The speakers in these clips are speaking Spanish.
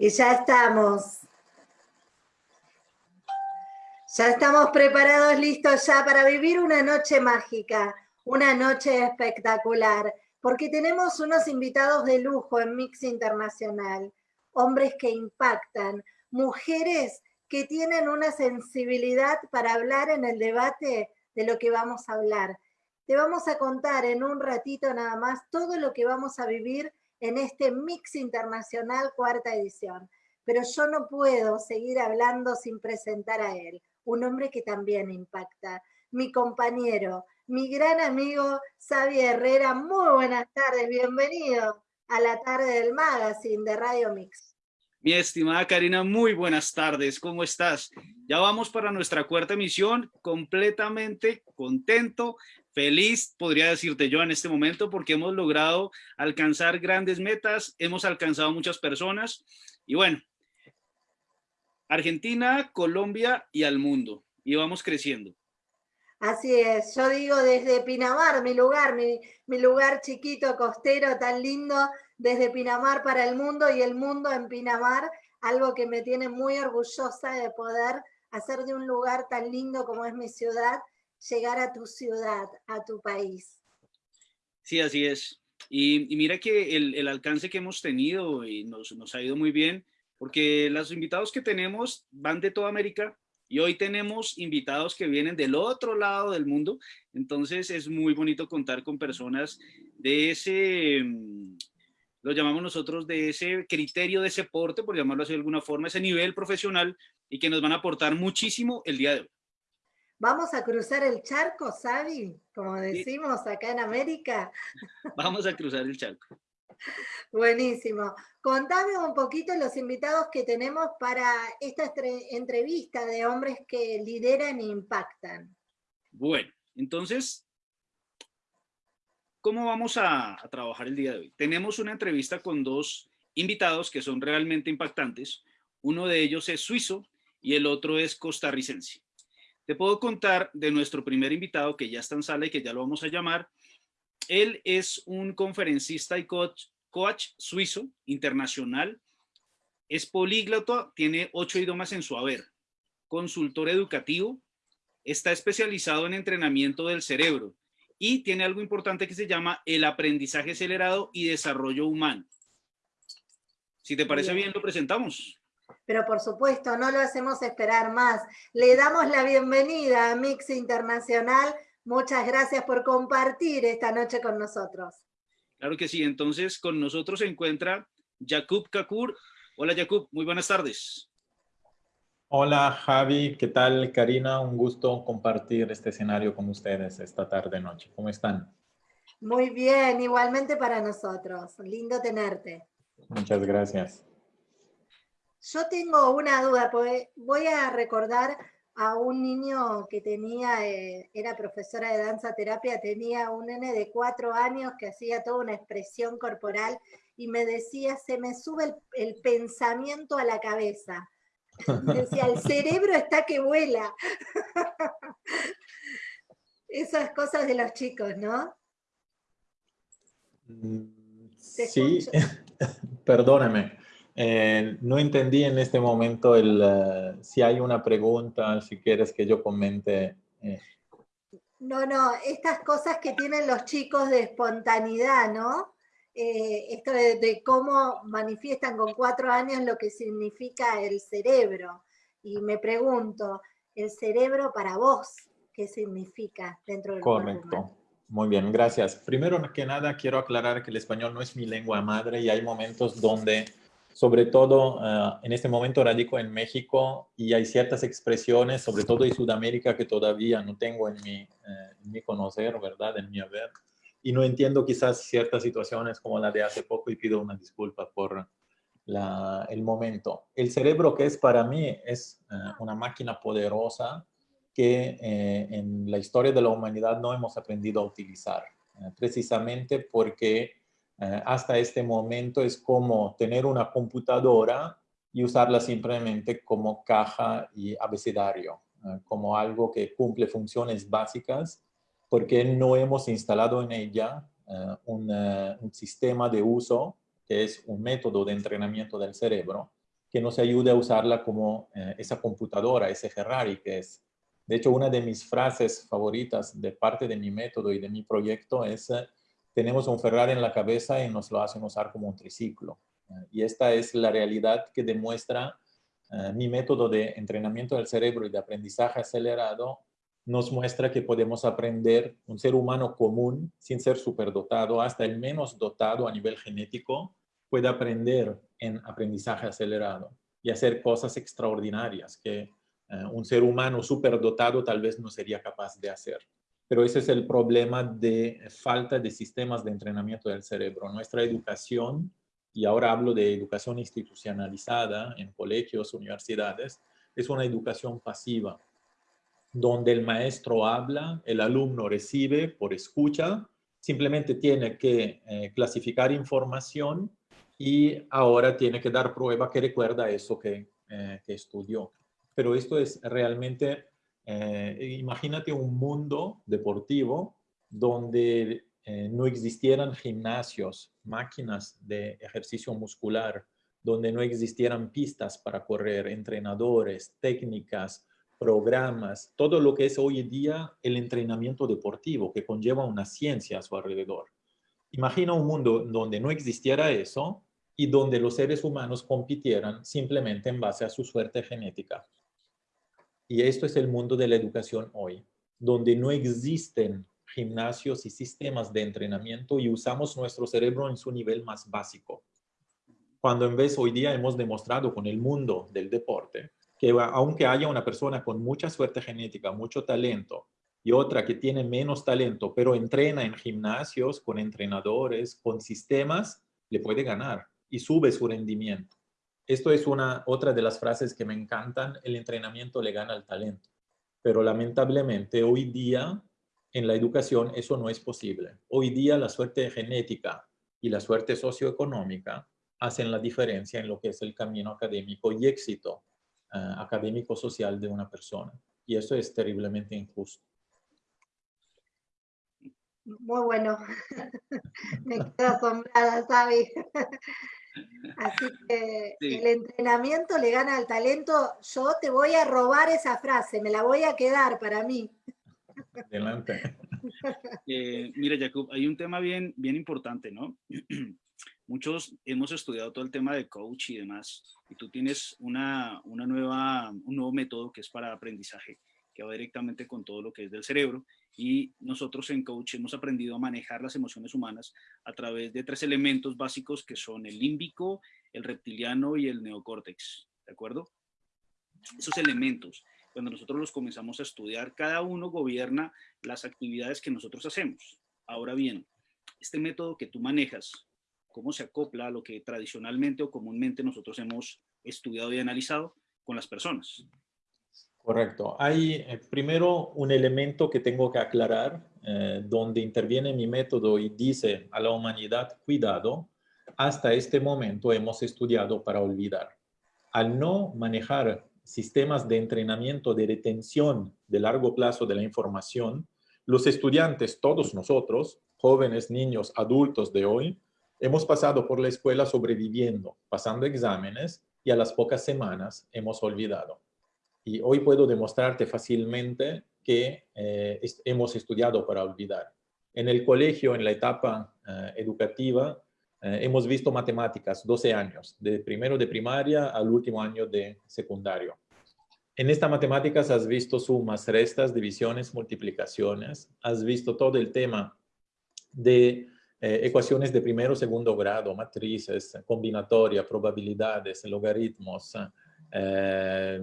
Y ya estamos. Ya estamos preparados, listos ya para vivir una noche mágica, una noche espectacular, porque tenemos unos invitados de lujo en Mix Internacional, hombres que impactan, mujeres que tienen una sensibilidad para hablar en el debate de lo que vamos a hablar. Te vamos a contar en un ratito nada más todo lo que vamos a vivir en este Mix Internacional cuarta edición. Pero yo no puedo seguir hablando sin presentar a él, un hombre que también impacta, mi compañero, mi gran amigo Xavi Herrera. Muy buenas tardes, bienvenido a la tarde del magazine de Radio Mix. Mi estimada Karina, muy buenas tardes, ¿cómo estás? Ya vamos para nuestra cuarta emisión, completamente contento, feliz, podría decirte yo en este momento, porque hemos logrado alcanzar grandes metas, hemos alcanzado muchas personas y bueno, Argentina, Colombia y al mundo, y vamos creciendo. Así es, yo digo desde Pinamar, mi lugar, mi, mi, lugar chiquito, costero, tan lindo, desde Pinamar para el mundo y el mundo en Pinamar, algo que me tiene muy orgullosa de poder hacer de un lugar tan lindo como es mi ciudad, llegar a tu ciudad, a tu país. Sí, así es. Y, mira que el, alcance que hemos tenido y nos, nos ha ido muy bien, porque los invitados que tenemos van de toda América y hoy tenemos invitados que vienen del otro lado del mundo, entonces es muy bonito contar con personas de ese, mm, lo llamamos nosotros de ese criterio, de ese porte, por llamarlo así de alguna forma, ese nivel profesional y que nos van a aportar muchísimo el día de hoy. Vamos a cruzar el charco, Sabi, como decimos acá en América. Vamos a cruzar el charco. Buenísimo. Contame un poquito los invitados que tenemos para esta entrevista de hombres que lideran e impactan. Bueno, entonces, ¿cómo vamos a, a trabajar el día de hoy? Tenemos una entrevista con dos invitados que son realmente impactantes. Uno de ellos es suizo y el otro es costarricense. Te puedo contar de nuestro primer invitado que ya está en sala y que ya lo vamos a llamar. Él es un conferencista y coach, coach suizo internacional. Es políglota, tiene ocho idiomas en su haber. Consultor educativo, está especializado en entrenamiento del cerebro y tiene algo importante que se llama el aprendizaje acelerado y desarrollo humano. Si te parece bien, lo presentamos pero por supuesto no lo hacemos esperar más. Le damos la bienvenida a Mix Internacional. Muchas gracias por compartir esta noche con nosotros. Claro que sí, entonces con nosotros se encuentra Jakub Kakur. Hola Jakub, muy buenas tardes. Hola Javi, ¿qué tal Karina? Un gusto compartir este escenario con ustedes esta tarde noche. ¿Cómo están? Muy bien, igualmente para nosotros. Lindo tenerte. Muchas gracias. Yo tengo una duda, porque voy a recordar a un niño que tenía, eh, era profesora de danza terapia, tenía un nene de cuatro años que hacía toda una expresión corporal y me decía, se me sube el, pensamiento a la cabeza. decía, el cerebro está que vuela. Esas cosas de los chicos, ¿no? Mm, sí, perdóneme. Eh, no entendí en este momento el, eh, si hay una pregunta, si quieres que yo comente. Eh. No, no, estas cosas que tienen los chicos de espontaneidad, ¿no? esto de, cómo manifiestan con cuatro años lo que significa el cerebro. Y me pregunto, ¿el cerebro para vos qué significa dentro del Correcto. Muy bien, gracias. Primero que nada, quiero aclarar que el español no es mi lengua madre y hay momentos donde sobre todo eh, en este momento radico en México y hay ciertas expresiones, sobre todo en Sudamérica, que todavía no tengo en mi, eh, en mi conocer, ¿verdad? En mi haber. Y no entiendo quizás ciertas situaciones como la de hace poco y pido una disculpa por la, el momento. El cerebro que es para mí es eh, una máquina poderosa que en la historia de la humanidad no hemos aprendido a utilizar, precisamente porque eh, hasta este momento es como tener una computadora y usarla simplemente como caja y abecedario, eh, como algo que cumple funciones básicas, porque no hemos instalado en ella eh, un, un, sistema de uso, que es un método de entrenamiento del cerebro, que nos ayude a usarla como eh, esa computadora, ese Ferrari que es. De hecho, una de mis frases favoritas de parte de mi método y de mi proyecto es, eh, tenemos un Ferrari en la cabeza y nos lo hacen usar como un triciclo. y esta es la realidad que demuestra mi método de entrenamiento del cerebro y de aprendizaje acelerado nos muestra que podemos aprender un ser humano común sin ser superdotado, hasta el menos dotado a nivel genético, puede aprender en aprendizaje acelerado y hacer cosas extraordinarias que eh, un ser humano superdotado tal vez no sería capaz de hacer. Pero ese es el problema de falta de sistemas de entrenamiento del cerebro. Nuestra educación, y ahora hablo de educación institucionalizada en colegios, universidades, es una educación pasiva donde el maestro habla, el alumno recibe por escucha, simplemente tiene que eh, clasificar información y ahora tiene que dar prueba que recuerda eso que, eh, estudió. Pero esto es realmente, eh, imagínate un mundo deportivo donde no existieran gimnasios, máquinas de ejercicio muscular, donde no existieran pistas para correr, entrenadores, técnicas, programas, todo lo que es hoy día el entrenamiento deportivo, que conlleva una ciencia a su alrededor. Imagina un mundo donde no existiera eso y donde los seres humanos compitieran simplemente en base a su suerte genética. Y esto es el mundo de la educación hoy, donde no existen gimnasios y sistemas de entrenamiento y usamos nuestro cerebro en su nivel más básico. Cuando en vez hoy día hemos demostrado con el mundo del deporte que aunque haya una persona con mucha suerte genética, mucho talento, y otra que tiene menos talento, pero entrena en gimnasios, con entrenadores, con sistemas, le puede ganar y sube su rendimiento. Esto es una, otra de las frases que me encantan, el entrenamiento le gana al talento. Pero lamentablemente hoy día en la educación eso no es posible. Hoy día la suerte genética y la suerte socioeconómica hacen la diferencia en lo que es el camino académico y éxito eh, académico-social de una persona. Y eso es terriblemente injusto. Muy bueno. Me quedo asombrada, Sabi. Así que el entrenamiento le gana al talento. Yo te voy a robar esa frase, me la voy a quedar para mí. Adelante. Eh, mira, Jacob, hay un tema bien, bien importante, ¿no? muchos hemos estudiado todo el tema de coach y demás, y tú tienes una, una nueva, un nuevo método que es para aprendizaje, que va directamente con todo lo que es del cerebro, y nosotros en coach hemos aprendido a manejar las emociones humanas a través de tres elementos básicos que son el límbico, el reptiliano y el neocórtex, ¿de acuerdo? Esos elementos, cuando nosotros los comenzamos a estudiar, cada uno gobierna las actividades que nosotros hacemos. Ahora bien, este método que tú manejas, cómo se acopla a lo que tradicionalmente o comúnmente nosotros hemos estudiado y analizado con las personas. Correcto. Hay eh, primero un elemento que tengo que aclarar, eh, donde interviene mi método y dice a la humanidad, cuidado, hasta este momento hemos estudiado para olvidar. Al no manejar sistemas de entrenamiento de retención de largo plazo de la información, los estudiantes, todos nosotros, jóvenes, niños, adultos de hoy, Hemos pasado por la escuela sobreviviendo, pasando exámenes y a las pocas semanas hemos olvidado. Y hoy puedo demostrarte fácilmente que eh, hemos estudiado para olvidar. En el colegio, en la etapa eh, educativa, eh, hemos visto matemáticas 12 años, de primero de primaria al último año de secundario. En esta matemáticas has visto sumas, restas, divisiones, multiplicaciones, has visto todo el tema de ecuaciones de primero segundo grado, matrices, combinatoria, probabilidades, logaritmos, eh,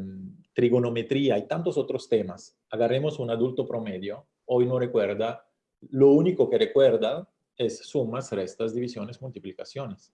trigonometría y tantos otros temas. Agarremos un adulto promedio, hoy no recuerda, lo único que recuerda es sumas, restas, divisiones, multiplicaciones.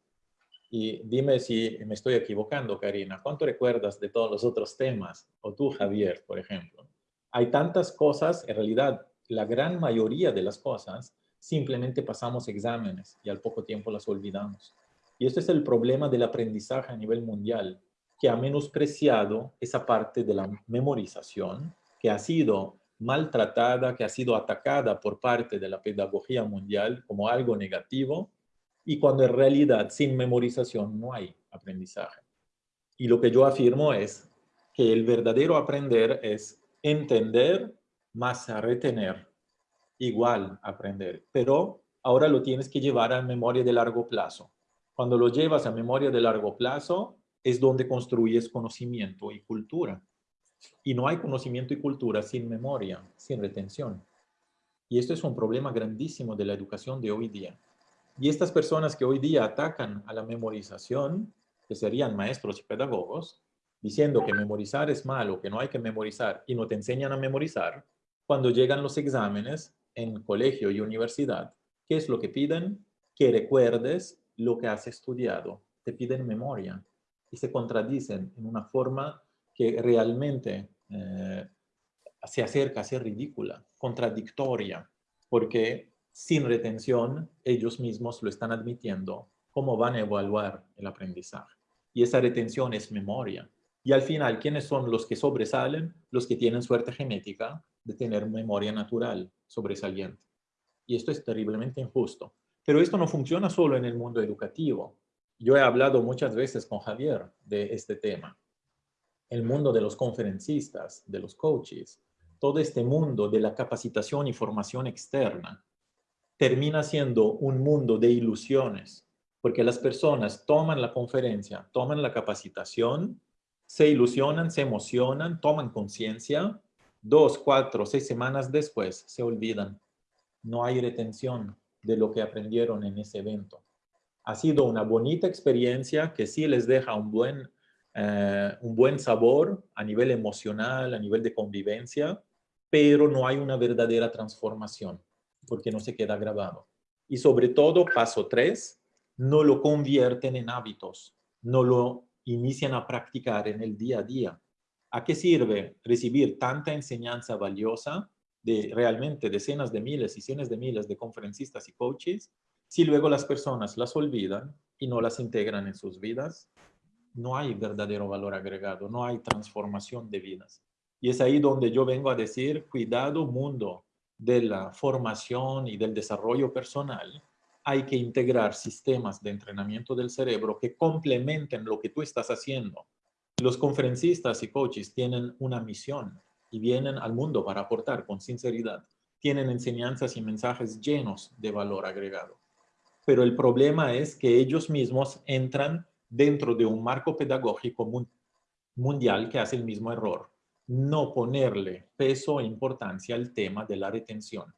Y dime si me estoy equivocando, Karina, ¿cuánto recuerdas de todos los otros temas? O tú, Javier, por ejemplo. Hay tantas cosas, en realidad, la gran mayoría de las cosas simplemente pasamos exámenes y al poco tiempo las olvidamos. Y este es el problema del aprendizaje a nivel mundial, que ha menospreciado esa parte de la memorización, que ha sido maltratada, que ha sido atacada por parte de la pedagogía mundial como algo negativo, y cuando en realidad sin memorización no hay aprendizaje. Y lo que yo afirmo es que el verdadero aprender es entender más retener, igual aprender, pero ahora lo tienes que llevar a memoria de largo plazo. Cuando lo llevas a memoria de largo plazo, es donde construyes conocimiento y cultura. Y no hay conocimiento y cultura sin memoria, sin retención. Y esto es un problema grandísimo de la educación de hoy día. Y estas personas que hoy día atacan a la memorización, que serían maestros y pedagogos, diciendo que memorizar es malo, que no hay que memorizar y no te enseñan a memorizar, cuando llegan los exámenes en colegio y universidad, ¿qué es lo que piden? Que recuerdes lo que has estudiado. Te piden memoria y se contradicen en una forma que realmente eh, se acerca a ser ridícula, contradictoria, porque sin retención ellos mismos lo están admitiendo. ¿Cómo van a evaluar el aprendizaje? Y esa retención es memoria. Y al final, ¿quiénes son los que sobresalen? Los que tienen suerte genética de tener memoria natural sobresaliente. Y esto es terriblemente injusto. Pero esto no funciona solo en el mundo educativo. Yo he hablado muchas veces con Javier de este tema. El mundo de los conferencistas, de los coaches, todo este mundo de la capacitación y formación externa termina siendo un mundo de ilusiones, porque las personas toman la conferencia, toman la capacitación, se ilusionan, se emocionan, toman conciencia, dos, cuatro, seis semanas después se olvidan. No hay retención de lo que aprendieron en ese evento ha sido una bonita experiencia que sí les deja un buen, eh, un buen sabor a nivel emocional, a nivel de convivencia, pero no hay una verdadera transformación porque no se queda grabado. Y sobre todo, paso tres, no lo convierten en hábitos, no lo inician a practicar en el día a día. ¿A qué sirve recibir tanta enseñanza valiosa de realmente decenas de miles y cientos de miles de conferencistas y coaches si luego las personas las olvidan y no las integran en sus vidas, no hay verdadero valor agregado, no hay transformación de vidas. Y es ahí donde yo vengo a decir, cuidado mundo de la formación y del desarrollo personal, hay que integrar sistemas de entrenamiento del cerebro que complementen lo que tú estás haciendo. Los conferencistas y coaches tienen una misión y vienen al mundo para aportar con sinceridad. Tienen enseñanzas y mensajes llenos de valor agregado pero el problema es que ellos mismos entran dentro de un marco pedagógico mundial que hace el mismo error, no ponerle peso e importancia al tema de la retención.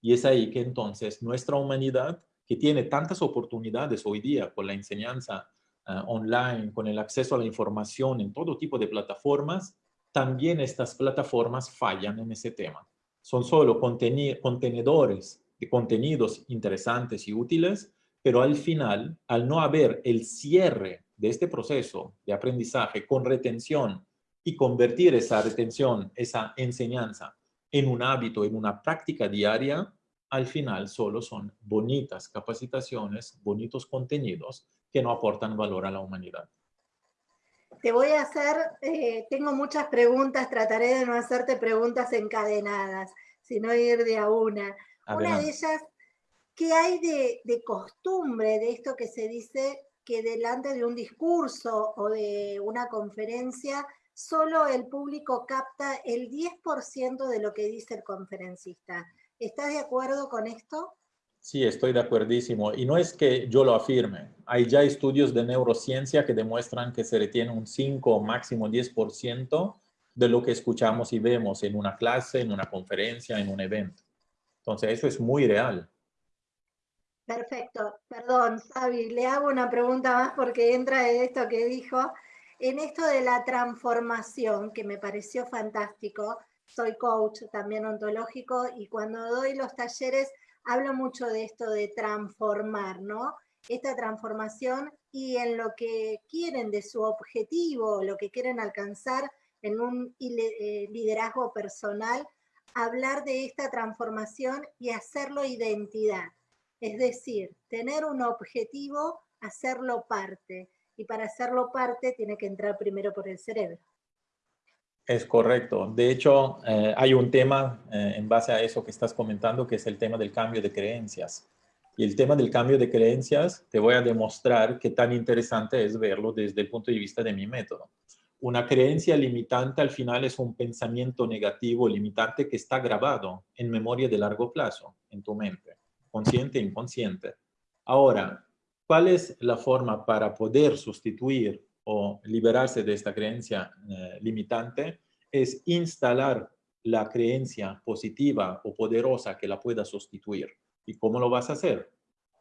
Y es ahí que entonces nuestra humanidad, que tiene tantas oportunidades hoy día con la enseñanza ah, online, con el acceso a la información en todo tipo de plataformas, también estas plataformas fallan en ese tema. Son solo contenedores de contenidos interesantes y útiles, pero al final, al no haber el cierre de este proceso de aprendizaje con retención y convertir esa retención, esa enseñanza en un hábito, en una práctica diaria, al final solo son bonitas capacitaciones, bonitos contenidos que no aportan valor a la humanidad. Te voy a hacer, eh, tengo muchas preguntas, trataré de no hacerte preguntas encadenadas, sino ir de a una. Una de ellas, ¿qué hay de, costumbre de esto que se dice que delante de un discurso o de una conferencia, solo el público capta el 10% de lo que dice el conferencista? ¿Estás de acuerdo con esto? Sí, estoy de acuerdísimo. Y no es que yo lo afirme. Hay ya estudios de neurociencia que demuestran que se retiene un 5 o máximo 10% de lo que escuchamos y vemos en una clase, en una conferencia, en un evento. Entonces, eso es muy real. Perfecto. Perdón, Sabi, le hago una pregunta más porque entra en esto que dijo. En esto de la transformación, que me pareció fantástico, soy coach también ontológico y cuando doy los talleres hablo mucho de esto de transformar, ¿no? Esta transformación y en lo que quieren de su objetivo, lo que quieren alcanzar en un eh, liderazgo personal, hablar de esta transformación y hacerlo identidad. Es decir, tener un objetivo, hacerlo parte. Y para hacerlo parte tiene que entrar primero por el cerebro. Es correcto. De hecho, eh, hay un tema eh, en base a eso que estás comentando, que es el tema del cambio de creencias. Y el tema del cambio de creencias, te voy a demostrar qué tan interesante es verlo desde el punto de vista de mi método. Una creencia limitante al final es un pensamiento negativo limitante que está grabado en memoria de largo plazo en tu mente, consciente e inconsciente. Ahora, ¿cuál es la forma para poder sustituir o liberarse de esta creencia eh, limitante? Es instalar la creencia positiva o poderosa que la pueda sustituir. ¿Y cómo lo vas a hacer?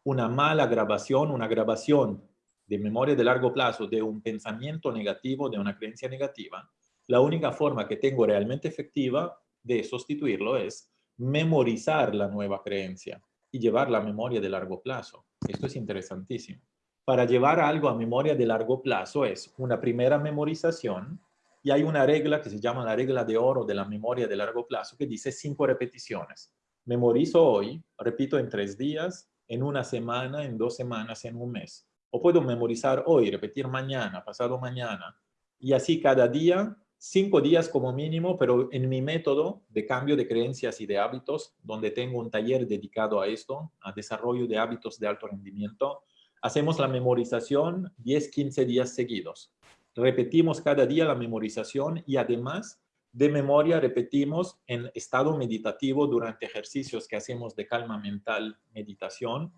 Una mala grabación, una grabación de memoria de largo plazo de un pensamiento negativo, de una creencia negativa, la única forma que tengo realmente efectiva de sustituirlo es memorizar la nueva creencia y llevar la memoria de largo plazo. Esto es interesantísimo. Para llevar algo a memoria de largo plazo es una primera memorización y hay una regla que se llama la regla de oro de la memoria de largo plazo que dice cinco repeticiones. Memorizo hoy, repito en tres días, en una semana, en dos semanas, en un mes. O puedo memorizar hoy, repetir mañana, pasado mañana. Y así cada día, cinco días como mínimo, pero en mi método de cambio de creencias y de hábitos, donde tengo un taller dedicado a esto, a desarrollo de hábitos de alto rendimiento, hacemos la memorización 10, 15 días seguidos. Repetimos cada día la memorización y además de memoria repetimos en estado meditativo durante ejercicios que hacemos de calma mental, meditación.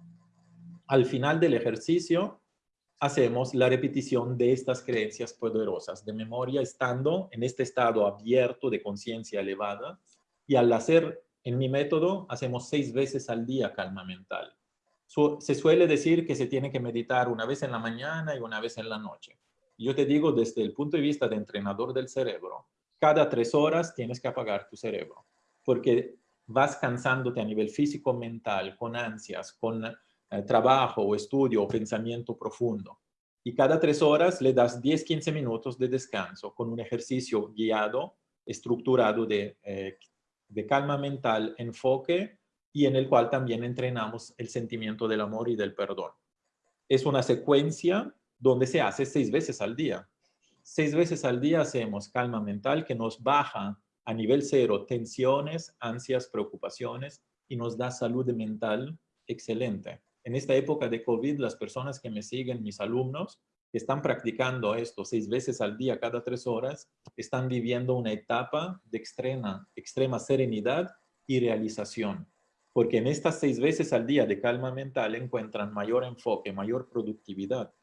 Al final del ejercicio hacemos la repetición de estas creencias poderosas de memoria estando en este estado abierto de conciencia elevada y al hacer en mi método hacemos seis veces al día calma mental. se suele decir que se tiene que meditar una vez en la mañana y una vez en la noche. Yo te digo desde el punto de vista de entrenador del cerebro, cada tres horas tienes que apagar tu cerebro, porque vas cansándote a nivel físico, mental, con ansias, con eh, trabajo o estudio o pensamiento profundo. Y cada tres horas le das 10, 15 minutos de descanso con un ejercicio guiado, estructurado de, eh, de calma mental, enfoque y en el cual también entrenamos el sentimiento del amor y del perdón. Es una secuencia donde se hace seis veces al día seis veces al día hacemos calma mental que nos baja a nivel cero tensiones, ansias, preocupaciones y nos da salud mental excelente. En esta época de COVID, las personas que me siguen, mis alumnos, que están practicando esto seis veces al día, cada tres horas, están viviendo una etapa de extrema, serenidad y realización. Porque en estas seis veces al día de calma mental encuentran mayor enfoque, mayor productividad,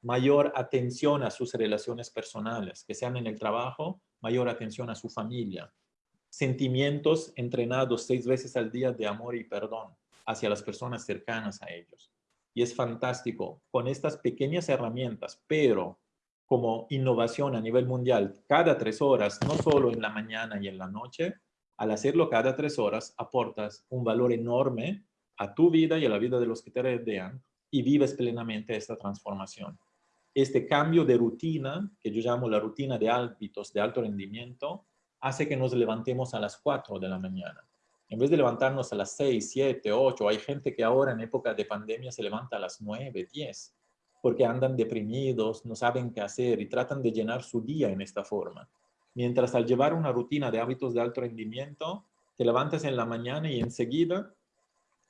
mayor atención a sus relaciones personales, que sean en el trabajo, mayor atención a su familia, sentimientos entrenados seis veces al día de amor y perdón hacia las personas cercanas a ellos. Y es fantástico con estas pequeñas herramientas, pero como innovación a nivel mundial, cada tres horas, no solo en la mañana y en la noche, al hacerlo cada tres horas, aportas un valor enorme a tu vida y a la vida de los que te rodean y vives plenamente esta transformación este cambio de rutina, que yo llamo la rutina de hábitos de alto rendimiento, hace que nos levantemos a las 4 de la mañana. En vez de levantarnos a las 6, 7, 8, hay gente que ahora en época de pandemia se levanta a las 9, 10, porque andan deprimidos, no saben qué hacer y tratan de llenar su día en esta forma. Mientras al llevar una rutina de hábitos de alto rendimiento, te levantas en la mañana y enseguida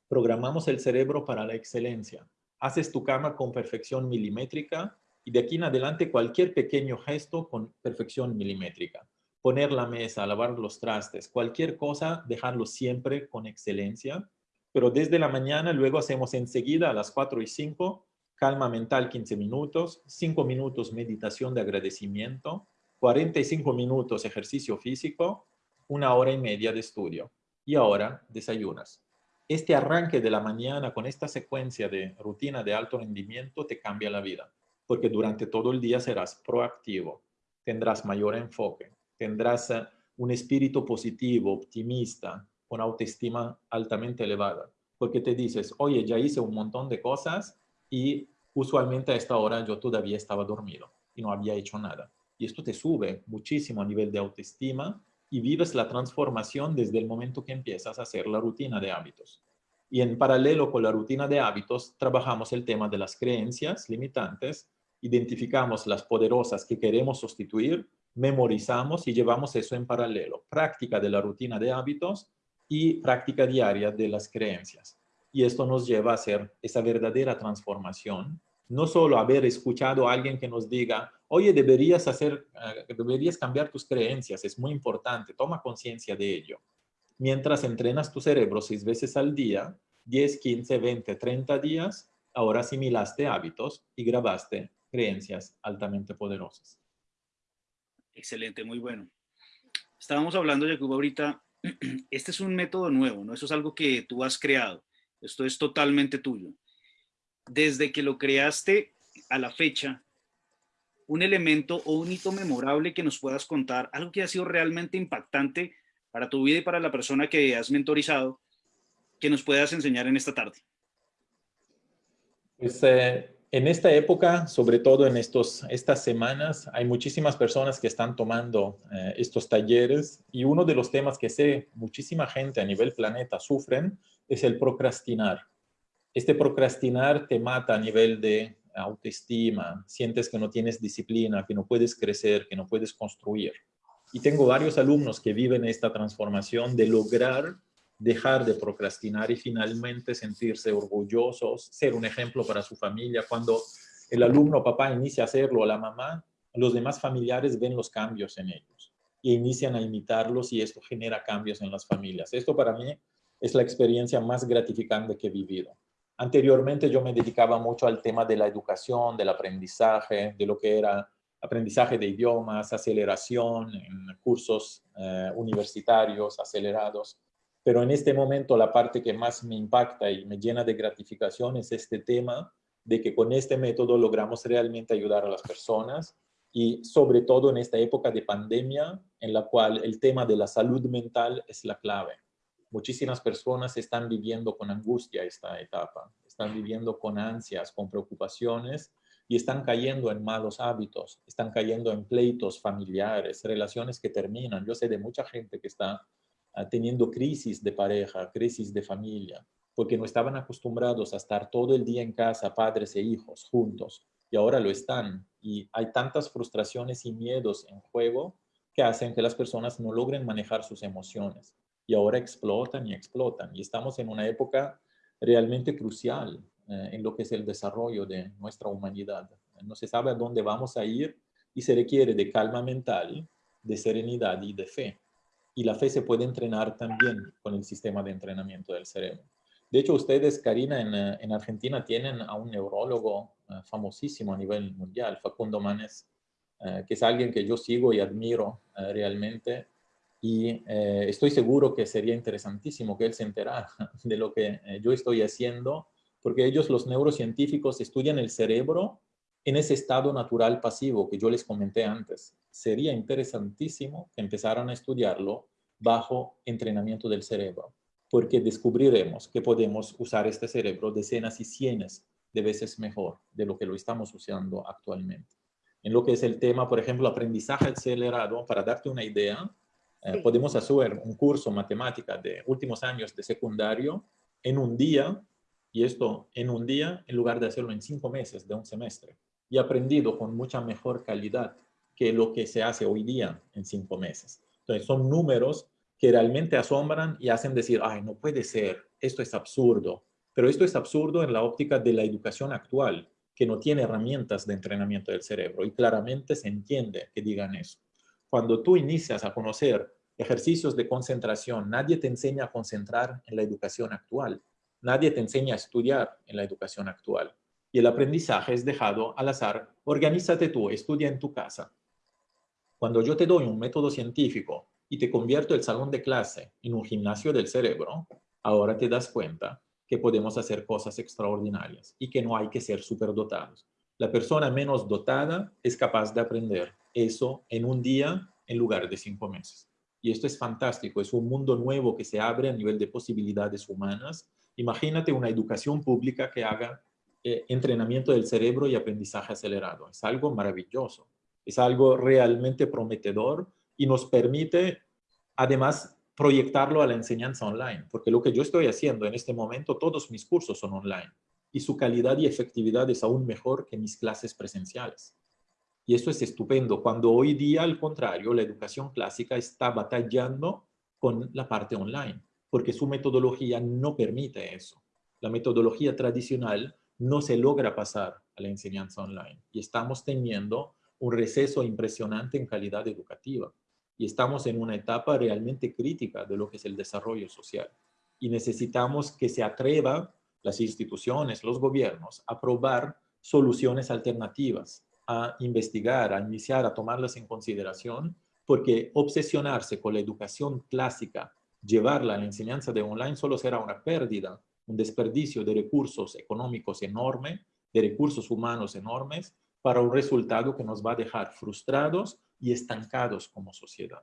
programamos el cerebro para la excelencia. Haces tu cama con perfección milimétrica y de aquí en adelante cualquier pequeño gesto con perfección milimétrica. Poner la mesa, lavar los trastes, cualquier cosa, dejarlo siempre con excelencia. Pero desde la mañana luego hacemos enseguida a las 4 y 5 calma mental 15 minutos, 5 minutos meditación de agradecimiento, 45 minutos ejercicio físico, una hora y media de estudio. Y ahora desayunas. Este arranque de la mañana con esta secuencia de rutina de alto rendimiento te cambia la vida porque durante todo el día serás proactivo, tendrás mayor enfoque, tendrás eh, un espíritu positivo, optimista, con autoestima altamente elevada, porque te dices, oye, ya hice un montón de cosas y usualmente a esta hora yo todavía estaba dormido y no había hecho nada. Y esto te sube muchísimo a nivel de autoestima y vives la transformación desde el momento que empiezas a hacer la rutina de hábitos. Y en paralelo con la rutina de hábitos, trabajamos el tema de las creencias limitantes identificamos las poderosas que queremos sustituir, memorizamos y llevamos eso en paralelo. Práctica de la rutina de hábitos y práctica diaria de las creencias. y esto nos lleva a hacer esa verdadera transformación. No solo haber escuchado a alguien que nos diga, oye, deberías, hacer, eh, deberías cambiar tus creencias, es muy importante, toma conciencia de ello. Mientras entrenas tu cerebro seis veces al día, 10, 15, 20, 30 días, ahora asimilaste hábitos y grabaste creencias altamente poderosas. Excelente, muy bueno. Estábamos hablando, Jacob, ahorita, este es un método nuevo, ¿no? Eso es algo que tú has creado. Esto es totalmente tuyo. Desde que lo creaste a la fecha, un elemento o un hito memorable que nos puedas contar, algo que ha sido realmente impactante para tu vida y para la persona que has mentorizado, que nos puedas enseñar en esta tarde. Pues, eh, en esta época, sobre todo en estos, estas semanas, hay muchísimas personas que están tomando eh, estos talleres y uno de los temas que sé muchísima gente a nivel planeta sufren es el procrastinar. Este procrastinar te mata a nivel de autoestima, sientes que no tienes disciplina, que no puedes crecer, que no puedes construir. Y tengo varios alumnos que viven esta transformación de lograr dejar de procrastinar y finalmente sentirse orgullosos, ser un ejemplo para su familia. Cuando el alumno papá inicia a hacerlo, la mamá, los demás familiares ven los cambios en ellos y inician a imitarlos y esto genera cambios en las familias. Esto para mí es la experiencia más gratificante que he vivido. Anteriormente yo me dedicaba mucho al tema de la educación, del aprendizaje, de lo que era aprendizaje de idiomas, aceleración en cursos eh, universitarios acelerados. Pero en este momento la parte que más me impacta y me llena de gratificación es este tema de que con este método logramos realmente ayudar a las personas y sobre todo en esta época de pandemia en la cual el tema de la salud mental es la clave. Muchísimas personas están viviendo con angustia esta etapa, están viviendo con ansias, con preocupaciones y están cayendo en malos hábitos, están cayendo en pleitos familiares, relaciones que terminan. Yo sé de mucha gente que está teniendo crisis de pareja, crisis de familia, porque no estaban acostumbrados a estar todo el día en casa, padres e hijos, juntos, y ahora lo están. Y hay tantas frustraciones y miedos en juego que hacen que las personas no logren manejar sus emociones. Y ahora explotan y explotan. Y estamos en una época realmente crucial eh, en lo que es el desarrollo de nuestra humanidad. No se sabe a dónde vamos a ir y se requiere de calma mental, de serenidad y de fe y la fe se puede entrenar también con el sistema de entrenamiento del cerebro. De hecho, ustedes, Karina, en, eh, en Argentina tienen a un neurólogo eh, famosísimo a nivel mundial, Facundo Manes, eh, que es alguien que yo sigo y admiro realmente. Y estoy seguro que sería interesantísimo que él se enterara de lo que yo estoy haciendo, porque ellos, los neurocientíficos, estudian el cerebro en ese estado natural pasivo que yo les comenté antes. Sería interesantísimo que empezaran a estudiarlo bajo entrenamiento del cerebro, porque descubriremos que podemos usar este cerebro decenas y cientos de veces mejor de lo que lo estamos usando actualmente. En lo que es el tema, por ejemplo, aprendizaje acelerado, para darte una idea, eh, podemos hacer un curso matemática de últimos años de secundario en un día, y esto en un día en lugar de hacerlo en cinco meses de un semestre y aprendido con mucha mejor calidad que lo que se hace hoy día en cinco meses. Entonces, son números que realmente asombran y hacen decir, ay, no puede ser, esto es absurdo. Pero esto es absurdo en la óptica de la educación actual, que no tiene herramientas de entrenamiento del cerebro y claramente se entiende que digan eso. Cuando tú inicias a conocer ejercicios de concentración, nadie te enseña a concentrar en la educación actual. Nadie te enseña a estudiar en la educación actual y el aprendizaje es dejado al azar. Organízate tú, estudia en tu casa. Cuando yo te doy un método científico y te convierto el salón de clase en un gimnasio del cerebro, ahora te das cuenta que podemos hacer cosas extraordinarias y que no hay que ser superdotados. La persona menos dotada es capaz de aprender eso en un día en lugar de cinco meses. Y esto es fantástico, es un mundo nuevo que se abre a nivel de posibilidades humanas. Imagínate una educación pública que haga eh, entrenamiento del cerebro y aprendizaje acelerado. Es algo maravilloso, es algo realmente prometedor y nos permite además proyectarlo a la enseñanza online, porque lo que yo estoy haciendo en este momento, todos mis cursos son online y su calidad y efectividad es aún mejor que mis clases presenciales. Y eso es estupendo, cuando hoy día, al contrario, la educación clásica está batallando con la parte online, porque su metodología no permite eso. la metodología tradicional no se logra pasar a la enseñanza online y estamos teniendo un receso impresionante en calidad educativa. Y estamos en una etapa realmente crítica de lo que es el desarrollo social. Y necesitamos que se atrevan las instituciones, los gobiernos, a probar soluciones alternativas, a investigar, a iniciar, a tomarlas en consideración, porque obsesionarse con la educación clásica, llevarla a la enseñanza de online solo será una pérdida, un desperdicio de recursos económicos enorme, de recursos humanos enormes, para un resultado que nos va a dejar frustrados y estancados como sociedad.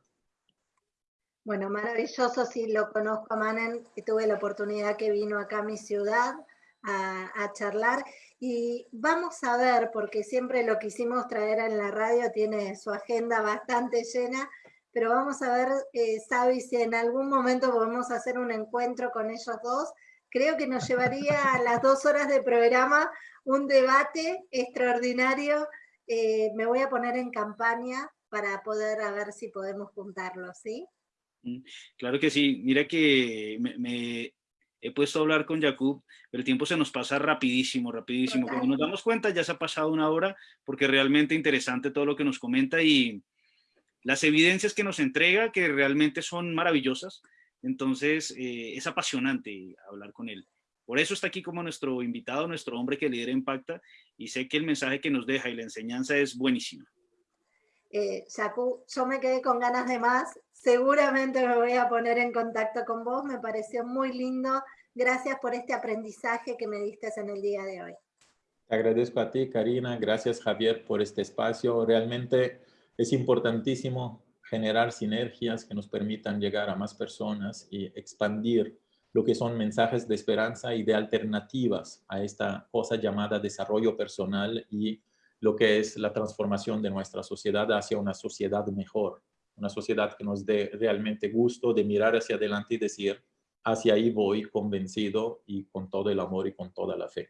Bueno, maravilloso, sí lo conozco a Manen, y tuve la oportunidad que vino acá a mi ciudad a, charlar. Y vamos a ver, porque siempre lo quisimos traer en la radio, tiene su agenda bastante llena, pero vamos a ver, eh, si en algún momento podemos hacer un encuentro con ellos dos. Creo que nos llevaría a las dos horas de programa un debate extraordinario. Eh, me voy a poner en campaña para poder a ver si podemos juntarlo, ¿sí? Mm, claro que sí. Mira que me, he puesto a hablar con Jacob, pero el tiempo se nos pasa rapidísimo, rapidísimo. Cuando nos damos cuenta ya se ha pasado una hora porque realmente interesante todo lo que nos comenta y las evidencias que nos entrega que realmente son maravillosas. Entonces eh, es apasionante hablar con él. Por eso está aquí como nuestro invitado, nuestro hombre que lidera Impacta y sé que el mensaje que nos deja y la enseñanza es buenísimo. Eh, yo me quedé con ganas de más. Seguramente me voy a poner en contacto con vos. Me pareció muy lindo. Gracias por este aprendizaje que me diste en el día de hoy. Te agradezco a ti, Karina. Gracias, Javier, por este espacio. Realmente es importantísimo generar sinergias que nos permitan llegar a más personas y expandir lo que son mensajes de esperanza y de alternativas a esta cosa llamada desarrollo personal y lo que es la transformación de nuestra sociedad hacia una sociedad mejor, una sociedad que nos dé realmente gusto de mirar hacia adelante y decir, hacia ahí voy convencido y con todo el amor y con toda la fe.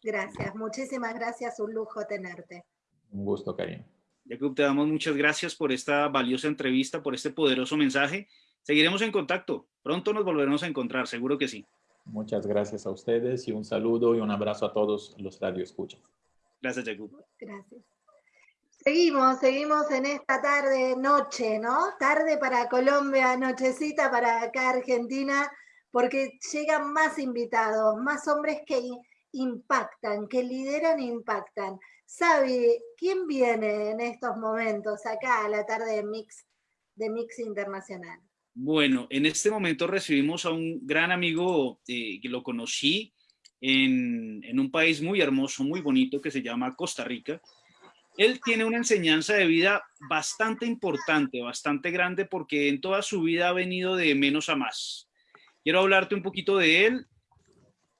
Gracias, muchísimas gracias, un lujo tenerte. Un gusto, Karina. Jacob, te damos muchas gracias por esta valiosa entrevista, por este poderoso mensaje. Seguiremos en contacto. Pronto nos volveremos a encontrar, seguro que sí. Muchas gracias a ustedes y un saludo y un abrazo a todos los radioescuchas. Gracias, Jacob. Gracias. Seguimos, seguimos en esta tarde, noche, ¿no? Tarde para Colombia, nochecita para acá Argentina, porque llegan más invitados, más hombres que impactan, que lideran e impactan. Sabi, ¿quién viene en estos momentos acá a la tarde de Mix, de Mix Internacional? Bueno, en este momento recibimos a un gran amigo eh, que lo conocí en, un país muy hermoso, muy bonito, que se llama Costa Rica. Él tiene una enseñanza de vida bastante importante, bastante grande, porque en toda su vida ha venido de menos a más. Quiero hablarte un poquito de él.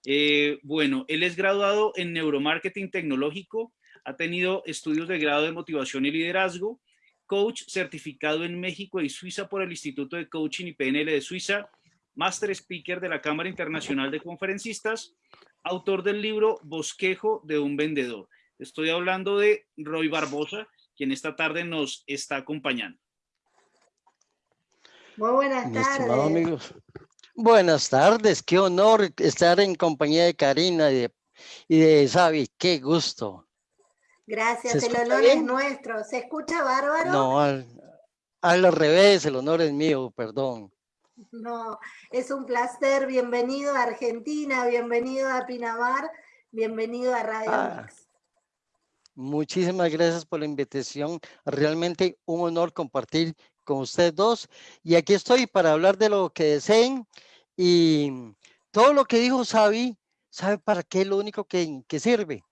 Eh, bueno, él es graduado en neuromarketing tecnológico, ha tenido estudios de grado de motivación y liderazgo, coach certificado en México y Suiza por el Instituto de Coaching y PNL de Suiza, Master Speaker de la Cámara Internacional de Conferencistas, autor del libro Bosquejo de un vendedor. Estoy hablando de Roy Barbosa, quien esta tarde nos está acompañando. Muy buenas tardes. Amigos. Buenas tardes, qué honor estar en compañía de Karina y de, y Xavi, qué gusto. Gracias, el honor es nuestro. ¿Se escucha bárbaro? No, al, al revés, el honor es mío, perdón. No, es un placer. Bienvenido a Argentina, bienvenido a Pinamar, bienvenido a Radio ah, Muchísimas gracias por la invitación. Realmente un honor compartir con ustedes dos. Y aquí estoy para hablar de lo que deseen. Y todo lo que dijo Xavi, ¿sabe para qué es lo único que, que sirve?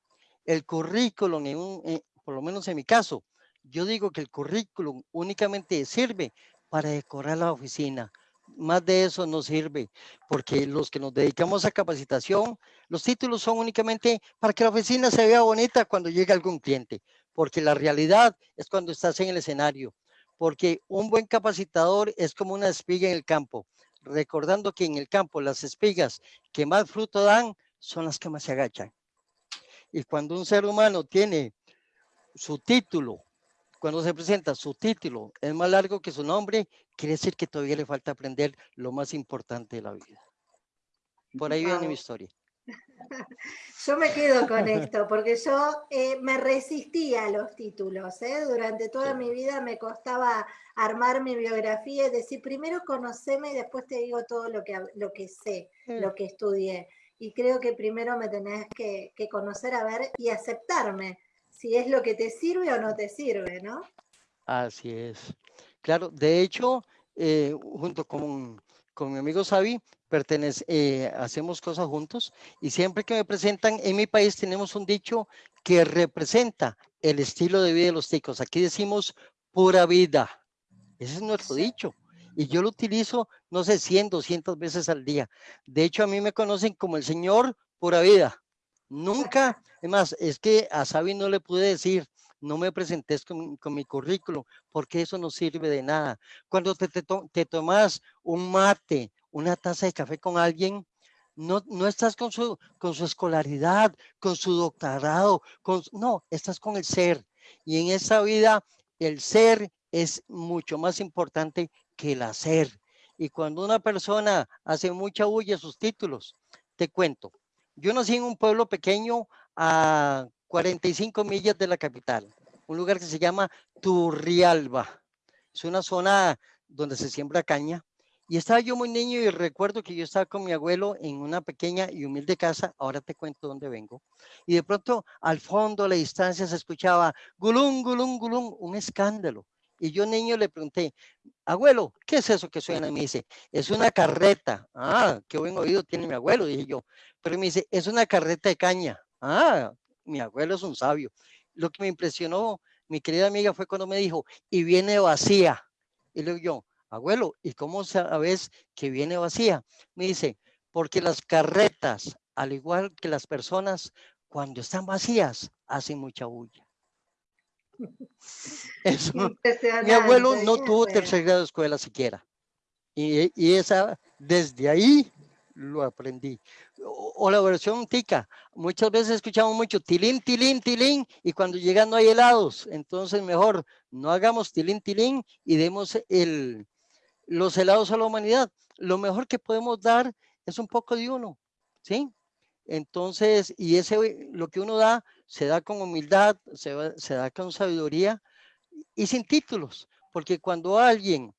El currículum, en por lo menos en mi caso, yo digo que el currículum únicamente sirve para decorar la oficina, más de eso no sirve, porque los que nos dedicamos a capacitación, los títulos son únicamente para que la oficina se vea bonita cuando llega algún cliente, porque la realidad es cuando estás en el escenario, porque un buen capacitador es como una espiga en el campo, recordando que en el campo las espigas que más fruto dan son las que más se agachan. Y cuando un ser humano tiene su título cuando se presenta su título es más largo que su nombre, quiere decir que todavía le falta aprender lo más importante de la vida. Por ahí viene mi historia. Yo me quedo con esto, porque yo eh, me resistía a los títulos. ¿eh? Durante toda mi vida me costaba armar mi biografía y decir, primero conoceme y después te digo todo lo que, lo que sé, mm. lo que estudié. Y creo que primero me tenés que, conocer, a ver y aceptarme, si es lo que te sirve o no te sirve, ¿no? Así es. Claro, de hecho, eh, junto con, con mi amigo Xavi, pertenece, eh, hacemos cosas juntos y siempre que me presentan en mi país tenemos un dicho que representa el estilo de vida de los ticos. Aquí decimos pura vida. Ese es nuestro dicho. Y yo lo utilizo, no sé, 100, 200 veces al día. De hecho, a mí me conocen como el señor pura vida. Nunca, es más, es que a Xavi no le pude decir, no me presentes con, mi currículo, porque eso no sirve de nada. Cuando te, te tomas un mate, una taza de café con alguien, no, no estás con su, con su escolaridad, con su doctorado, con, no, estás con el ser. Y en esa vida, el ser es mucho más importante que el hacer. Y cuando una persona hace mucha huella sus títulos, te cuento, yo nací en un pueblo pequeño a 45 millas de la capital, un lugar que se llama Turrialba. Es una zona donde se siembra caña, y estaba yo muy niño y recuerdo que yo estaba con mi abuelo en una pequeña y humilde casa, ahora te cuento dónde vengo. Y de pronto al fondo a la distancia se escuchaba gulum, gulum, gulum, un escándalo. Y yo niño le pregunté, abuelo, ¿qué es eso que suena? Me dice, es una carreta. Ah, qué buen oído tiene mi abuelo, dije yo. Pero me dice, es una carreta de caña. Ah, mi abuelo es un sabio. Lo que me impresionó, mi querida amiga, fue cuando me dijo, y viene vacía. Y le digo yo, abuelo, ¿y cómo sabes que viene vacía? Me dice, porque las carretas, al igual que las personas, cuando están vacías, hacen mucha bulla. Eso, mi abuelo no tuvo tercer grado de escuela siquiera. Y, y, esa, desde ahí lo aprendí. O, la versión tica. Muchas veces escuchamos mucho tilín, tilín, tilín, y cuando llegan no hay helados. Entonces mejor no hagamos tilín, tilín y demos el, los helados a la humanidad. Lo mejor que podemos dar es un poco de uno, ¿sí? Entonces, y ese, lo que uno da, se da con humildad, se, se da con sabiduría y sin títulos, porque cuando alguien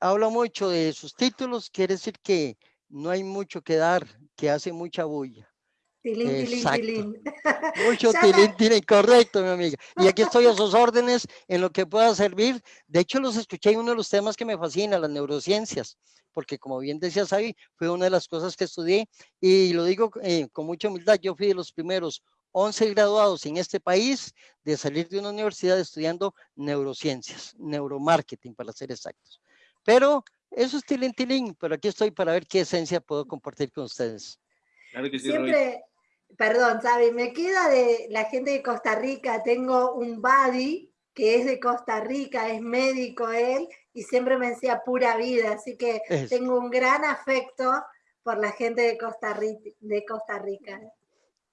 habla mucho de sus títulos, quiere decir que no hay mucho que dar, que hace mucha bulla. Tilín, tilín, tilín. Mucho tilín, tilín, correcto, mi amiga. Y aquí estoy a sus órdenes en lo que pueda servir. De hecho, los escuché en uno de los temas que me fascina, las neurociencias, porque como bien decía Sabi, fue una de las cosas que estudié y lo digo eh, con mucha humildad, yo fui de los primeros 11 graduados en este país de salir de una universidad estudiando neurociencias, neuromarketing para ser exactos. Pero eso es tilín, tilín, pero aquí estoy para ver qué esencia puedo compartir con ustedes. Claro que sí, Siempre, perdón, ¿sabes? Me queda de la gente de Costa Rica, tengo un buddy que es de Costa Rica, es médico él, y siempre me decía pura vida, así que tengo un gran afecto por la gente de Costa Rica. De Costa Rica.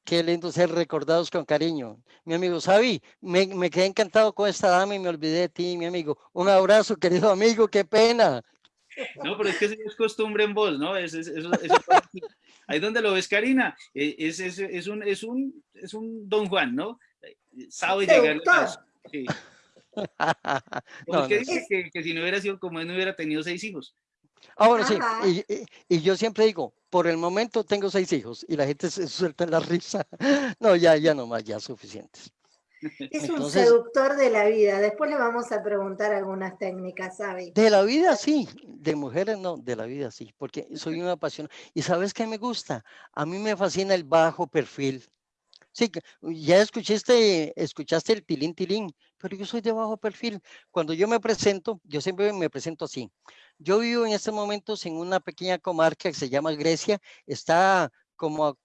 Qué lindo ser recordados con cariño. Mi amigo Xavi, me, me, quedé encantado con esta dama y me olvidé de ti, mi amigo. Un abrazo, querido amigo, qué pena. No, pero es que es costumbre en vos, ¿no? Es, es, Ahí donde lo ves, Karina, eh, es, es, es, un, es, un, es un Don Juan, ¿no? Sabe llegar a sí. que dice que, que, si no hubiera sido como él, no hubiera tenido seis hijos. Ah, bueno, sí. Y, y, yo siempre digo, por el momento tengo seis hijos y la gente se suelta en la risa. No, ya, ya nomás, ya suficientes. Es un seductor de la vida. Después le vamos a preguntar algunas técnicas, ¿sabes? De la vida sí, de mujeres no, de la vida sí, porque soy una apasionada. ¿Y sabes qué me gusta? A mí me fascina el bajo perfil. Sí, ya escuchaste, escuchaste el tilín tilín, pero yo soy de bajo perfil. Cuando yo me presento, yo siempre me presento así. Yo vivo en estos momentos en una pequeña comarca que se llama Grecia, está como a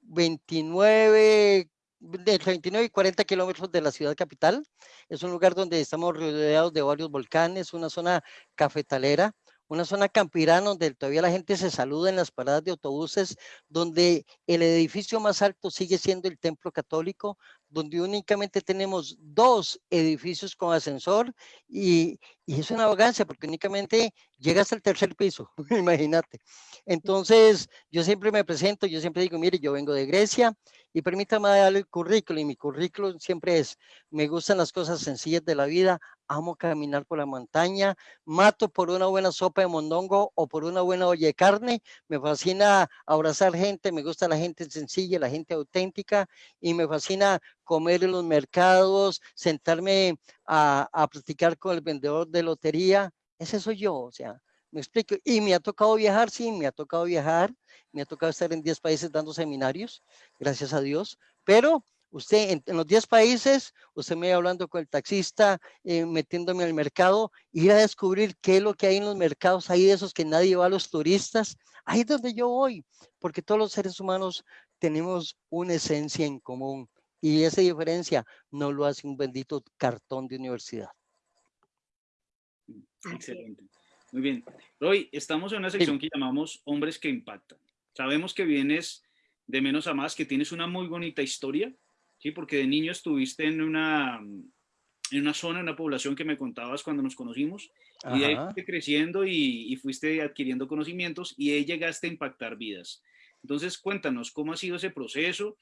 29, de 39 y 40 kilómetros de la ciudad capital. Es un lugar donde estamos rodeados de varios volcanes, una zona cafetalera, una zona campirana donde todavía la gente se saluda en las paradas de autobuses, donde el edificio más alto sigue siendo el templo católico, donde únicamente tenemos dos edificios con ascensor y, y es una arrogancia porque únicamente llega hasta el tercer piso, imagínate. Entonces, yo siempre me presento, yo siempre digo, mire, yo vengo de Grecia y permítame darle el currículo. Y mi currículum siempre es, me gustan las cosas sencillas de la vida, amo caminar por la montaña, mato por una buena sopa de mondongo o por una buena olla de carne, me fascina abrazar gente, me gusta la gente sencilla, la gente auténtica y me fascina comer en los mercados, sentarme a, a platicar con el vendedor de lotería. Ese soy yo, o sea, me explico. Y me ha tocado viajar, sí, me ha tocado viajar, me ha tocado estar en 10 países dando seminarios, gracias a Dios, pero usted en, los 10 países, usted me va hablando con el taxista, eh, metiéndome al mercado, ir a descubrir qué es lo que hay en los mercados, hay de esos que nadie va a los turistas, ahí es donde yo voy, porque todos los seres humanos tenemos una esencia en común y esa diferencia no lo hace un bendito cartón de universidad. Excelente. Muy bien. Roy, estamos en una sección que llamamos Hombres que Impactan. Sabemos que vienes de menos a más, que tienes una muy bonita historia, ¿sí? Porque de niño estuviste en una, en una zona, en una población que me contabas cuando nos conocimos, y de ahí fuiste creciendo y, y, fuiste adquiriendo conocimientos y ahí llegaste a impactar vidas. Entonces, cuéntanos, ¿cómo ha sido ese proceso?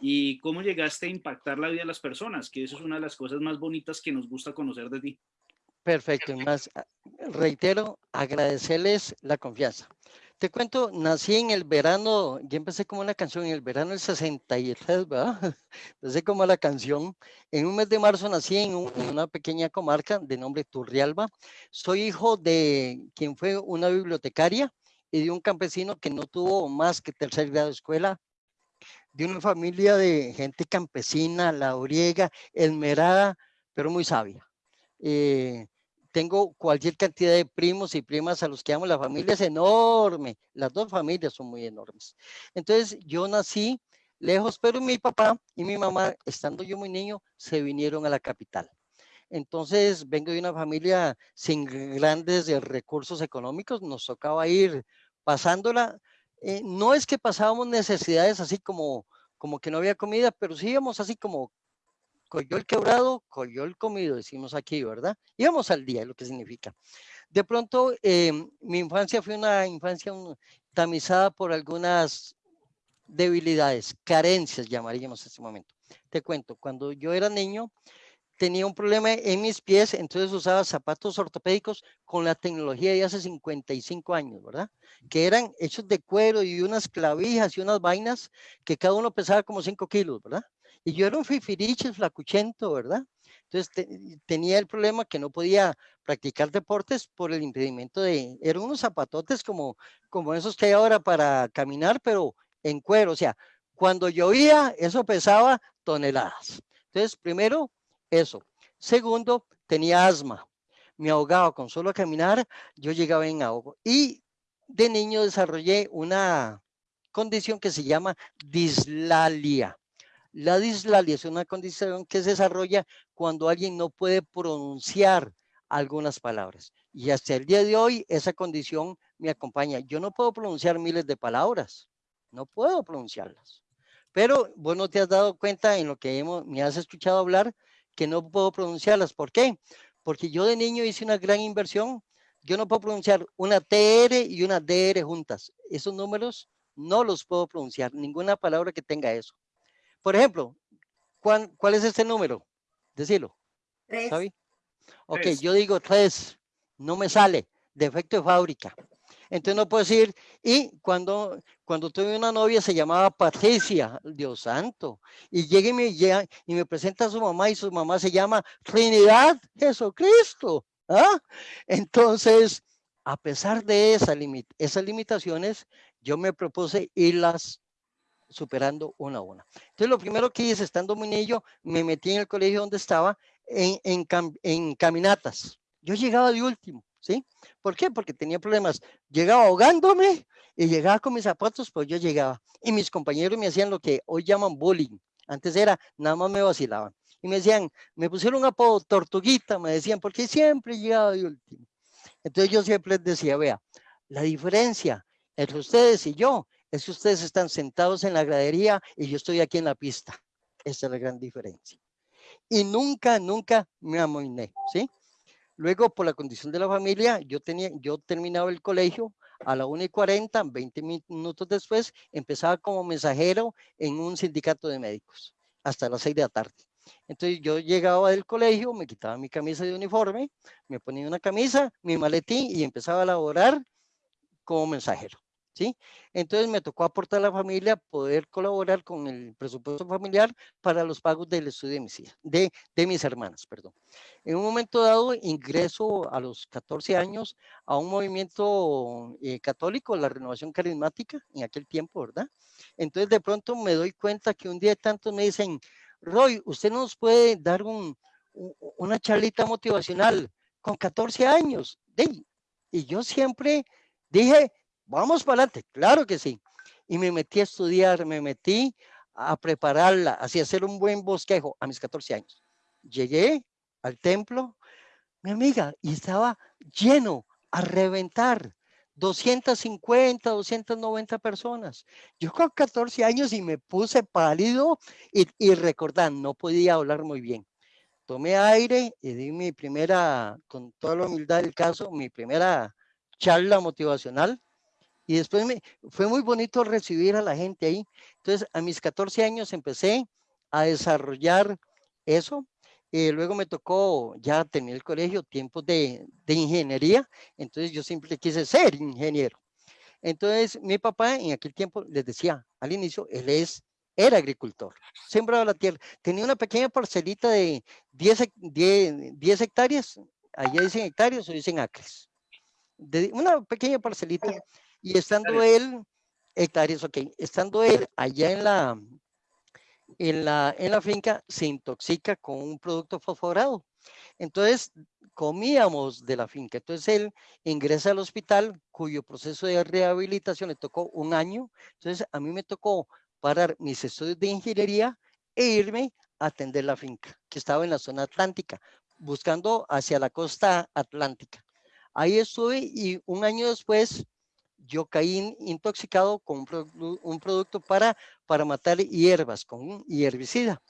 y cómo llegaste a impactar la vida de las personas, que eso es una de las cosas más bonitas que nos gusta conocer de ti. Perfecto, más ah, reitero, agradecerles la confianza. Te cuento, nací en el verano, yo empecé como una canción en el verano del 63, ¿verdad? Empecé como la canción. En un mes de marzo nací en, una pequeña comarca de nombre Turrialba. Soy hijo de quien fue una bibliotecaria y de un campesino que no tuvo más que tercer grado de escuela, de una familia de gente campesina, lauriega, esmerada, pero muy sabia. Eh, tengo cualquier cantidad de primos y primas a los que amo, la familia es enorme, las dos familias son muy enormes. Entonces yo nací lejos, pero mi papá y mi mamá, estando yo muy niño, se vinieron a la capital. Entonces vengo de una familia sin grandes recursos económicos, nos tocaba ir pasándola. Eh, no es que pasábamos necesidades así como, como que no había comida, pero sí íbamos así como el quebrado, el comido, decimos aquí, ¿verdad? Íbamos al día, lo que significa. De pronto, em, mi infancia fue una infancia tamizada por algunas debilidades, carencias llamaríamos en este momento. Te cuento, cuando yo era niño, tenía un problema en mis pies, entonces usaba zapatos ortopédicos con la tecnología de hace 55 años, ¿verdad? Que eran hechos de cuero y unas clavijas y unas vainas que cada uno pesaba como 5 kilos, ¿verdad? Y yo era un fifiriche flacuchento, ¿verdad? Entonces tenía el problema que no podía practicar deportes por el impedimento de, eran unos zapatotes como, como esos que hay ahora para caminar, pero en cuero, o sea, cuando llovía, eso pesaba toneladas. Entonces, primero, eso. Segundo, tenía asma. Me ahogaba con solo caminar, yo llegaba en ahogo. Y de niño desarrollé una condición que se llama dislalia. La dislalia es una condición que se desarrolla cuando alguien no puede pronunciar algunas palabras. Y hasta el día de hoy esa condición me acompaña. Yo no puedo pronunciar miles de palabras, no puedo pronunciarlas. Pero vos no te has dado cuenta en lo que hemos, me has escuchado hablar que no puedo pronunciarlas. ¿Por qué? Porque yo de niño hice una gran inversión. Yo no puedo pronunciar una TR y una DR juntas. Esos números no los puedo pronunciar, ninguna palabra que tenga eso. Por ejemplo, ¿cuál, cuál es este número? Decilo. Tres. Ok, yo digo tres, no me sale, defecto de fábrica. Entonces no puedo decir, y cuando, cuando tuve una novia se llamaba Patricia, Dios santo, y llega y me, y me presenta a su mamá y su mamá se llama Trinidad Jesucristo. ¿ah? Entonces, a pesar de esa esas limitaciones, yo me propuse irlas superando una a una. Entonces, lo primero que hice, estando muy niño, me metí en el colegio donde estaba en, en, en caminatas. Yo llegaba de último, ¿sí? ¿Por qué? Porque tenía problemas. Llegaba ahogándome y llegaba con mis zapatos, pues yo llegaba. Y mis compañeros me hacían lo que hoy llaman bullying. Antes era, nada más me vacilaban. Y me decían, me pusieron un apodo tortuguita, me decían, porque siempre llegaba de último. Entonces yo siempre les decía, vea, la diferencia entre ustedes y yo es que ustedes están sentados en la gradería y yo estoy aquí en la pista. Esa es la gran diferencia. Y nunca, nunca me amoiné, ¿sí? Luego, por la condición de la familia, yo, tenía, yo terminaba el colegio a la 1 y 40, 20 minutos después, empezaba como mensajero en un sindicato de médicos hasta las 6 de la tarde. Entonces yo llegaba del colegio, me quitaba mi camisa de uniforme, me ponía una camisa, mi maletín y empezaba a laborar como mensajero. ¿Sí? Entonces me tocó aportar a la familia poder colaborar con el presupuesto familiar para los pagos del estudio de mis, de, de mis hermanas. Perdón. En un momento dado ingreso a los 14 años a un movimiento eh, católico, la renovación carismática, en aquel tiempo, ¿verdad? Entonces de pronto me doy cuenta que un día de tantos me dicen, Roy, usted nos puede dar un, una charlita motivacional con 14 años. Y yo siempre dije, vamos para adelante, claro que sí. Y me metí a estudiar, me metí a prepararla, así hacer un buen bosquejo a mis 14 años. Llegué al templo, mi amiga, y estaba lleno a reventar. 250, 290 personas. Yo con 14 años y me puse pálido y, y recordar, no podía hablar muy bien. Tomé aire y di mi primera, con toda la humildad del caso, mi primera charla motivacional y después me, fue muy bonito recibir a la gente ahí. Entonces, a mis 14 años empecé a desarrollar eso. y luego me tocó ya tener el colegio, tiempos de, de ingeniería. Entonces, yo siempre quise ser ingeniero. Entonces, mi papá en aquel tiempo les decía al inicio, él es, era agricultor, sembraba la tierra. Tenía una pequeña parcelita de 10, 10, 10 hectáreas, allá dicen hectáreas o dicen acres. De una pequeña parcelita y estando él, hectáreas, ok, estando él allá en la, en la, en la finca, se intoxica con un producto fosforado. Entonces, comíamos de la finca. Entonces, él ingresa al hospital, cuyo proceso de rehabilitación le tocó un año. Entonces, a mí me tocó parar mis estudios de ingeniería e irme a atender la finca, que estaba en la zona atlántica, buscando hacia la costa atlántica. Ahí estuve y un año después yo caí intoxicado con un, producto para, para matar hierbas, con un herbicida.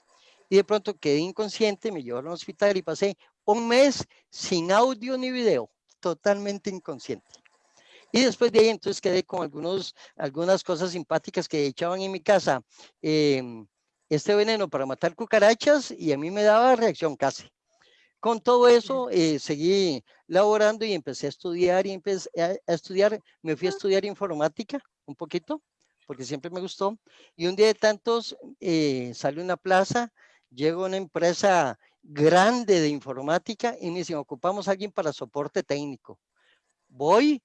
Y de pronto quedé inconsciente, me llevaron al hospital y pasé un mes sin audio ni video, totalmente inconsciente. Y después de ahí entonces quedé con algunos, algunas cosas simpáticas que echaban en mi casa. Em, este veneno para matar cucarachas y a mí me daba reacción casi. Con todo eso, eh, seguí laborando y empecé a estudiar y empecé a, estudiar, me fui a estudiar informática un poquito, porque siempre me gustó. Y un día de tantos eh, salió una plaza, llegó una empresa grande de informática y me dicen, ocupamos a alguien para soporte técnico. Voy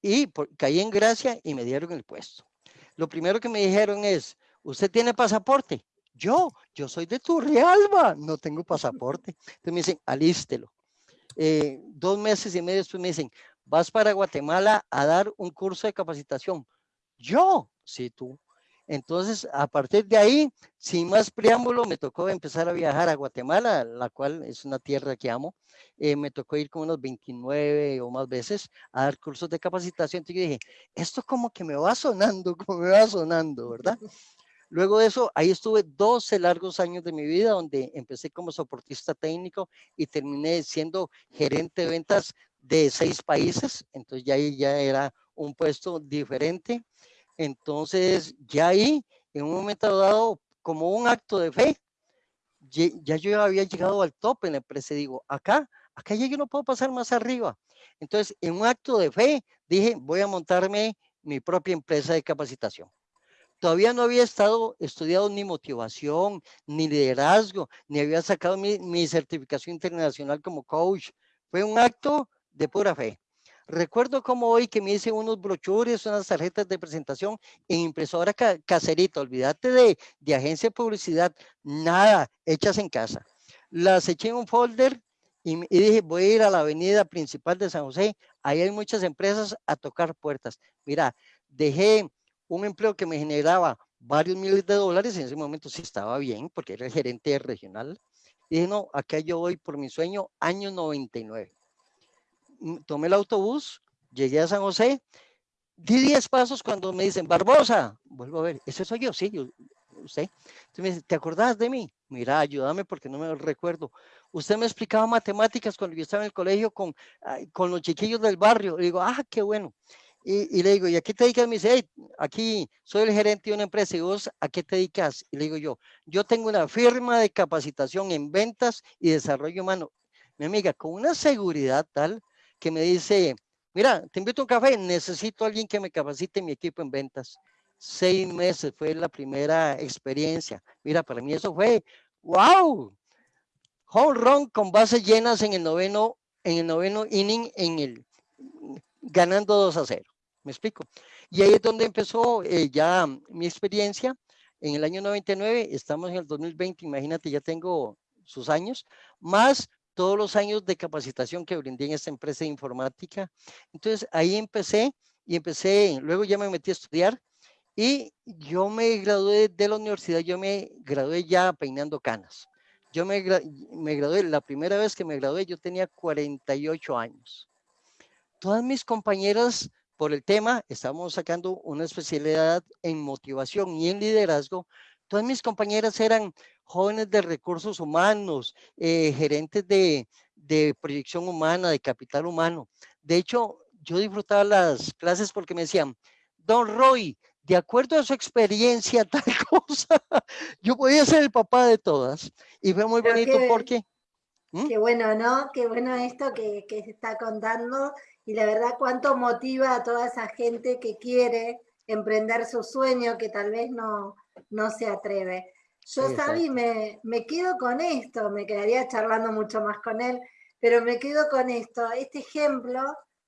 y caí en gracia y me dieron el puesto. Lo primero que me dijeron es, ¿usted tiene pasaporte? Yo, yo soy de Turrialba, no tengo pasaporte. Entonces me dicen, alístelo. Eh, dos meses y medio después me dicen, vas para Guatemala a dar un curso de capacitación. Yo, sí, tú. Entonces, a partir de ahí, sin más preámbulo, me tocó empezar a viajar a Guatemala, la cual es una tierra que amo. Eh, me tocó ir como unos 29 o más veces a dar cursos de capacitación. Entonces dije, esto como que me va sonando, como me va sonando, ¿verdad? Luego de eso, ahí estuve 12 largos años de mi vida, donde empecé como soportista técnico y terminé siendo gerente de ventas de seis países. Entonces ya ahí ya era un puesto diferente. Entonces ya ahí, en un momento dado, como un acto de fe, ya yo había llegado al top en la empresa. Digo, acá, acá ya yo no puedo pasar más arriba. Entonces, en un acto de fe, dije, voy a montarme mi propia empresa de capacitación. Todavía no había estado estudiado ni motivación, ni liderazgo, ni había sacado mi, certificación internacional como coach. Fue un acto de pura fe. Recuerdo como hoy que me hice unos brochures, unas tarjetas de presentación en impresora caserita. Olvídate de, de agencia de publicidad, nada, hechas en casa. Las eché en un folder y, y, dije, voy a ir a la avenida principal de San José. Ahí hay muchas empresas a tocar puertas. Mira, dejé un empleo que me generaba varios miles de dólares, en ese momento sí estaba bien, porque era el gerente regional. Y no, acá yo voy por mi sueño, año 99. Mm, tomé el autobús, llegué a San José, di 10 pasos cuando me dicen, Barbosa, vuelvo a ver, ese soy yo, sí, yo, usted. Entonces me dice, ¿te acordás de mí? Mira, ayúdame porque no me recuerdo. Usted me explicaba matemáticas cuando yo estaba en el colegio con, con los chiquillos del barrio. Le digo, ah, qué bueno. Y, le digo, ¿y a qué te dedicas? Me dice, hey, aquí soy el gerente de una empresa. ¿Y vos a qué te dedicas? Y le digo yo, yo tengo una firma de capacitación en ventas y desarrollo humano. Mi amiga, con una seguridad tal que me dice, mira, te invito a un café, necesito a alguien que me capacite mi equipo en ventas. Seis meses fue la primera experiencia. Mira, para mí eso fue, wow, home run con bases llenas en el noveno, en el noveno inning, en el, ganando 2 a 0. ¿Me explico? Y ahí es donde empezó eh, ya mi experiencia. En el año 99, estamos en el 2020, imagínate, ya tengo sus años, más todos los años de capacitación que brindé en esta empresa de informática. Entonces ahí empecé y empecé, luego ya me metí a estudiar y yo me gradué de la universidad, yo me gradué ya peinando canas. Yo me, me gradué, la primera vez que me gradué yo tenía 48 años. Todas mis compañeras por el tema, estamos sacando una especialidad en motivación y en liderazgo. Todas mis compañeras eran jóvenes de recursos humanos, eh, gerentes de, de proyección humana, de capital humano. De hecho, yo disfrutaba las clases porque me decían, Don Roy, de acuerdo a su experiencia, tal cosa, yo podía ser el papá de todas. Y fue muy bonito porque... ¿Mm? Qué bueno, ¿no? Qué bueno esto que, que se está contando y la verdad cuánto motiva a toda esa gente que quiere emprender su sueño, que tal vez no, no se atreve. Yo, Sabi, me, me quedo con esto, me quedaría charlando mucho más con él, pero me quedo con esto, este ejemplo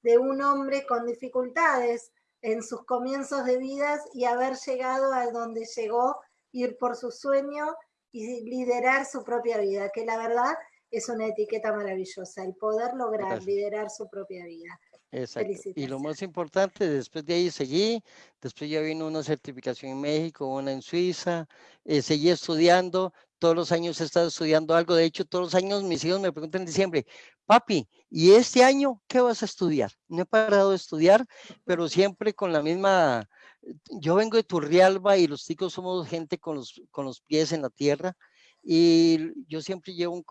de un hombre con dificultades en sus comienzos de vidas y haber llegado a donde llegó, ir por su sueño y liderar su propia vida, que la verdad es una etiqueta maravillosa, el poder lograr liderar su propia vida. Exacto. Y lo más importante, después de ahí seguí, después ya vino una certificación en México, una en Suiza, eh, seguí estudiando, todos los años he estado estudiando algo, de hecho todos los años mis hijos me preguntan en diciembre, papi, ¿y este año qué vas a estudiar? No he parado de estudiar, pero siempre con la misma, yo vengo de Turrialba y los chicos somos gente con los, con los pies en la tierra y yo siempre llevo un,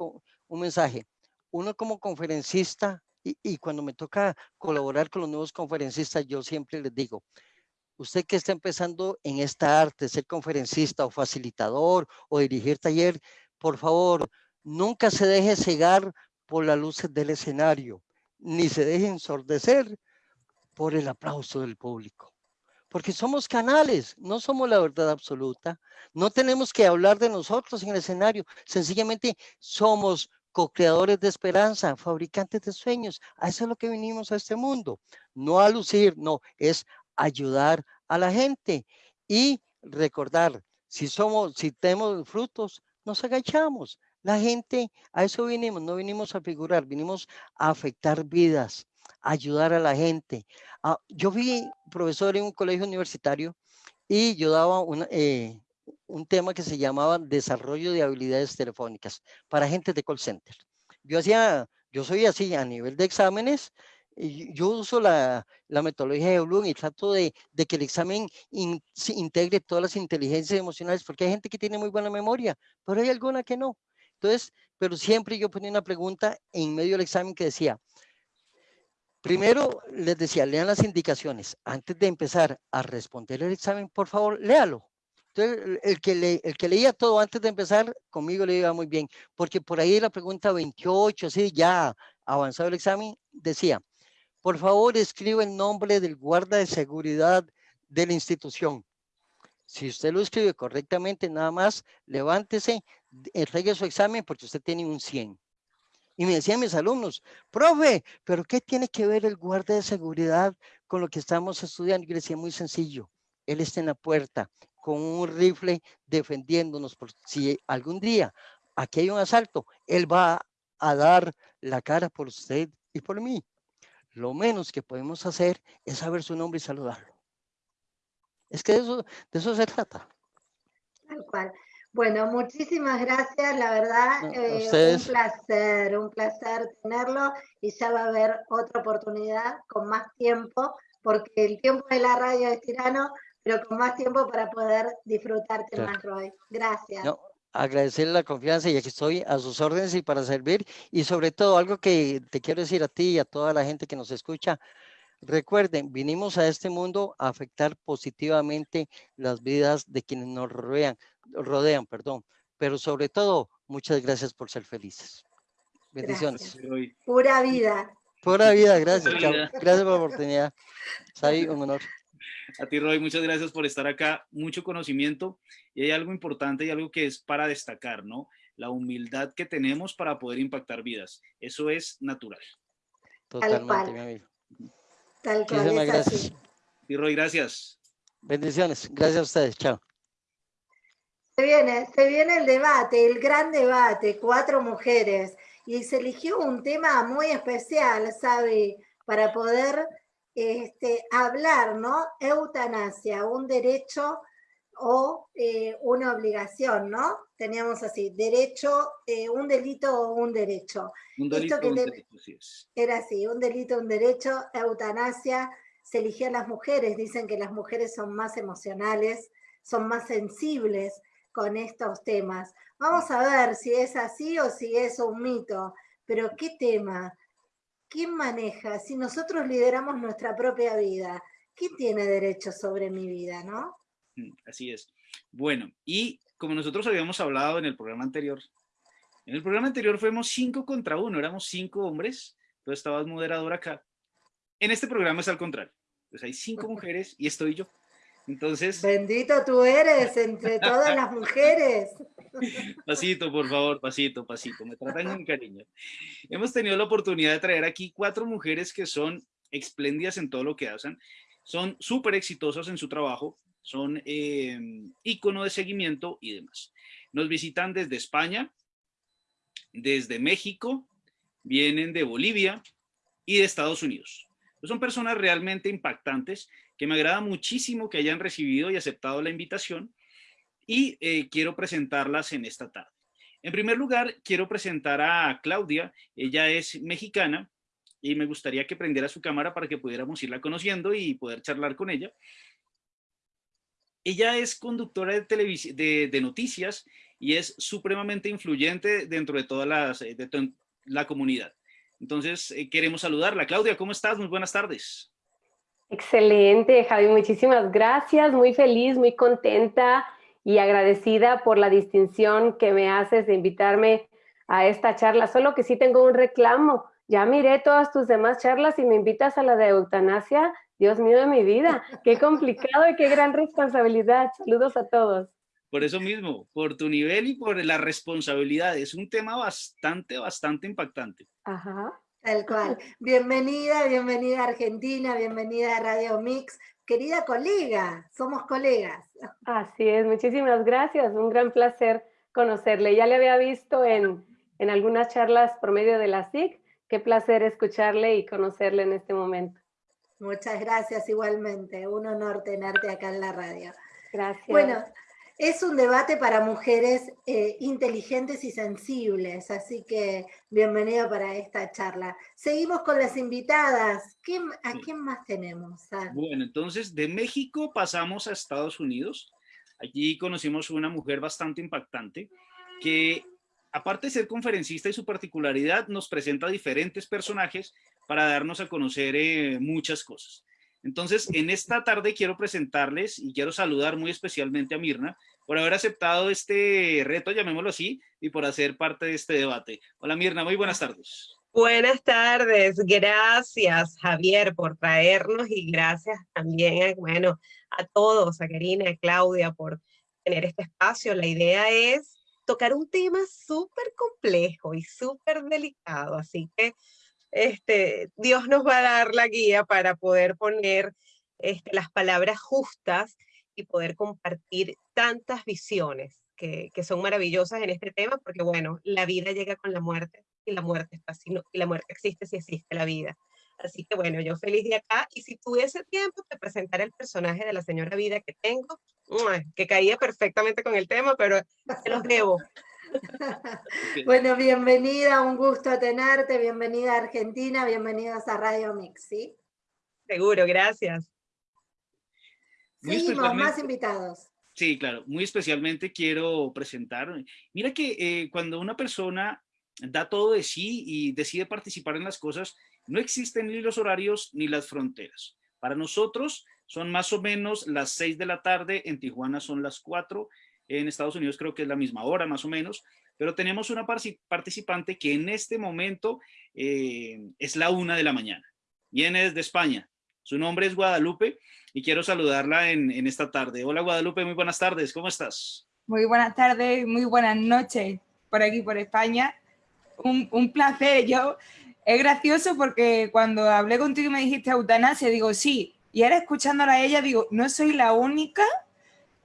un mensaje, uno como conferencista y, cuando me toca colaborar con los nuevos conferencistas, yo siempre les digo, usted que está empezando en esta arte, ser conferencista o facilitador o dirigir taller, por favor, nunca se deje cegar por las luces del escenario, ni se deje ensordecer por el aplauso del público. Porque somos canales, no somos la verdad absoluta. No tenemos que hablar de nosotros en el escenario, sencillamente somos co-creadores de esperanza, fabricantes de sueños. A eso es lo que vinimos a este mundo. No a lucir, no, es ayudar a la gente y recordar, si somos, si tenemos frutos, nos agachamos. La gente, a eso vinimos, no vinimos a figurar, vinimos a afectar vidas, ayudar a la gente. Ah, yo fui profesor en un colegio universitario y yo daba una, eh, un tema que se llamaba desarrollo de habilidades telefónicas para gente de call center. Yo hacía, yo soy así a nivel de exámenes, yo uso la, la metodología de Bloom y trato de, de que el examen integre todas las inteligencias emocionales, porque hay gente que tiene muy buena memoria, pero hay alguna que no. Entonces, pero siempre yo ponía una pregunta en medio del examen que decía, primero les decía, lean las indicaciones. Antes de empezar a responder el examen, por favor, léalo. El que, el que leía todo antes de empezar, conmigo le iba muy bien, porque por ahí la pregunta 28, así ya avanzado el examen, decía, por favor escriba el nombre del guarda de seguridad de la institución. Si usted lo escribe correctamente, nada más levántese, entregue su examen porque usted tiene un 100. Y me decían mis alumnos, profe, pero ¿qué tiene que ver el guarda de seguridad con lo que estamos estudiando? Y le decía, muy sencillo, él está en la puerta, con un rifle defendiéndonos por si algún día aquí hay un asalto, él va a dar la cara por usted y por mí. Lo menos que podemos hacer es saber su nombre y saludarlo. Es que de eso, de eso se trata. Tal cual. Bueno, muchísimas gracias, la verdad, eh, un placer, un placer tenerlo y ya va a haber otra oportunidad con más tiempo, porque el tiempo de la radio es tirano, pero con más tiempo para poder disfrutarte más, Roy. Gracias. agradecerle la confianza y aquí estoy a sus órdenes y para servir. Y sobre todo, algo que te quiero decir a ti y a toda la gente que nos escucha, recuerden, vinimos a este mundo a afectar positivamente las vidas de quienes nos rodean, rodean perdón. pero sobre todo, muchas gracias por ser felices. Bendiciones. Pura vida. Pura vida, gracias. Gracias por la oportunidad. Sai, un honor. A ti, Roy, muchas gracias por estar acá. Mucho conocimiento. Y hay algo importante y algo que es para destacar, ¿no? La humildad que tenemos para poder impactar vidas. Eso es natural. Totalmente, mi amigo. Tal cual. Muchísimas gracias. Y Roy, gracias. Bendiciones. Gracias a ustedes. Chao. Se viene, se viene el debate, el gran debate, cuatro mujeres. Y se eligió un tema muy especial, ¿sabe? Para poder este, hablar, ¿no? Eutanasia, un derecho o eh, una obligación, ¿no? Teníamos así, derecho, eh, un delito o un derecho. Un delito, un derecho, Era así, un delito, un derecho, eutanasia, se eligían las mujeres, dicen que las mujeres son más emocionales, son más sensibles con estos temas. Vamos a ver si es así o si es un mito, pero ¿qué tema? ¿Quién maneja? Si nosotros lideramos nuestra propia vida, ¿quién tiene derecho sobre mi vida, no? Mm, así es. Bueno, y como nosotros habíamos hablado en el programa anterior, en el programa anterior fuimos cinco contra uno, éramos cinco hombres, tú estabas moderador acá. En este programa es al contrario, pues hay cinco mujeres y estoy yo. Entonces... Bendito tú eres entre todas las mujeres. Pasito, por favor, pasito, pasito. Me tratan con cariño. Hemos tenido la oportunidad de traer aquí cuatro mujeres que son espléndidas en todo lo que hacen. Son súper exitosas en su trabajo. Son eh, ícono de seguimiento y demás. Nos visitan desde España, desde México, vienen de Bolivia y de Estados Unidos. Son personas realmente impactantes que me agrada muchísimo que hayan recibido y aceptado la invitación y eh, quiero presentarlas en esta tarde. En primer lugar, quiero presentar a Claudia. Ella es mexicana y me gustaría que prendiera su cámara para que pudiéramos irla conociendo y poder charlar con ella. Ella es conductora de, de, noticias y es supremamente influyente dentro de toda de la comunidad. Entonces, eh, queremos saludarla. Claudia, ¿cómo estás? Muy buenas tardes. Excelente, Javi, muchísimas gracias, muy feliz, muy contenta y agradecida por la distinción que me haces de invitarme a esta charla, solo que sí tengo un reclamo, ya miré todas tus demás charlas y me invitas a la de eutanasia, Dios mío de mi vida, qué complicado y qué gran responsabilidad, saludos a todos. Por eso mismo, por tu nivel y por la responsabilidad, es un tema bastante, bastante impactante. Ajá. Tal cual. Bienvenida, bienvenida a Argentina, bienvenida a Radio Mix. Querida colega, somos colegas. Así es, muchísimas gracias. Un gran placer conocerle. Ya le había visto en, en algunas charlas por medio de la SIC. Qué placer escucharle y conocerle en este momento. Muchas gracias igualmente. Un honor tenerte acá en la radio. Gracias. Bueno, es un debate para mujeres eh, inteligentes y sensibles, así que bienvenido para esta charla. Seguimos con las invitadas. ¿A quién más tenemos? Bueno, entonces de México pasamos a Estados Unidos. Allí conocimos una mujer bastante impactante que aparte de ser conferencista y su particularidad, nos presenta diferentes personajes para darnos a conocer eh, muchas cosas. Entonces, en esta tarde quiero presentarles y quiero saludar muy especialmente a Mirna por haber aceptado este reto, llamémoslo así, y por hacer parte de este debate. Hola Mirna, muy buenas tardes. Buenas tardes, gracias Javier por traernos y gracias también, bueno, a todos, a Karina, a Claudia por tener este espacio. La idea es tocar un tema súper complejo y súper delicado, así que este, Dios nos va a dar la guía para poder poner este, las palabras justas y poder compartir tantas visiones que, son maravillosas en este tema, porque bueno, la vida llega con la muerte y la muerte está y la muerte existe si existe la vida. Así que bueno, yo feliz de acá y si tuviese tiempo te presentaré el personaje de la señora vida que tengo, que caía perfectamente con el tema, pero se los debo. Bueno, bienvenida, un gusto tenerte, bienvenida a Argentina, bienvenidos a Radio Mix, ¿sí? Seguro, gracias. Seguimos, más invitados. Sí, claro. Muy especialmente quiero presentar. Mira que eh, cuando una persona da todo de sí y decide participar en las cosas, no existen ni los horarios ni las fronteras. Para nosotros son más o menos las seis de la tarde, en Tijuana son las cuatro, en Estados Unidos creo que es la misma hora más o menos, pero tenemos una participante que en este momento eh, es la una de la mañana. Viene desde España. Su nombre es Guadalupe y quiero saludarla en, en esta tarde. Hola Guadalupe, muy buenas tardes, ¿cómo estás? Muy buenas tardes, muy buenas noches por aquí, por España. Un, un placer, yo es gracioso porque cuando hablé contigo y me dijiste eutanasia, digo, sí, y ahora escuchándola a ella, digo, no soy la única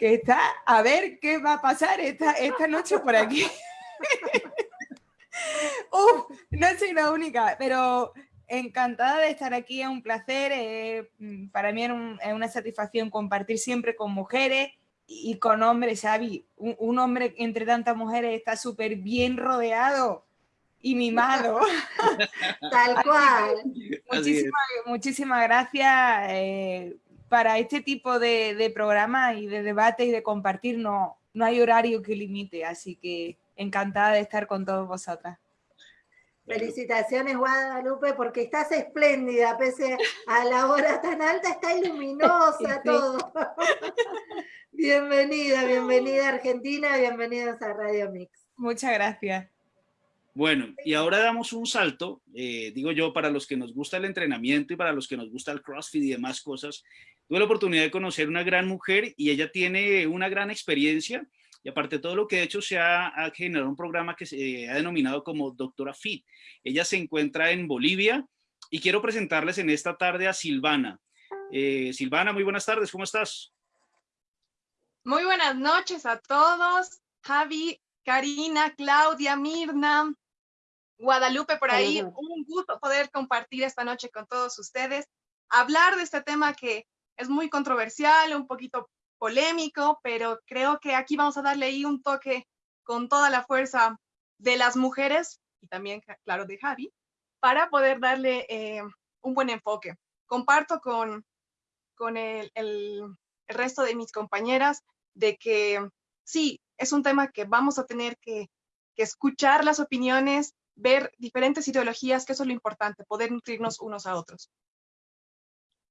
que está a ver qué va a pasar esta, esta noche por aquí. Uf, no soy la única, pero encantada de estar aquí, es un placer, eh, para mí es, una satisfacción compartir siempre con mujeres y con hombres, Xavi. Un, un hombre entre tantas mujeres está súper bien rodeado y mimado. Tal cual. Muchísimas, muchísimas gracias eh, para este tipo de, de programa y de debate y de compartir. No, no hay horario que limite, así que encantada de estar con todos vosotras. Felicitaciones Guadalupe porque estás espléndida, pese a la hora tan alta, está iluminosa todo. bienvenida, bienvenida Argentina, bienvenidos a Radio Mix. Muchas gracias. Bueno, y ahora damos un salto, eh, digo yo, para los que nos gusta el entrenamiento y para los que nos gusta el CrossFit y demás cosas. Tuve la oportunidad de conocer una gran mujer y ella tiene una gran experiencia y aparte de todo lo que ha hecho se ha, generado un programa que se ha denominado como Doctora Fit. Ella se encuentra en Bolivia y quiero presentarles en esta tarde a Silvana. Eh, Silvana, muy buenas tardes, ¿cómo estás? Muy buenas noches a todos. Javi, Karina, Claudia, Mirna, Guadalupe por ahí. Un gusto poder compartir esta noche con todos ustedes, hablar de este tema que es muy controversial, un poquito polémico, pero creo que aquí vamos a darle ahí un toque con toda la fuerza de las mujeres y también, claro, de Javi, para poder darle eh, un buen enfoque. Comparto con, con el, el resto de mis compañeras de que sí, es un tema que vamos a tener que, escuchar las opiniones, ver diferentes ideologías, que eso es lo importante, poder nutrirnos unos a otros.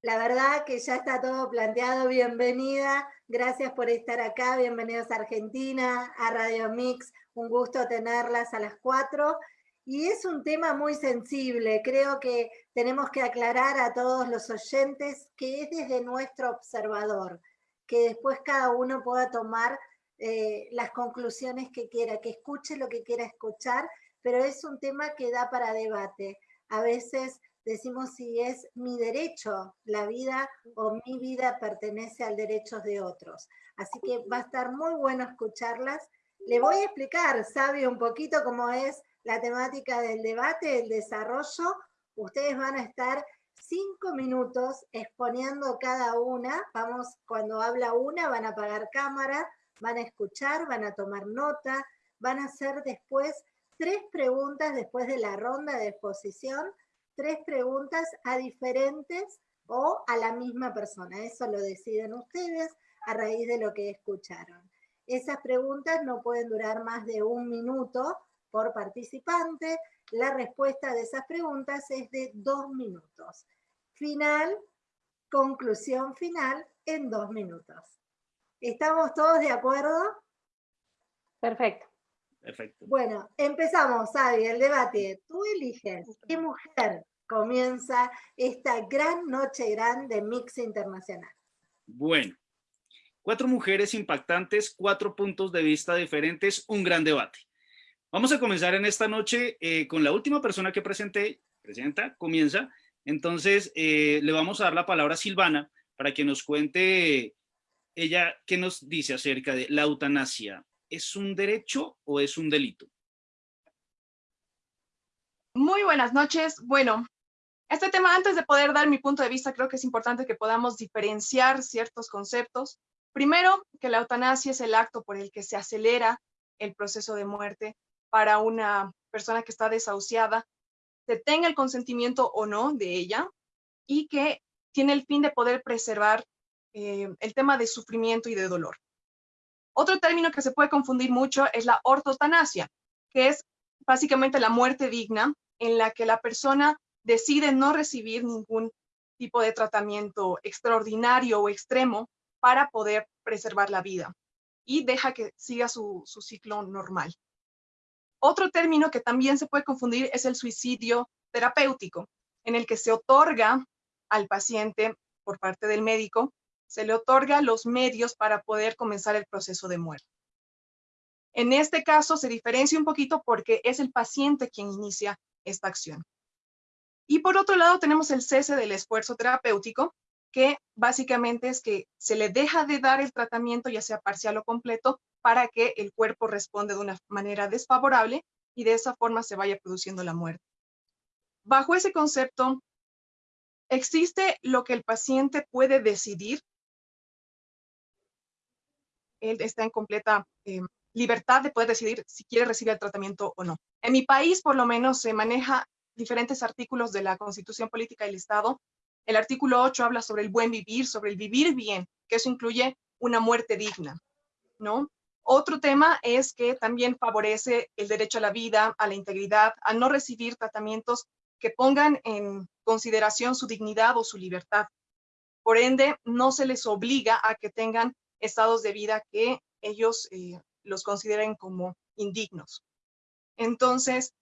La verdad que ya está todo planteado, bienvenida, gracias por estar acá, bienvenidos a Argentina, a Radio Mix, un gusto tenerlas a las cuatro. Y es un tema muy sensible, creo que tenemos que aclarar a todos los oyentes que es desde nuestro observador, que después cada uno pueda tomar eh, las conclusiones que quiera, que escuche lo que quiera escuchar, pero es un tema que da para debate. A veces decimos si es mi derecho la vida o mi vida pertenece al derecho de otros. Así que va a estar muy bueno escucharlas. Le voy a explicar, sabe un poquito cómo es la temática del debate, el desarrollo. Ustedes van a estar cinco minutos exponiendo cada una. Vamos, cuando habla una, van a apagar cámara, van a escuchar, van a tomar nota, van a hacer después tres preguntas después de la ronda de exposición, tres preguntas a diferentes o a la misma persona. Eso lo deciden ustedes a raíz de lo que escucharon. Esas preguntas no pueden durar más de un minuto por participante. La respuesta de esas preguntas es de dos minutos. Final, conclusión final en dos minutos. ¿Estamos todos de acuerdo? Perfecto. Perfecto. Bueno, empezamos, Avi, el debate. Tú eliges qué mujer comienza esta gran noche grande de Mix Internacional. Bueno, cuatro mujeres impactantes, cuatro puntos de vista diferentes, un gran debate. Vamos a comenzar en esta noche eh, con la última persona que presenté, presenta, comienza. Entonces, eh, le vamos a dar la palabra a Silvana para que nos cuente ella, ¿qué nos dice acerca de la eutanasia? ¿Es un derecho o es un delito? Muy buenas noches. Bueno, este tema, antes de poder dar mi punto de vista, creo que es importante que podamos diferenciar ciertos conceptos. Primero, que la eutanasia es el acto por el que se acelera el proceso de muerte para una persona que está desahuciada, se tenga el consentimiento o no de ella, y que tiene el fin de poder preservar eh, el tema de sufrimiento y de dolor. Otro término que se puede confundir mucho es la ortotanasia, que es básicamente la muerte digna en la que la persona decide no recibir ningún tipo de tratamiento extraordinario o extremo para poder preservar la vida y deja que siga su, su ciclo normal. Otro término que también se puede confundir es el suicidio terapéutico, en el que se otorga al paciente por parte del médico, se le otorga los medios para poder comenzar el proceso de muerte. En este caso se diferencia un poquito porque es el paciente quien inicia esta acción. Y por otro lado tenemos el cese del esfuerzo terapéutico, que básicamente es que se le deja de dar el tratamiento, ya sea parcial o completo, para que el cuerpo responda de una manera desfavorable y de esa forma se vaya produciendo la muerte. Bajo ese concepto, existe lo que el paciente puede decidir. Él está en completa eh, libertad de poder decidir si quiere recibir el tratamiento o no. En mi país, por lo menos, se maneja diferentes artículos de la Constitución Política del Estado. El artículo 8 habla sobre el buen vivir, sobre el vivir bien, que eso incluye una muerte digna, ¿no? Otro tema es que también favorece el derecho a la vida, a la integridad, a no recibir tratamientos que pongan en consideración su dignidad o su libertad. Por ende, no se les obliga a que tengan estados de vida que ellos eh, los consideren como indignos. Entonces,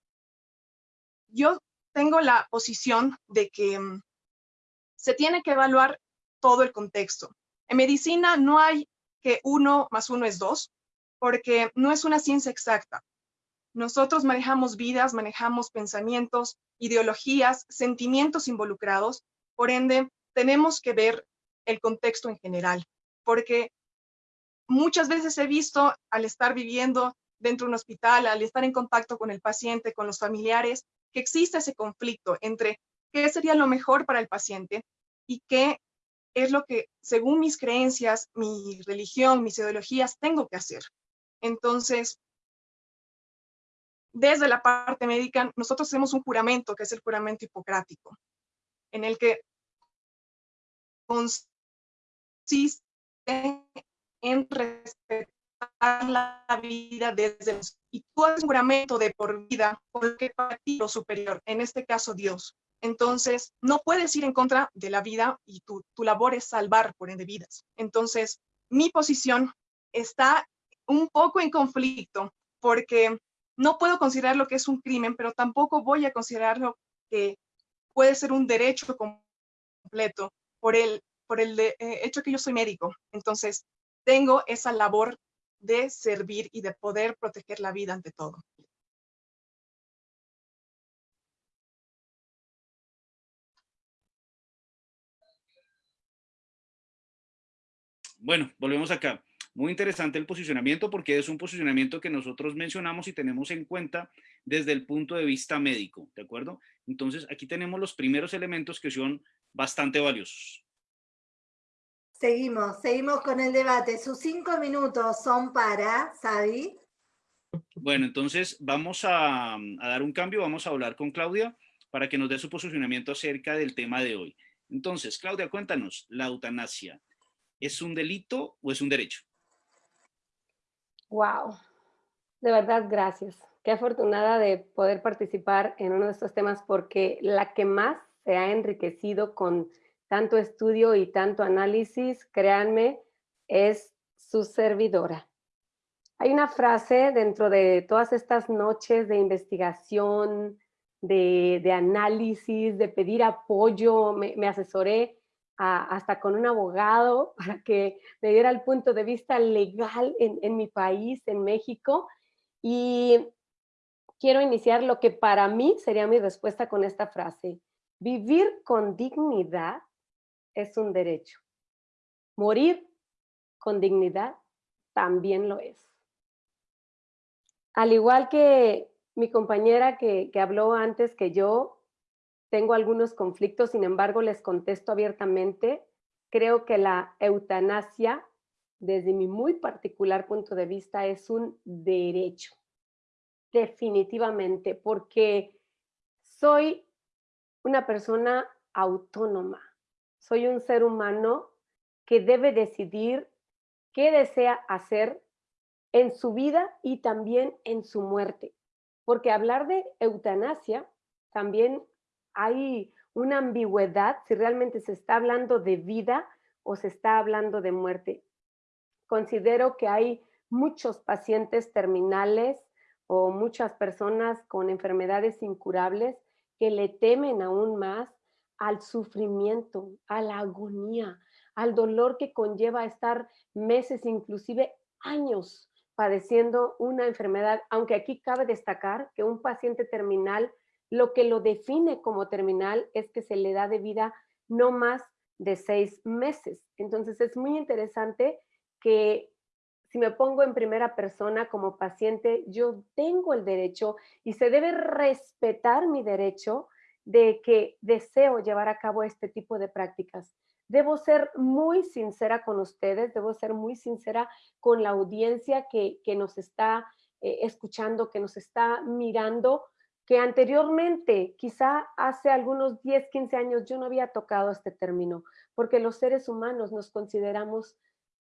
yo tengo la posición de que mm, se tiene que evaluar todo el contexto. En medicina no hay que uno más uno es dos, porque no es una ciencia exacta. Nosotros manejamos vidas, manejamos pensamientos, ideologías, sentimientos involucrados, por ende, tenemos que ver el contexto en general, porque muchas veces he visto al estar viviendo dentro de un hospital, al estar en contacto con el paciente, con los familiares, que existe ese conflicto entre qué sería lo mejor para el paciente y qué es lo que, según mis creencias, mi religión, mis ideologías, tengo que hacer. Entonces, desde la parte médica, nosotros hacemos un juramento, que es el juramento hipocrático, en el que consiste en respetar la vida desde y tú haces un juramento de por vida porque para ti lo superior, en este caso Dios. Entonces, no puedes ir en contra de la vida y tu, tu labor es salvar por ende vidas. Entonces, mi posición está un poco en conflicto porque no puedo considerar lo que es un crimen, pero tampoco voy a considerarlo que puede ser un derecho completo por el, por el eh, hecho que yo soy médico. Entonces, tengo esa labor de servir y de poder proteger la vida ante todo. Bueno, volvemos acá. Muy interesante el posicionamiento porque es un posicionamiento que nosotros mencionamos y tenemos en cuenta desde el punto de vista médico, ¿de acuerdo? Entonces, aquí tenemos los primeros elementos que son bastante valiosos. Seguimos, seguimos con el debate. Sus cinco minutos son para, Sabi. Bueno, entonces vamos a, a dar un cambio, vamos a hablar con Claudia para que nos dé su posicionamiento acerca del tema de hoy. Entonces, Claudia, cuéntanos, ¿la eutanasia es un delito o es un derecho? Wow, de verdad, gracias. Qué afortunada de poder participar en uno de estos temas porque la que más se ha enriquecido con tanto estudio y tanto análisis, créanme, es su servidora. Hay una frase dentro de todas estas noches de investigación, de, análisis, de pedir apoyo, me asesoré hasta con un abogado para que me diera el punto de vista legal en, mi país, en México. Y quiero iniciar lo que para mí sería mi respuesta con esta frase. Vivir con dignidad es un derecho. Morir con dignidad también lo es. Al igual que mi compañera que, que habló antes que yo, tengo algunos conflictos, sin embargo, les contesto abiertamente. Creo que la eutanasia, desde mi muy particular punto de vista, es un derecho. Definitivamente, porque soy una persona autónoma. Soy un ser humano que debe decidir qué desea hacer en su vida y también en su muerte. Porque hablar de eutanasia también hay una ambigüedad si realmente se está hablando de vida o se está hablando de muerte. Considero que hay muchos pacientes terminales o muchas personas con enfermedades incurables que le temen aún más al sufrimiento, a la agonía, al dolor que conlleva estar meses, inclusive años padeciendo una enfermedad, aunque aquí cabe destacar que un paciente terminal, lo que lo define como terminal es que se le da de vida no más de seis meses. Entonces es muy interesante que si me pongo en primera persona como paciente, yo tengo el derecho y se debe respetar mi derecho de que deseo llevar a cabo este tipo de prácticas. Debo ser muy sincera con ustedes, debo ser muy sincera con la audiencia que, nos está eh, escuchando, que nos está mirando, que anteriormente, quizá hace algunos 10, 15 años, yo no había tocado este término, porque los seres humanos nos consideramos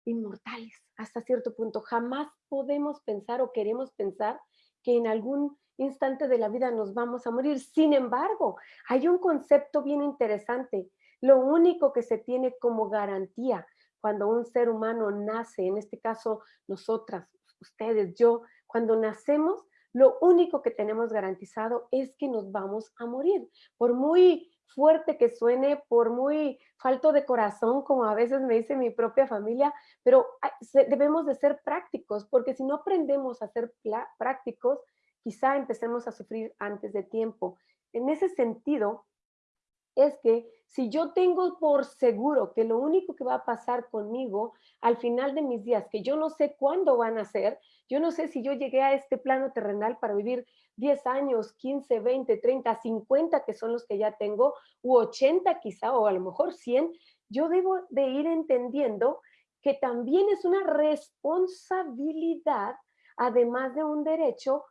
inmortales hasta cierto punto. Jamás podemos pensar o queremos pensar que en algún instante de la vida nos vamos a morir. Sin embargo, hay un concepto bien interesante lo único que se tiene como garantía cuando un ser humano nace, en este caso nosotras, ustedes, yo, cuando nacemos, lo único que tenemos garantizado es que nos vamos a morir. Por muy fuerte que suene, por muy falto de corazón, como a veces me dice mi propia familia, pero debemos de ser prácticos, porque si no aprendemos a ser prácticos, quizá empecemos a sufrir antes de tiempo. En ese sentido, es que si yo tengo por seguro que lo único que va a pasar conmigo al final de mis días, que yo no sé cuándo van a ser, yo no sé si yo llegué a este plano terrenal para vivir 10 años, 15, 20, 30, 50, que son los que ya tengo, u 80 quizá, o a lo mejor 100, yo debo de ir entendiendo que también es una responsabilidad, además de un derecho,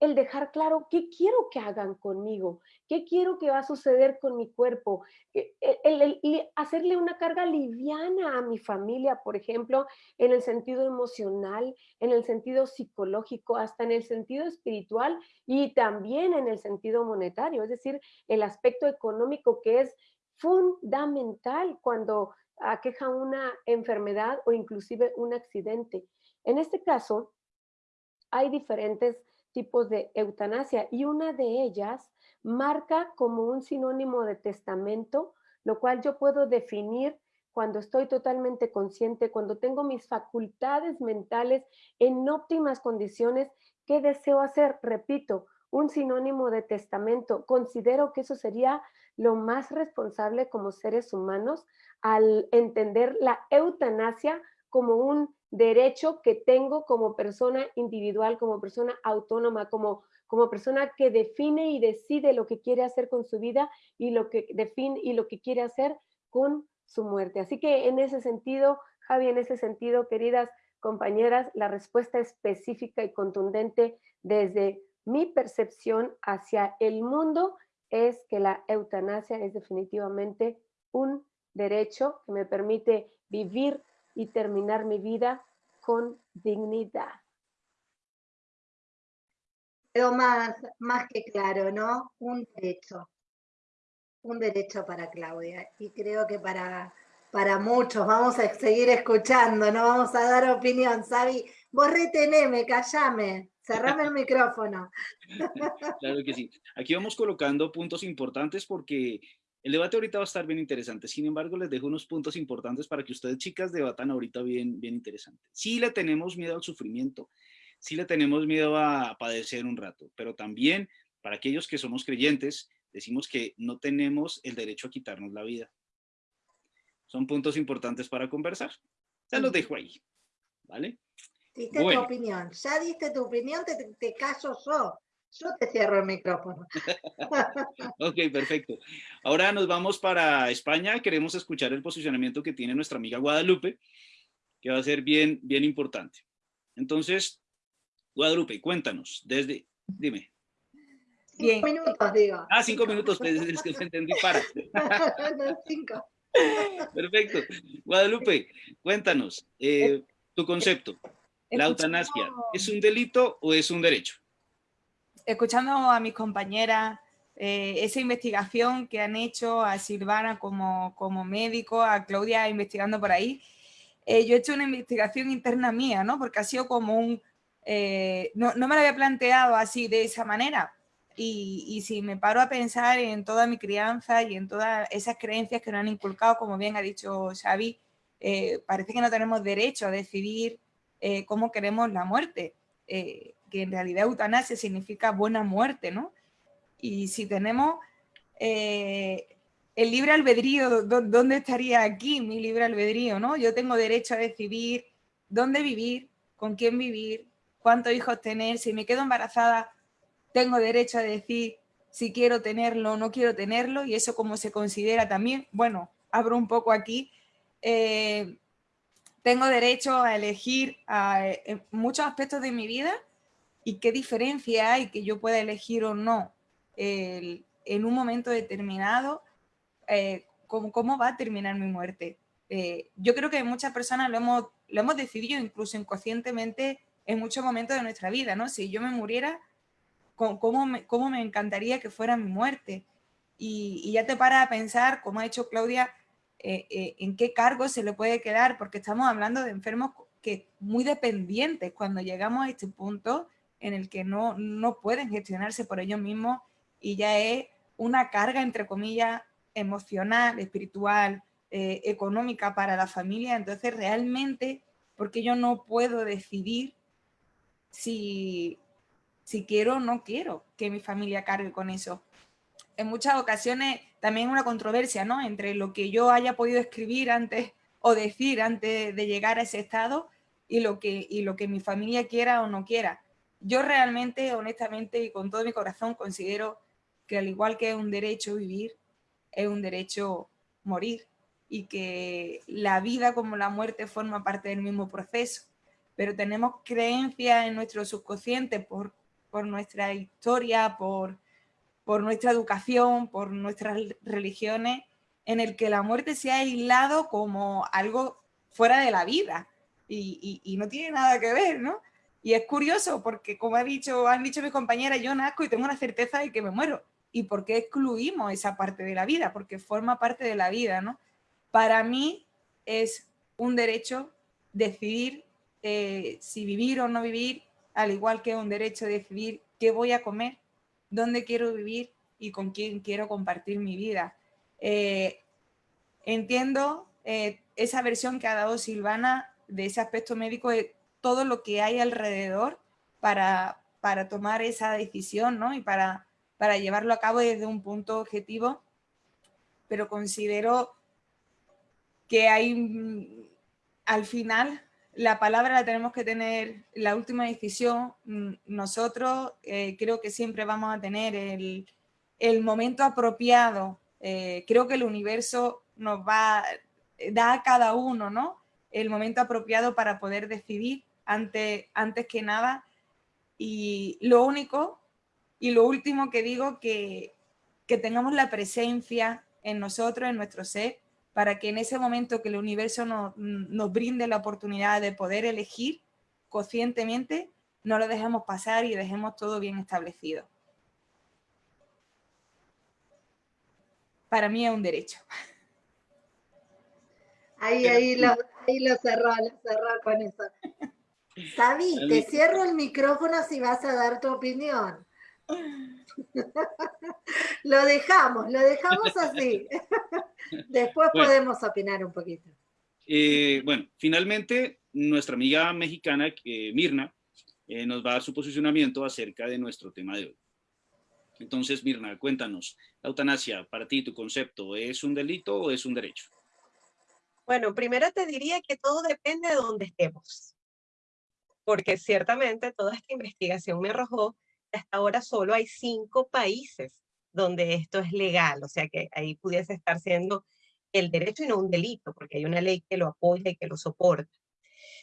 el dejar claro qué quiero que hagan conmigo, qué quiero que va a suceder con mi cuerpo, eh, el, hacerle una carga liviana a mi familia, por ejemplo, en el sentido emocional, en el sentido psicológico, hasta en el sentido espiritual y también en el sentido monetario, es decir, el aspecto económico que es fundamental cuando aqueja una enfermedad o inclusive un accidente. En este caso, hay diferentes tipos de eutanasia y una de ellas marca como un sinónimo de testamento, lo cual yo puedo definir cuando estoy totalmente consciente, cuando tengo mis facultades mentales en óptimas condiciones, ¿qué deseo hacer? Repito, un sinónimo de testamento. Considero que eso sería lo más responsable como seres humanos al entender la eutanasia como un derecho que tengo como persona individual, como persona autónoma, como, como persona que define y decide lo que quiere hacer con su vida y lo que define y lo que quiere hacer con su muerte. Así que en ese sentido, Javi, en ese sentido, queridas compañeras, la respuesta específica y contundente desde mi percepción hacia el mundo es que la eutanasia es definitivamente un derecho que me permite vivir y terminar mi vida con dignidad. Quedó más, más que claro, ¿no? Un derecho. Un derecho para Claudia. Y creo que para, para muchos vamos a seguir escuchando, no vamos a dar opinión. Sabi, vos reteneme, callame, cerrame el micrófono. Claro que sí. Aquí vamos colocando puntos importantes porque el debate ahorita va a estar bien interesante, sin embargo les dejo unos puntos importantes para que ustedes chicas debatan ahorita bien, bien interesante. Sí le tenemos miedo al sufrimiento, sí le tenemos miedo a padecer un rato, pero también para aquellos que somos creyentes, decimos que no tenemos el derecho a quitarnos la vida. Son puntos importantes para conversar. Ya los dejo ahí, ¿vale? Diste tu opinión, ya diste tu opinión, te, te callo yo. Yo te cierro el micrófono. ok, perfecto. Ahora nos vamos para España. Queremos escuchar el posicionamiento que tiene nuestra amiga Guadalupe, que va a ser bien, bien importante. Entonces, Guadalupe, cuéntanos, desde, dime. Cinco minutos, digo. Ah, cinco minutos, pues, es que entendí para. no, cinco. Perfecto. Guadalupe, cuéntanos, eh, tu concepto. ¿La eutanasia es un delito o es un derecho? Escuchando a mis compañeras, eh, esa investigación que han hecho a Silvana como, como médico, a Claudia investigando por ahí, eh, yo he hecho una investigación interna mía, ¿no? Porque ha sido como un... Eh, no, no, me lo había planteado así, de esa manera. Y, y, si me paro a pensar en toda mi crianza y en todas esas creencias que nos han inculcado, como bien ha dicho Xavi, parece que no tenemos derecho a decidir eh, cómo queremos la muerte, eh, que en realidad eutanasia significa buena muerte, ¿no? Y si tenemos eh, el libre albedrío, ¿dónde estaría aquí mi libre albedrío, no? Yo tengo derecho a decidir dónde vivir, con quién vivir, cuántos hijos tener, si me quedo embarazada, tengo derecho a decir si quiero tenerlo o no quiero tenerlo, y eso como se considera también, bueno, abro un poco aquí, tengo derecho a elegir eh, muchos aspectos de mi vida y qué diferencia hay que yo pueda elegir o no en un momento determinado eh, cómo, va a terminar mi muerte. Eh, yo creo que muchas personas lo hemos, lo hemos decidido incluso inconscientemente en muchos momentos de nuestra vida, ¿no? Si yo me muriera, ¿cómo me, cómo me encantaría que fuera mi muerte? Y, y ya te para a pensar, como ha hecho Claudia, eh, eh, en qué cargo se le puede quedar, porque estamos hablando de enfermos que muy dependientes cuando llegamos a este punto en el que no, no pueden gestionarse por ellos mismos y ya es una carga, entre comillas, emocional, espiritual, eh, económica para la familia. Entonces, realmente, porque yo no puedo decidir si, si quiero o no quiero que mi familia cargue con eso. En muchas ocasiones también una controversia, ¿no? Entre lo que yo haya podido escribir antes o decir antes de llegar a ese estado y lo que, y lo que mi familia quiera o no quiera. Yo realmente, honestamente y con todo mi corazón considero que al igual que es un derecho vivir, es un derecho morir y que la vida como la muerte forma parte del mismo proceso. Pero tenemos creencias en nuestro subconsciente por, por nuestra historia, por, por nuestra educación, por nuestras religiones, en el que la muerte se ha aislado como algo fuera de la vida y, no tiene nada que ver, ¿no? Y es curioso porque, como ha dicho, han dicho mis compañeras, yo nazco y tengo una certeza de que me muero. ¿Y por qué excluimos esa parte de la vida? Porque forma parte de la vida, ¿no? Para mí es un derecho decidir eh, si vivir o no vivir, al igual que un derecho decidir qué voy a comer, dónde quiero vivir y con quién quiero compartir mi vida. Eh, entiendo eh, esa versión que ha dado Silvana de ese aspecto médico todo lo que hay alrededor para, para tomar esa decisión ¿no? y para, para llevarlo a cabo desde un punto objetivo, pero considero que hay mm, al final la palabra la tenemos que tener, la última decisión, mm, nosotros eh, creo que siempre vamos a tener el, el momento apropiado. Eh, creo que el universo nos va, da a cada uno, ¿no? El momento apropiado para poder decidir antes, antes que nada. Y lo único y lo último que digo que, que tengamos la presencia en nosotros, en nuestro ser, para que en ese momento que el universo nos, nos brinde la oportunidad de poder elegir conscientemente, no lo dejemos pasar y dejemos todo bien establecido. Para mí es un derecho. Ahí, ahí lo, ahí lo cerró, lo cerró con eso. Sabi, te cierro el micrófono si vas a dar tu opinión. lo dejamos, lo dejamos así. Después podemos opinar un poquito. Eh, bueno, finalmente, nuestra amiga mexicana, eh, Mirna, eh, nos va a dar su posicionamiento acerca de nuestro tema de hoy. Entonces, Mirna, cuéntanos, la eutanasia, para ti, tu concepto, ¿es un delito o es un derecho? Bueno, primero te diría que todo depende de dónde estemos, porque ciertamente toda esta investigación me arrojó hasta ahora solo hay cinco países donde esto es legal, o sea que ahí pudiese estar siendo el derecho y no un delito, porque hay una ley que lo apoya y que lo soporta.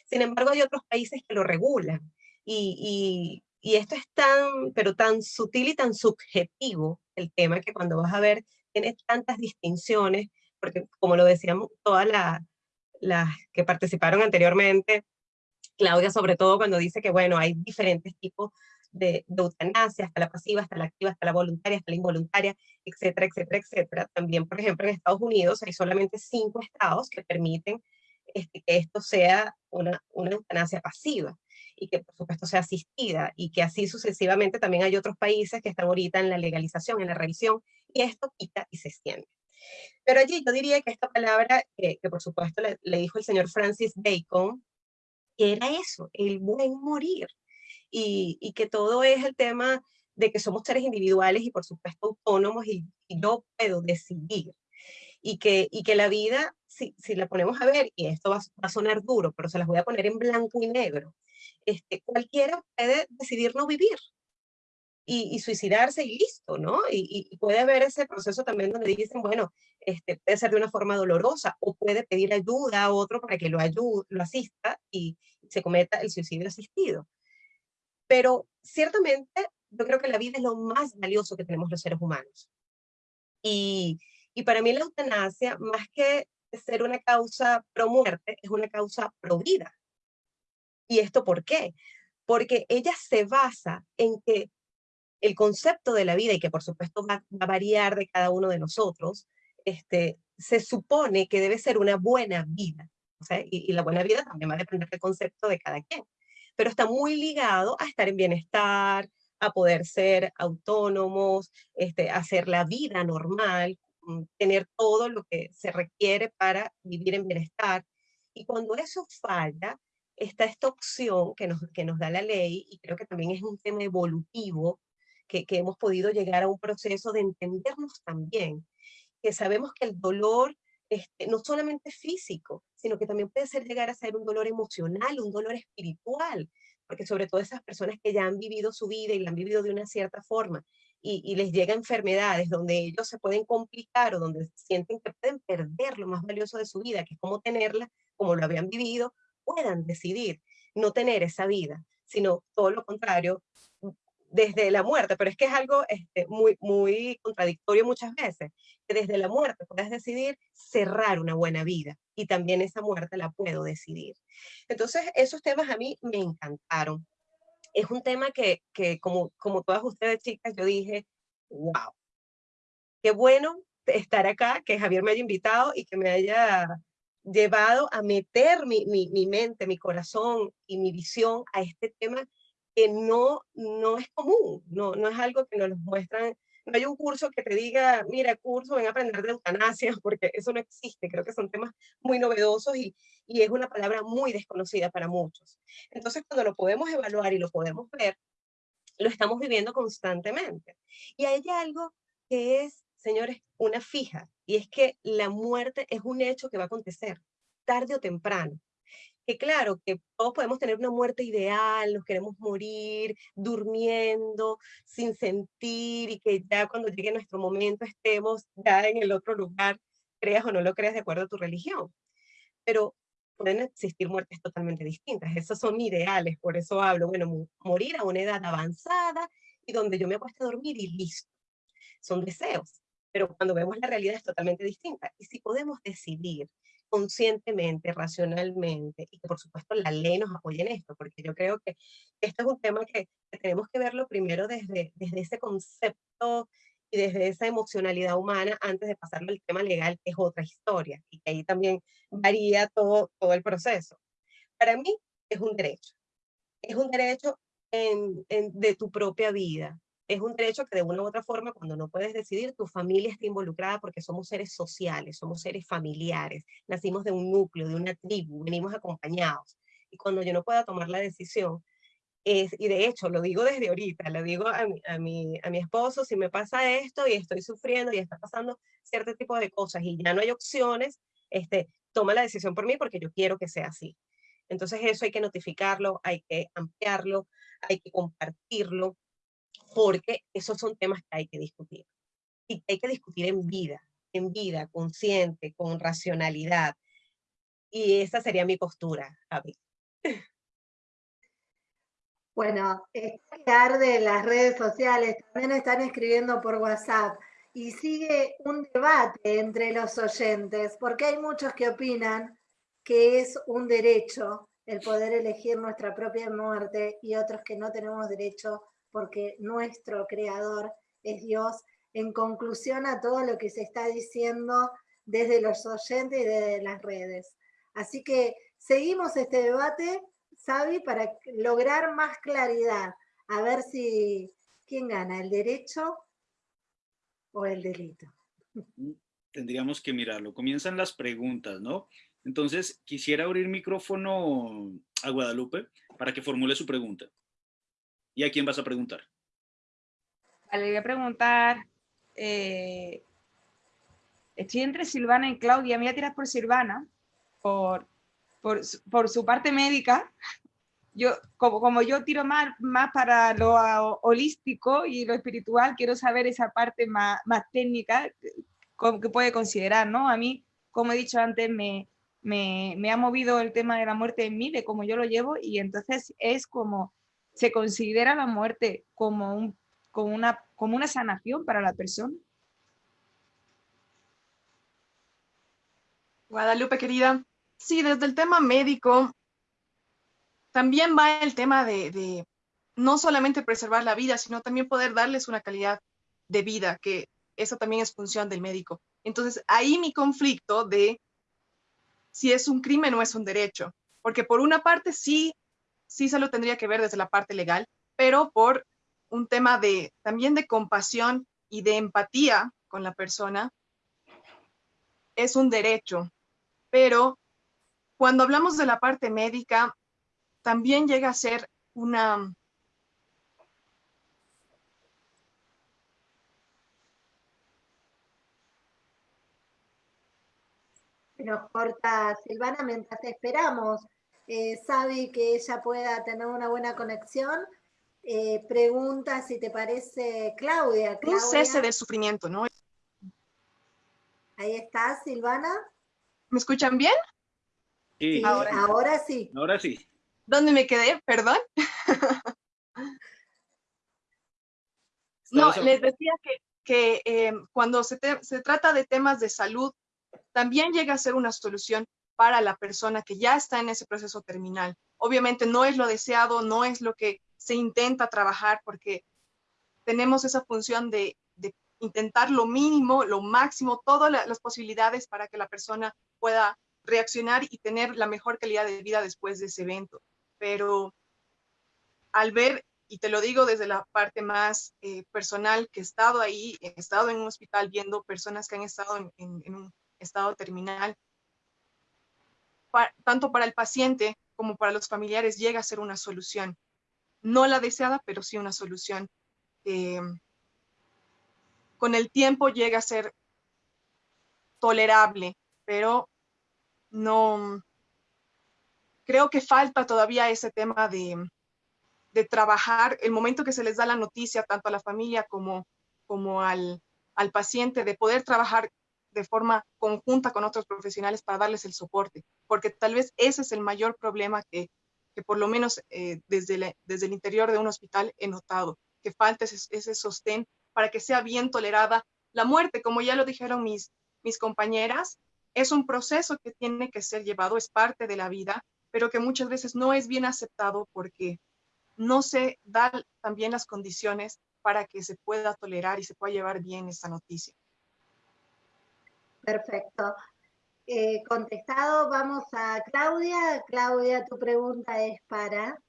Sin embargo, hay otros países que lo regulan y, esto es tan, pero tan sutil y tan subjetivo el tema que cuando vas a ver tiene tantas distinciones, porque como lo decíamos todas las que participaron anteriormente, Claudia sobre todo cuando dice que, bueno, hay diferentes tipos de, eutanasia, hasta la pasiva, hasta la activa, hasta la voluntaria, hasta la involuntaria, etcétera, etcétera, etcétera. También, por ejemplo, en Estados Unidos hay solamente cinco estados que permiten este, que esto sea una, una eutanasia pasiva y que por supuesto sea asistida y que así sucesivamente también hay otros países que están ahorita en la legalización, en la revisión y esto quita y se extiende. Pero allí yo diría que esta palabra, que por supuesto le, dijo el señor Francis Bacon, que era eso, el buen morir y, que todo es el tema de que somos seres individuales y por supuesto autónomos y, yo puedo decidir. Y que, y que la vida, si, si la ponemos a ver, y esto va, a sonar duro, pero se las voy a poner en blanco y negro, este, cualquiera puede decidir no vivir y, suicidarse y listo, ¿no? Y, puede haber ese proceso también donde dicen, bueno, este, puede ser de una forma dolorosa o puede pedir ayuda a otro para que lo ayude, lo asista y se cometa el suicidio asistido. Pero ciertamente yo creo que la vida es lo más valioso que tenemos los seres humanos. Y, y para mí la eutanasia, más que ser una causa pro muerte, es una causa pro vida. ¿Y esto por qué? Porque ella se basa en que el concepto de la vida, y que por supuesto va, a variar de cada uno de nosotros, este, se supone que debe ser una buena vida. y, la buena vida también va a depender del concepto de cada quien pero está muy ligado a estar en bienestar, a poder ser autónomos, este, hacer la vida normal, mm, tener todo lo que se requiere para vivir en bienestar. Y cuando eso falla, está esta opción que nos, que nos da la ley, y creo que también es un tema evolutivo, que, hemos podido llegar a un proceso de entendernos también, que sabemos que el dolor este, no solamente físico, sino que también puede ser llegar a ser un dolor emocional, un dolor espiritual, porque sobre todo esas personas que ya han vivido su vida y la han vivido de una cierta forma y, les llega enfermedades donde ellos se pueden complicar o donde sienten que pueden perder lo más valioso de su vida, que es como tenerla, como lo habían vivido, puedan decidir no tener esa vida, sino todo lo contrario, desde la muerte, pero es que es algo este, muy, muy contradictorio muchas veces, que desde la muerte puedes decidir cerrar una buena vida y también esa muerte la puedo decidir. Entonces, esos temas a mí me encantaron. Es un tema que, que como, como todas ustedes chicas, yo dije, wow, qué bueno estar acá, que Javier me haya invitado y que me haya llevado a meter mi, mi, mi mente, mi corazón y mi visión a este tema que no, no es común, no, no es algo que nos muestran, no hay un curso que te diga, mira, curso, ven a aprender de eutanasia, porque eso no existe, creo que son temas muy novedosos y, y es una palabra muy desconocida para muchos. Entonces, cuando lo podemos evaluar y lo podemos ver, lo estamos viviendo constantemente. Y hay algo que es, señores, una fija, y es que la muerte es un hecho que va a acontecer, tarde o temprano que claro, que todos podemos tener una muerte ideal, nos queremos morir durmiendo, sin sentir, y que ya cuando llegue nuestro momento estemos ya en el otro lugar, creas o no lo creas de acuerdo a tu religión. Pero pueden existir muertes totalmente distintas, esos son ideales, por eso hablo, bueno, morir a una edad avanzada y donde yo me acuesto a dormir y listo. Son deseos, pero cuando vemos la realidad es totalmente distinta. Y si podemos decidir conscientemente, racionalmente, y que por supuesto la ley nos apoye en esto, porque yo creo que esto es un tema que, tenemos que verlo primero desde, desde ese concepto y desde esa emocionalidad humana antes de pasarlo al tema legal, que es otra historia, y que ahí también varía todo, todo el proceso. Para mí es un derecho, es un derecho en, de tu propia vida, es un derecho que de una u otra forma, cuando no puedes decidir, tu familia está involucrada porque somos seres sociales, somos seres familiares, nacimos de un núcleo, de una tribu, venimos acompañados. Y cuando yo no pueda tomar la decisión, y de hecho lo digo desde ahorita, lo digo a mi, a, mi, a mi esposo, si me pasa esto y estoy sufriendo y está pasando cierto tipo de cosas y ya no hay opciones, este, toma la decisión por mí porque yo quiero que sea así. Entonces eso hay que notificarlo, hay que ampliarlo, hay que compartirlo, porque esos son temas que hay que discutir. Y que hay que discutir en vida, en vida, consciente, con racionalidad. Y esa sería mi postura, Javi. Bueno, estar de las redes sociales, también están escribiendo por WhatsApp y sigue un debate entre los oyentes, porque hay muchos que opinan que es un derecho el poder elegir nuestra propia muerte y otros que no tenemos derecho porque nuestro creador es Dios. En conclusión a todo lo que se está diciendo desde los oyentes y desde las redes. Así que seguimos este debate, Sabi, para lograr más claridad. A ver si, ¿quién gana? ¿El derecho o el delito? Tendríamos que mirarlo. Comienzan las preguntas, ¿no? Entonces, quisiera abrir micrófono a Guadalupe para que formule su pregunta. ¿Y a quién vas a preguntar? Vale, voy a preguntar, eh, estoy entre Silvana y Claudia, me voy a tirar por Silvana, por, por, por su parte médica. Yo, como, como yo tiro más, más para lo holístico y lo espiritual, quiero saber esa parte más, más técnica que puede considerar, ¿no? A mí, como he dicho antes, me, me, me ha movido el tema de la muerte en mí, de cómo yo lo llevo, y entonces es como se considera la muerte como, un, como, una, como una sanación para la persona. Guadalupe, querida. Sí, desde el tema médico, también va el tema de, de, no solamente preservar la vida, sino también poder darles una calidad de vida, que eso también es función del médico. Entonces, ahí mi conflicto de si es un crimen o es un derecho, porque por una parte sí sí se lo tendría que ver desde la parte legal, pero por un tema de también de compasión y de empatía con la persona, es un derecho. Pero cuando hablamos de la parte médica, también llega a ser una... Nos corta Silvana mientras esperamos eh, sabe que ella pueda tener una buena conexión. Eh, pregunta si te parece Claudia. Un cese del sufrimiento, ¿no? Ahí está, Silvana. ¿Me escuchan bien? Sí. ahora, sí. Ahora sí. ¿Dónde me quedé? Perdón. no, les decía que, eh, cuando se, se trata de temas de salud, también llega a ser una solución para la persona que ya está en ese proceso terminal. Obviamente no es lo deseado, no es lo que se intenta trabajar porque tenemos esa función de, intentar lo mínimo, lo máximo, todas las posibilidades para que la persona pueda reaccionar y tener la mejor calidad de vida después de ese evento. Pero al ver, y te lo digo desde la parte más eh, personal, que he estado ahí, he estado en un hospital viendo personas que han estado en un estado terminal, tanto para el paciente como para los familiares llega a ser una solución. No la deseada, pero sí una solución. Eh, con el tiempo llega a ser tolerable, pero no, creo que falta todavía ese tema de, de, trabajar el momento que se les da la noticia, tanto a la familia como, como al, al paciente, de poder trabajar de forma conjunta con otros profesionales para darles el soporte, porque tal vez ese es el mayor problema que, que por lo menos eh, desde, desde el interior de un hospital he notado, que falta ese, ese, sostén para que sea bien tolerada la muerte, como ya lo dijeron mis, mis compañeras, es un proceso que tiene que ser llevado, es parte de la vida, pero que muchas veces no es bien aceptado porque no se dan también las condiciones para que se pueda tolerar y se pueda llevar bien esta noticia. Perfecto. Eh, contestado, vamos a Claudia. Claudia, tu pregunta es para...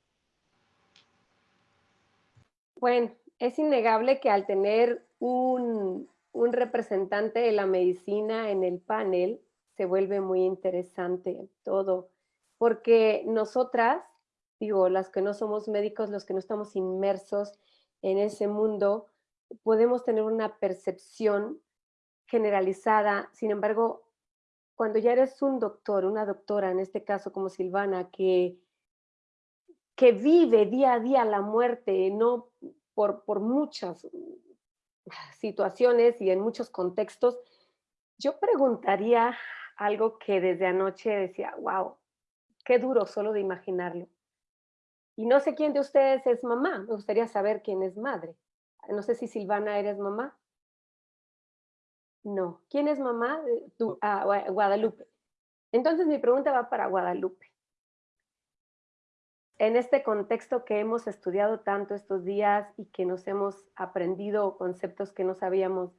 Bueno, es innegable que al tener un, un representante de la medicina en el panel, se vuelve muy interesante todo, porque nosotras, digo, las que no somos médicos, los que no estamos inmersos en ese mundo, podemos tener una percepción generalizada. Sin embargo, cuando ya eres un doctor, una doctora, en este caso como Silvana, que, que vive día a día la muerte, no por, por muchas situaciones y en muchos contextos, yo preguntaría algo que desde anoche decía, wow, qué duro solo de imaginarlo. Y no sé quién de ustedes es mamá, me gustaría saber quién es madre. No sé si Silvana eres mamá. No. ¿Quién es mamá? Tú, ah, Guadalupe. Entonces mi pregunta va para Guadalupe. en este contexto que hemos estudiado tanto estos días y que nos hemos aprendido conceptos que no sabíamos,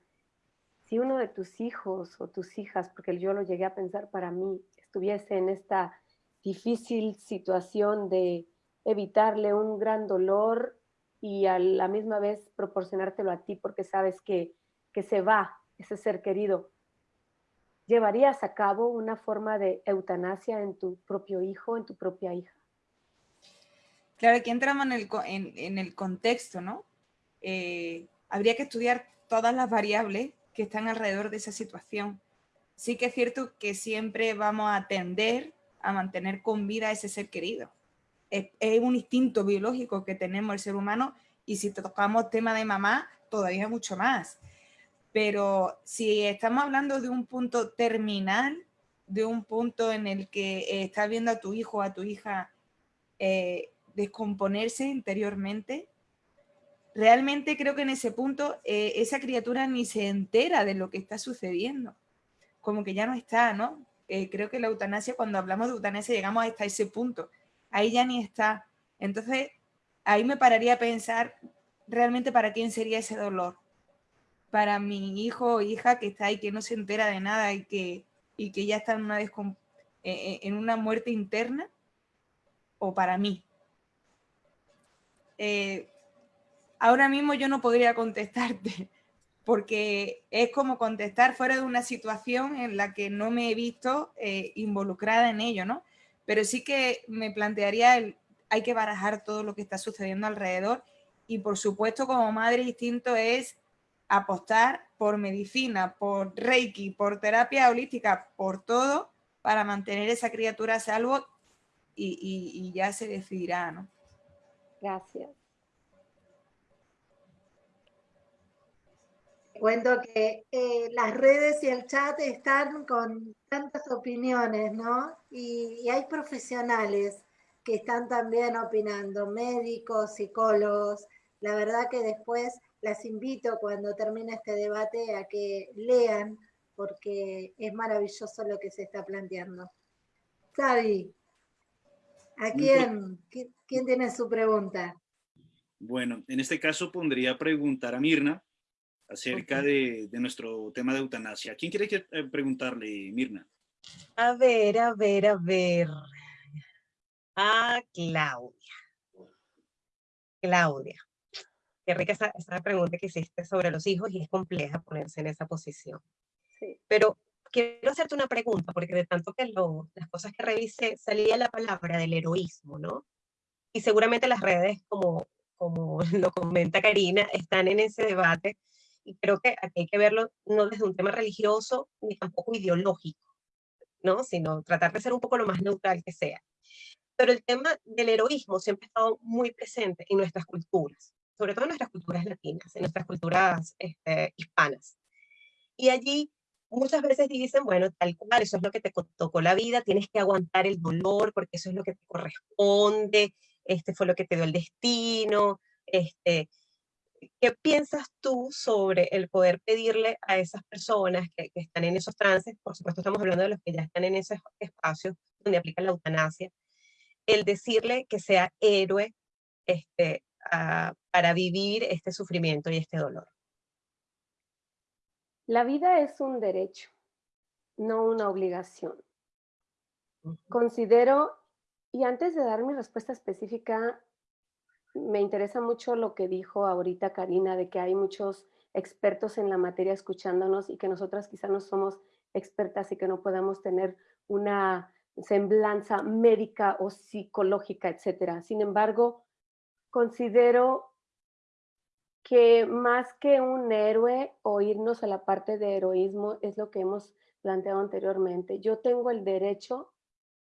si uno de tus hijos o tus hijas, porque yo lo llegué a pensar para mí, estuviese en esta difícil situación de evitarle un gran dolor y a la misma vez proporcionártelo a ti porque sabes que, que se va ese ser querido, ¿llevarías a cabo una forma de eutanasia en tu propio hijo, en tu propia hija? Claro, aquí entramos en el, en, el contexto, ¿no? Eh, habría que estudiar todas las variables que están alrededor de esa situación. Sí que es cierto que siempre vamos a tender a mantener con vida a ese ser querido. Es, es, un instinto biológico que tenemos el ser humano y si tocamos tema de mamá, todavía mucho más. Pero si estamos hablando de un punto terminal, de un punto en el que estás viendo a tu hijo o a tu hija eh, descomponerse interiormente, realmente creo que en ese punto eh, esa criatura ni se entera de lo que está sucediendo, como que ya no está, ¿no? Eh, creo que la eutanasia, cuando hablamos de eutanasia llegamos hasta ese punto, ahí ya ni está. Entonces, ahí me pararía a pensar realmente para quién sería ese dolor. Para mi hijo o hija que está ahí, que no se entera de nada y que, y que ya está en una, eh, en una muerte interna, o para mí. Eh, ahora mismo yo no podría contestarte, porque es como contestar fuera de una situación en la que no me he visto eh, involucrada en ello, ¿no? Pero sí que me plantearía, el, hay que barajar todo lo que está sucediendo alrededor y por supuesto como madre instinto es apostar por medicina, por reiki, por terapia holística, por todo para mantener esa criatura a salvo y, y ya se decidirá, ¿no? Gracias. Cuento que eh, las redes y el chat están con tantas opiniones, ¿no? Y, y, hay profesionales que están también opinando, médicos, psicólogos. La verdad que después las invito cuando termine este debate a que lean, porque es maravilloso lo que se está planteando. Xavi, ¿A quién? ¿Quién tiene su pregunta? Bueno, en este caso pondría a preguntar a Mirna acerca de, nuestro tema de eutanasia. ¿Quién quiere eh, preguntarle, Mirna? A ver, a ver, a ver. A Claudia. Claudia. Qué rica esa, esa pregunta que hiciste sobre los hijos y es compleja ponerse en esa posición. Sí. Pero quiero hacerte una pregunta, porque de tanto que las cosas que revisé salía la palabra del heroísmo, ¿no? Y seguramente las redes, como, como lo comenta Karina, están en ese debate y creo que aquí hay que verlo no desde un tema religioso ni tampoco ideológico, ¿no? Sino tratar de ser un poco lo más neutral que sea. Pero el tema del heroísmo siempre ha estado muy presente en nuestras culturas, sobre todo en nuestras culturas latinas, en nuestras culturas este, hispanas. Y allí muchas veces dicen, bueno, tal cual, eso es lo que te tocó la vida, tienes que aguantar el dolor porque eso es lo que te corresponde, este fue lo que te dio el destino, este, ¿qué piensas tú sobre el poder pedirle a esas personas que, que, están en esos trances, por supuesto estamos hablando de los que ya están en esos espacios donde aplican la eutanasia, el decirle que sea héroe este, a, para vivir este sufrimiento y este dolor? La vida es un derecho, no una obligación. Considero, y antes de dar mi respuesta específica, me interesa mucho lo que dijo ahorita Karina, de que hay muchos expertos en la materia escuchándonos y que nosotras quizás no somos expertas y que no podamos tener una semblanza médica o psicológica, etcétera. Sin embargo, considero que más que un héroe o irnos a la parte de heroísmo es lo que hemos planteado anteriormente. Yo tengo el derecho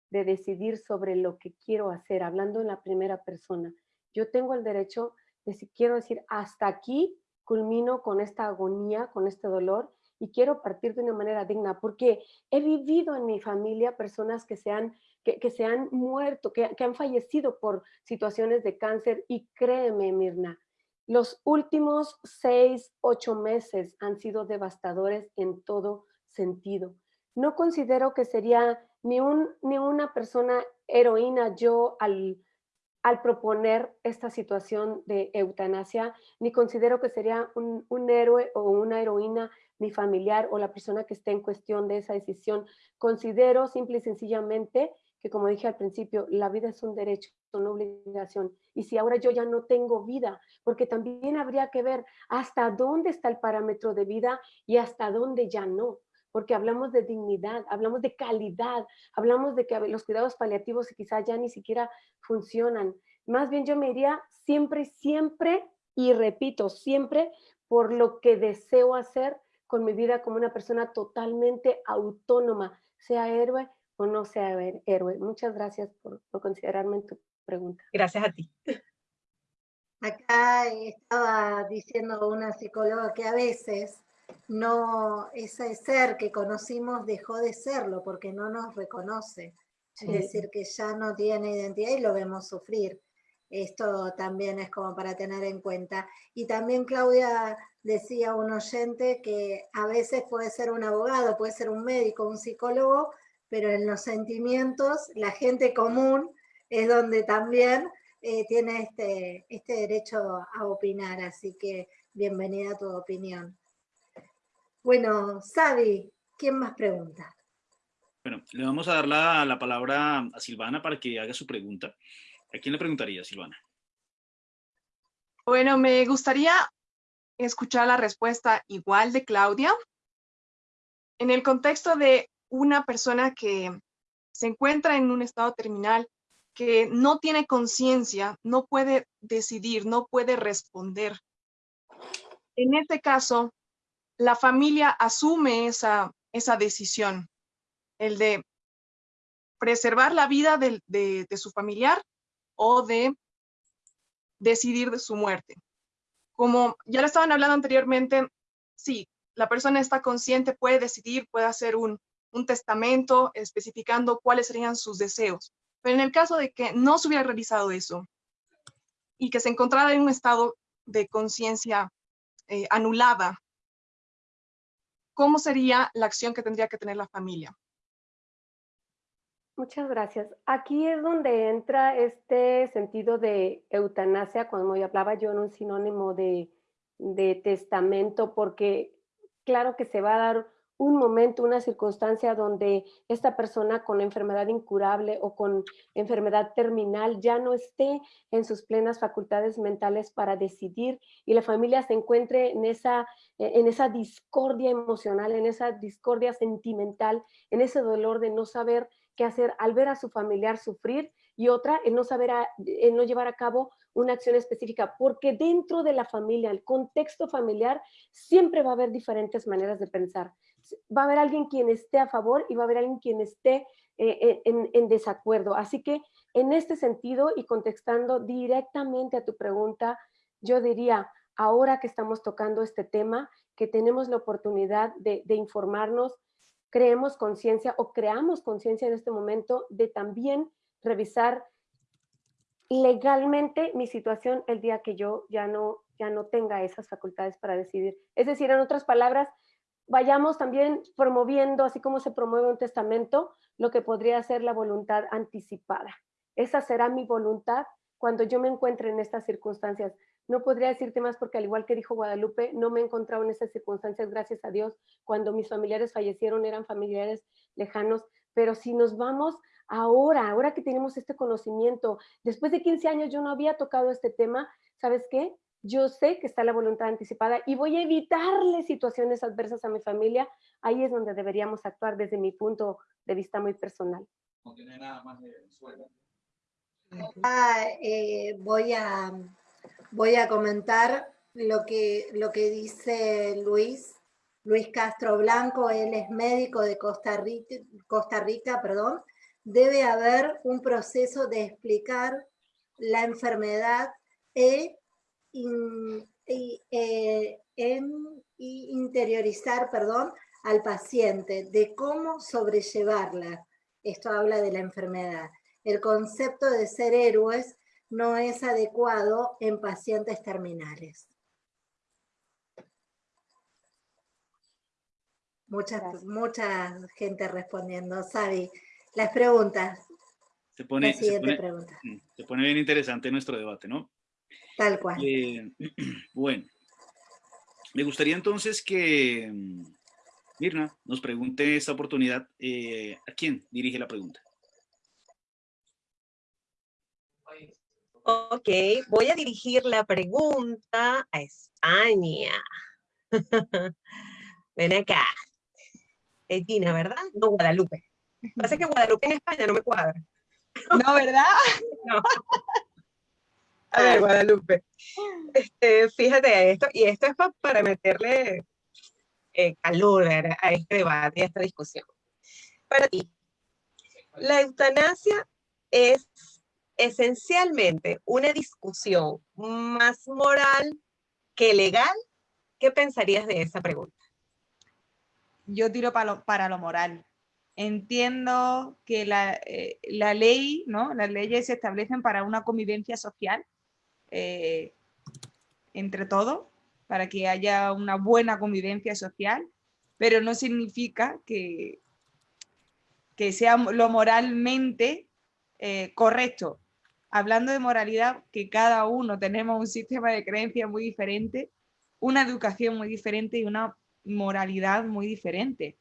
de decidir sobre lo que quiero hacer, hablando en la primera persona. Yo tengo el derecho de si quiero decir hasta aquí culmino con esta agonía, con este dolor y quiero partir de una manera digna, porque he vivido en mi familia personas que se han, que, que se han muerto, que, que han fallecido por situaciones de cáncer y créeme, Mirna, los últimos seis, ocho meses han sido devastadores en todo sentido. No considero que sería ni, un, ni una persona heroína yo al al proponer esta situación de eutanasia, ni considero que sería un, héroe o una heroína mi familiar o la persona que esté en cuestión de esa decisión. Considero simple y sencillamente que como dije al principio, la vida es un derecho, una obligación. Y si ahora yo ya no tengo vida, porque también habría que ver hasta dónde está el parámetro de vida y hasta dónde ya no. Porque hablamos de dignidad, hablamos de calidad, hablamos de que los cuidados paliativos quizás ya ni siquiera funcionan. Más bien yo me iría siempre, siempre, y repito, siempre por lo que deseo hacer con mi vida como una persona totalmente autónoma, sea héroe o no sea héroe. Muchas gracias por, considerarme en tu pregunta. Gracias a ti. Acá estaba diciendo una psicóloga que a veces no, ese ser que conocimos dejó de serlo porque no nos reconoce. Es decir, que ya no tiene identidad y lo vemos sufrir. Esto también es como para tener en cuenta. Y también Claudia decía un oyente que a veces puede ser un abogado, puede ser un médico, un psicólogo, pero en los sentimientos, la gente común es donde también eh, tiene este, este derecho a opinar, así que bienvenida a tu opinión. Bueno, Sabi, ¿quién más pregunta? Bueno, le vamos a dar la, la palabra a Silvana para que haga su pregunta. ¿A quién le preguntaría, Silvana? Bueno, me gustaría escuchar la respuesta igual de Claudia. En el contexto de una persona que se encuentra en un estado terminal, que no tiene conciencia, no puede decidir, no puede responder. En este caso, la familia asume esa, esa decisión, el de preservar la vida de, su familiar o de decidir de su muerte. Como ya lo estaban hablando anteriormente, sí, la persona está consciente, puede decidir, puede hacer un, un testamento especificando cuáles serían sus deseos. Pero en el caso de que no se hubiera realizado eso y que se encontrara en un estado de conciencia eh, anulada, ¿cómo sería la acción que tendría que tener la familia? Muchas gracias. Aquí es donde entra este sentido de eutanasia, cuando yo hablaba yo en un sinónimo de, de testamento, porque claro que se va a dar un momento, una circunstancia donde esta persona con enfermedad incurable o con enfermedad terminal ya no esté en sus plenas facultades mentales para decidir y la familia se encuentre en esa, e, en esa discordia emocional, en esa discordia sentimental, en ese dolor de no saber qué hacer al ver a su familiar sufrir y otra en no saber, en no llevar a cabo una acción específica, porque dentro de la familia, el contexto familiar, siempre va a haber diferentes maneras de pensar va a haber alguien quien esté a favor y va a haber alguien quien esté eh, eh, en, desacuerdo. Así que en este sentido y contestando directamente a tu pregunta, yo diría, ahora que estamos tocando este tema, que tenemos la oportunidad de, informarnos, creemos conciencia o creamos conciencia en este momento de también revisar legalmente mi situación el día que yo ya no, ya no tenga esas facultades para decidir. Es decir, en otras palabras, vayamos también promoviendo, así como se promueve un testamento, lo que podría ser la voluntad anticipada. Esa será mi voluntad cuando yo me encuentre en estas circunstancias. No podría decirte más porque al igual que dijo Guadalupe, no me he encontrado en esas circunstancias, gracias a Dios. Cuando mis familiares fallecieron eran familiares lejanos, pero si nos vamos ahora, ahora que tenemos este conocimiento, después de 15 años yo no había tocado este tema, ¿sabes qué? Yo sé que está la voluntad anticipada y voy a evitarle situaciones adversas a mi familia, ahí es donde deberíamos actuar desde mi punto de vista muy personal. No tiene nada más de ah, eh, voy, a, voy a comentar lo que, lo que dice Luis, Luis Castro Blanco, él es médico de Costa Rica, Costa Rica perdón, debe haber un proceso de explicar la enfermedad e eh, en, interiorizar perdón, al paciente de cómo sobrellevarla. Esto habla de la enfermedad. El concepto de ser héroes no es adecuado en pacientes terminales. Mucha, mucha gente respondiendo. Sabi, las preguntas. Se pone, La se siguiente pone- pregunta. mm, se pone bien interesante nuestro debate, ¿no? Tal cual. Eh, bueno, me gustaría entonces que mm, Mirna nos pregunte esta oportunidad, eh, ¿a quién dirige la pregunta? Ok, voy a dirigir la pregunta a España. Ven acá. Es Gina, ¿verdad? No, Guadalupe. Pasa que Guadalupe en España no me cuadra. No, ¿verdad? No. A ver, Guadalupe. Este, fíjate esto, y esto es pa- para meterle eh, calor a a este debate a esta discusión. Para ti, la eutanasia es esencialmente una discusión más moral que legal. ¿Qué pensarías de esa pregunta? yo tiro para lo, para lo moral. Entiendo que la, eh, la ley, ¿no? Las leyes se establecen para una convivencia social eh, entre todos, para que haya una buena convivencia social, pero no significa que, que sea lo moralmente eh, correcto. Hablando de moralidad, que cada uno tenemos un sistema de creencias muy diferente, una educación muy diferente y una moralidad muy diferente.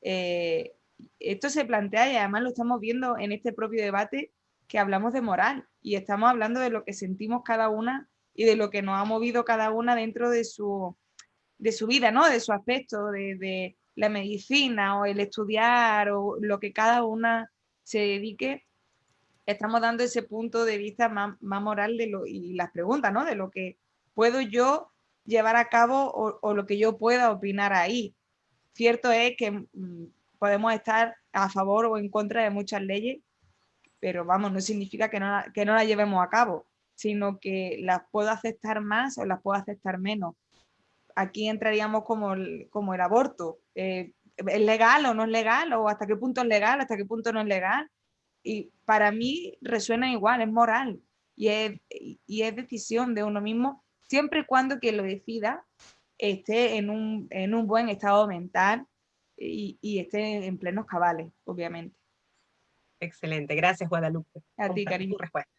Eh, esto se plantea y además lo estamos viendo en este propio debate que hablamos de moral y estamos hablando de lo que sentimos cada una y de lo que nos ha movido cada una dentro de su, de su vida, ¿no? De su aspecto, de, la medicina o el estudiar o lo que cada una se dedique. Estamos dando ese punto de vista más, más moral de lo, y las preguntas, ¿no? De lo que puedo yo llevar a cabo o, o lo que yo pueda opinar ahí. Cierto es que mm, podemos estar a favor o en contra de muchas leyes, pero vamos, no significa que no, la- que no las llevemos a cabo, sino que las puedo aceptar más o las puedo aceptar menos. Aquí entraríamos como el, como el aborto. eh, ¿Es legal o no es legal? ¿O hasta qué punto es legal, hasta qué punto no es legal? Y para mí resuena igual, es moral y es, y es decisión de uno mismo, siempre y cuando quien lo decida esté en un, en un buen estado mental y esté en plenos cabales, obviamente. Excelente, gracias Guadalupe. A ti, cariño. respuesta.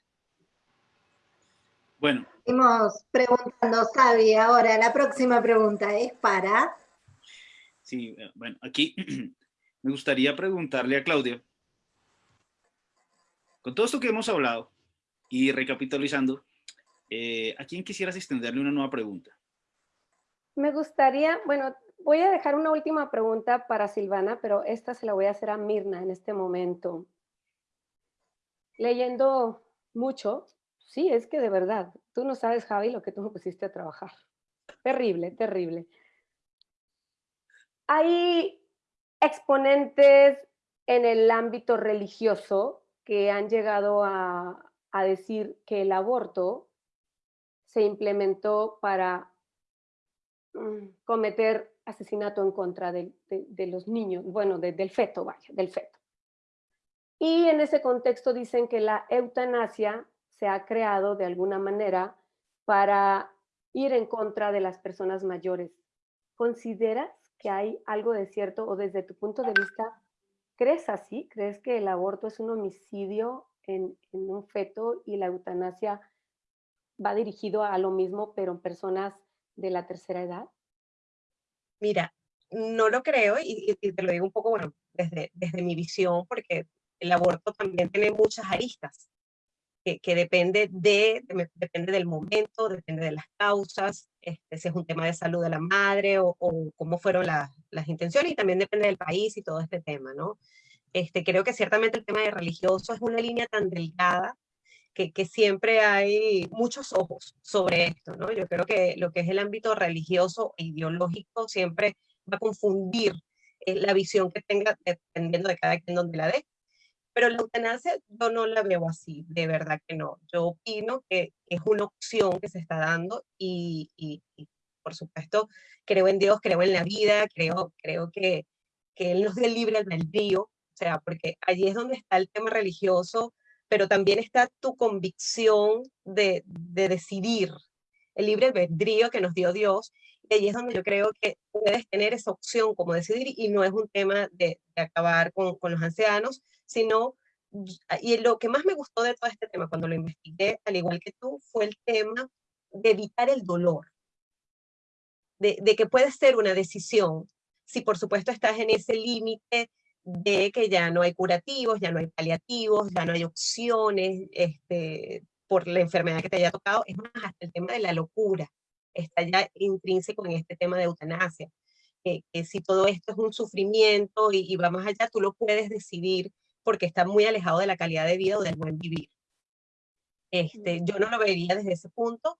Bueno, Seguimos preguntando, Xavi. Ahora, la próxima pregunta es para... sí, eh, bueno, aquí me gustaría preguntarle a Claudia, con todo esto que hemos hablado y recapitalizando, eh, ¿a quién quisieras extenderle una nueva pregunta? Me gustaría, bueno, voy a dejar una última pregunta para Silvana, pero esta se la voy a hacer a Mirna en este momento. Leyendo mucho, sí, es que de verdad, tú no sabes, Javi, lo que tú me pusiste a trabajar. Terrible, terrible. Hay exponentes en el ámbito religioso que han llegado a, a decir que el aborto se implementó para mm, cometer asesinato en contra de, de- los niños, bueno, de- del feto, vaya, del feto. Y en ese contexto dicen que la eutanasia se ha creado de alguna manera para ir en contra de las personas mayores. ¿Consideras que hay algo de cierto o desde tu punto de vista, crees así? ¿Crees que el aborto es un homicidio en, en un feto y la eutanasia va dirigido a lo mismo, pero en personas de la tercera edad? Mira, no lo creo y, y- te lo digo un poco, bueno, desde, desde mi visión, porque el aborto también tiene muchas aristas, que, depende, de, de- depende del momento, depende de las causas, este, si es un tema de salud de la madre o, cómo fueron la- las intenciones y también depende del país y todo este tema, ¿no? Este, creo que ciertamente el tema de religioso es una línea tan delgada que, que siempre hay muchos ojos sobre esto, ¿no? Yo creo que lo que es el ámbito religioso e ideológico siempre va a confundir eh, la visión que tenga dependiendo de cada quien donde la dé. Pero la eutanasia yo no la veo así, de verdad que no. Yo opino que es una opción que se está dando y, y- por supuesto creo en Dios, creo en la vida, creo, creo que, que Él nos dé libre albedrío, o sea, porque allí es donde está el tema religioso, pero también está tu convicción de, de decidir, el libre albedrío que nos dio Dios, allí es donde yo creo que puedes tener esa opción como decidir, y no es un tema de, de acabar con, con los ancianos, sino y lo que más me gustó de todo este tema cuando lo investigué, al igual que tú, fue el tema de evitar el dolor, de, de que puede ser una decisión, si por supuesto estás en ese límite de que ya no hay curativos, ya no hay paliativos, ya no hay opciones este, por la enfermedad que te haya tocado, es más, hasta el tema de la locura está ya intrínseco en este tema de eutanasia. que si todo esto es un sufrimiento y, y va más allá, tú lo puedes decidir porque está muy alejado de la calidad de vida o del buen vivir. Este, yo no lo vería desde ese punto.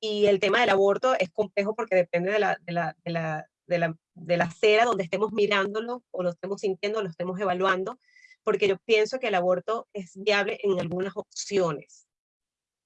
Y el tema del aborto es complejo porque depende de la, de la, de la, de la, de la acera donde estemos mirándolo o lo estemos sintiendo, lo estemos evaluando, porque yo pienso que el aborto es viable en algunas opciones.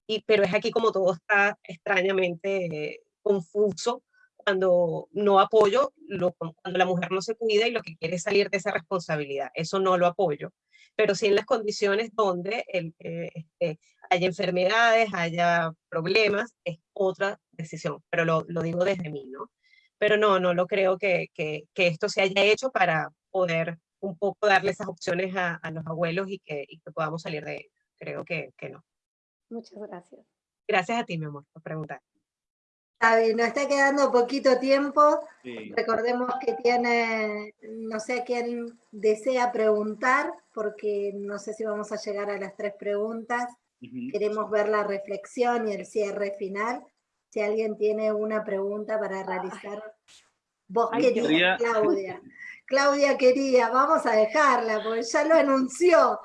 Y, pero es aquí como todo está extrañamente confuso cuando no apoyo, lo, cuando la mujer no se cuida y lo que quiere es salir de esa responsabilidad. Eso no lo apoyo. Pero sí en las condiciones donde el, eh, este, haya enfermedades, haya problemas, es otra decisión. Pero lo, lo, digo desde mí, ¿no? Pero no, no lo creo que, que, que, esto se haya hecho para poder un poco darle esas opciones a, a los abuelos y que, y que podamos salir de ello. Creo que, que no. Muchas gracias. Gracias a ti, mi amor, por preguntar. Javi, nos está quedando poquito tiempo. Sí. Recordemos que tiene, no sé quién desea preguntar, porque no sé si vamos a llegar a las tres preguntas. Uh -huh. Queremos ver la reflexión y el cierre final. Si alguien tiene una pregunta para realizar, vos Ay, querías, quería... Claudia. Claudia quería, vamos a dejarla, porque ya lo anunció.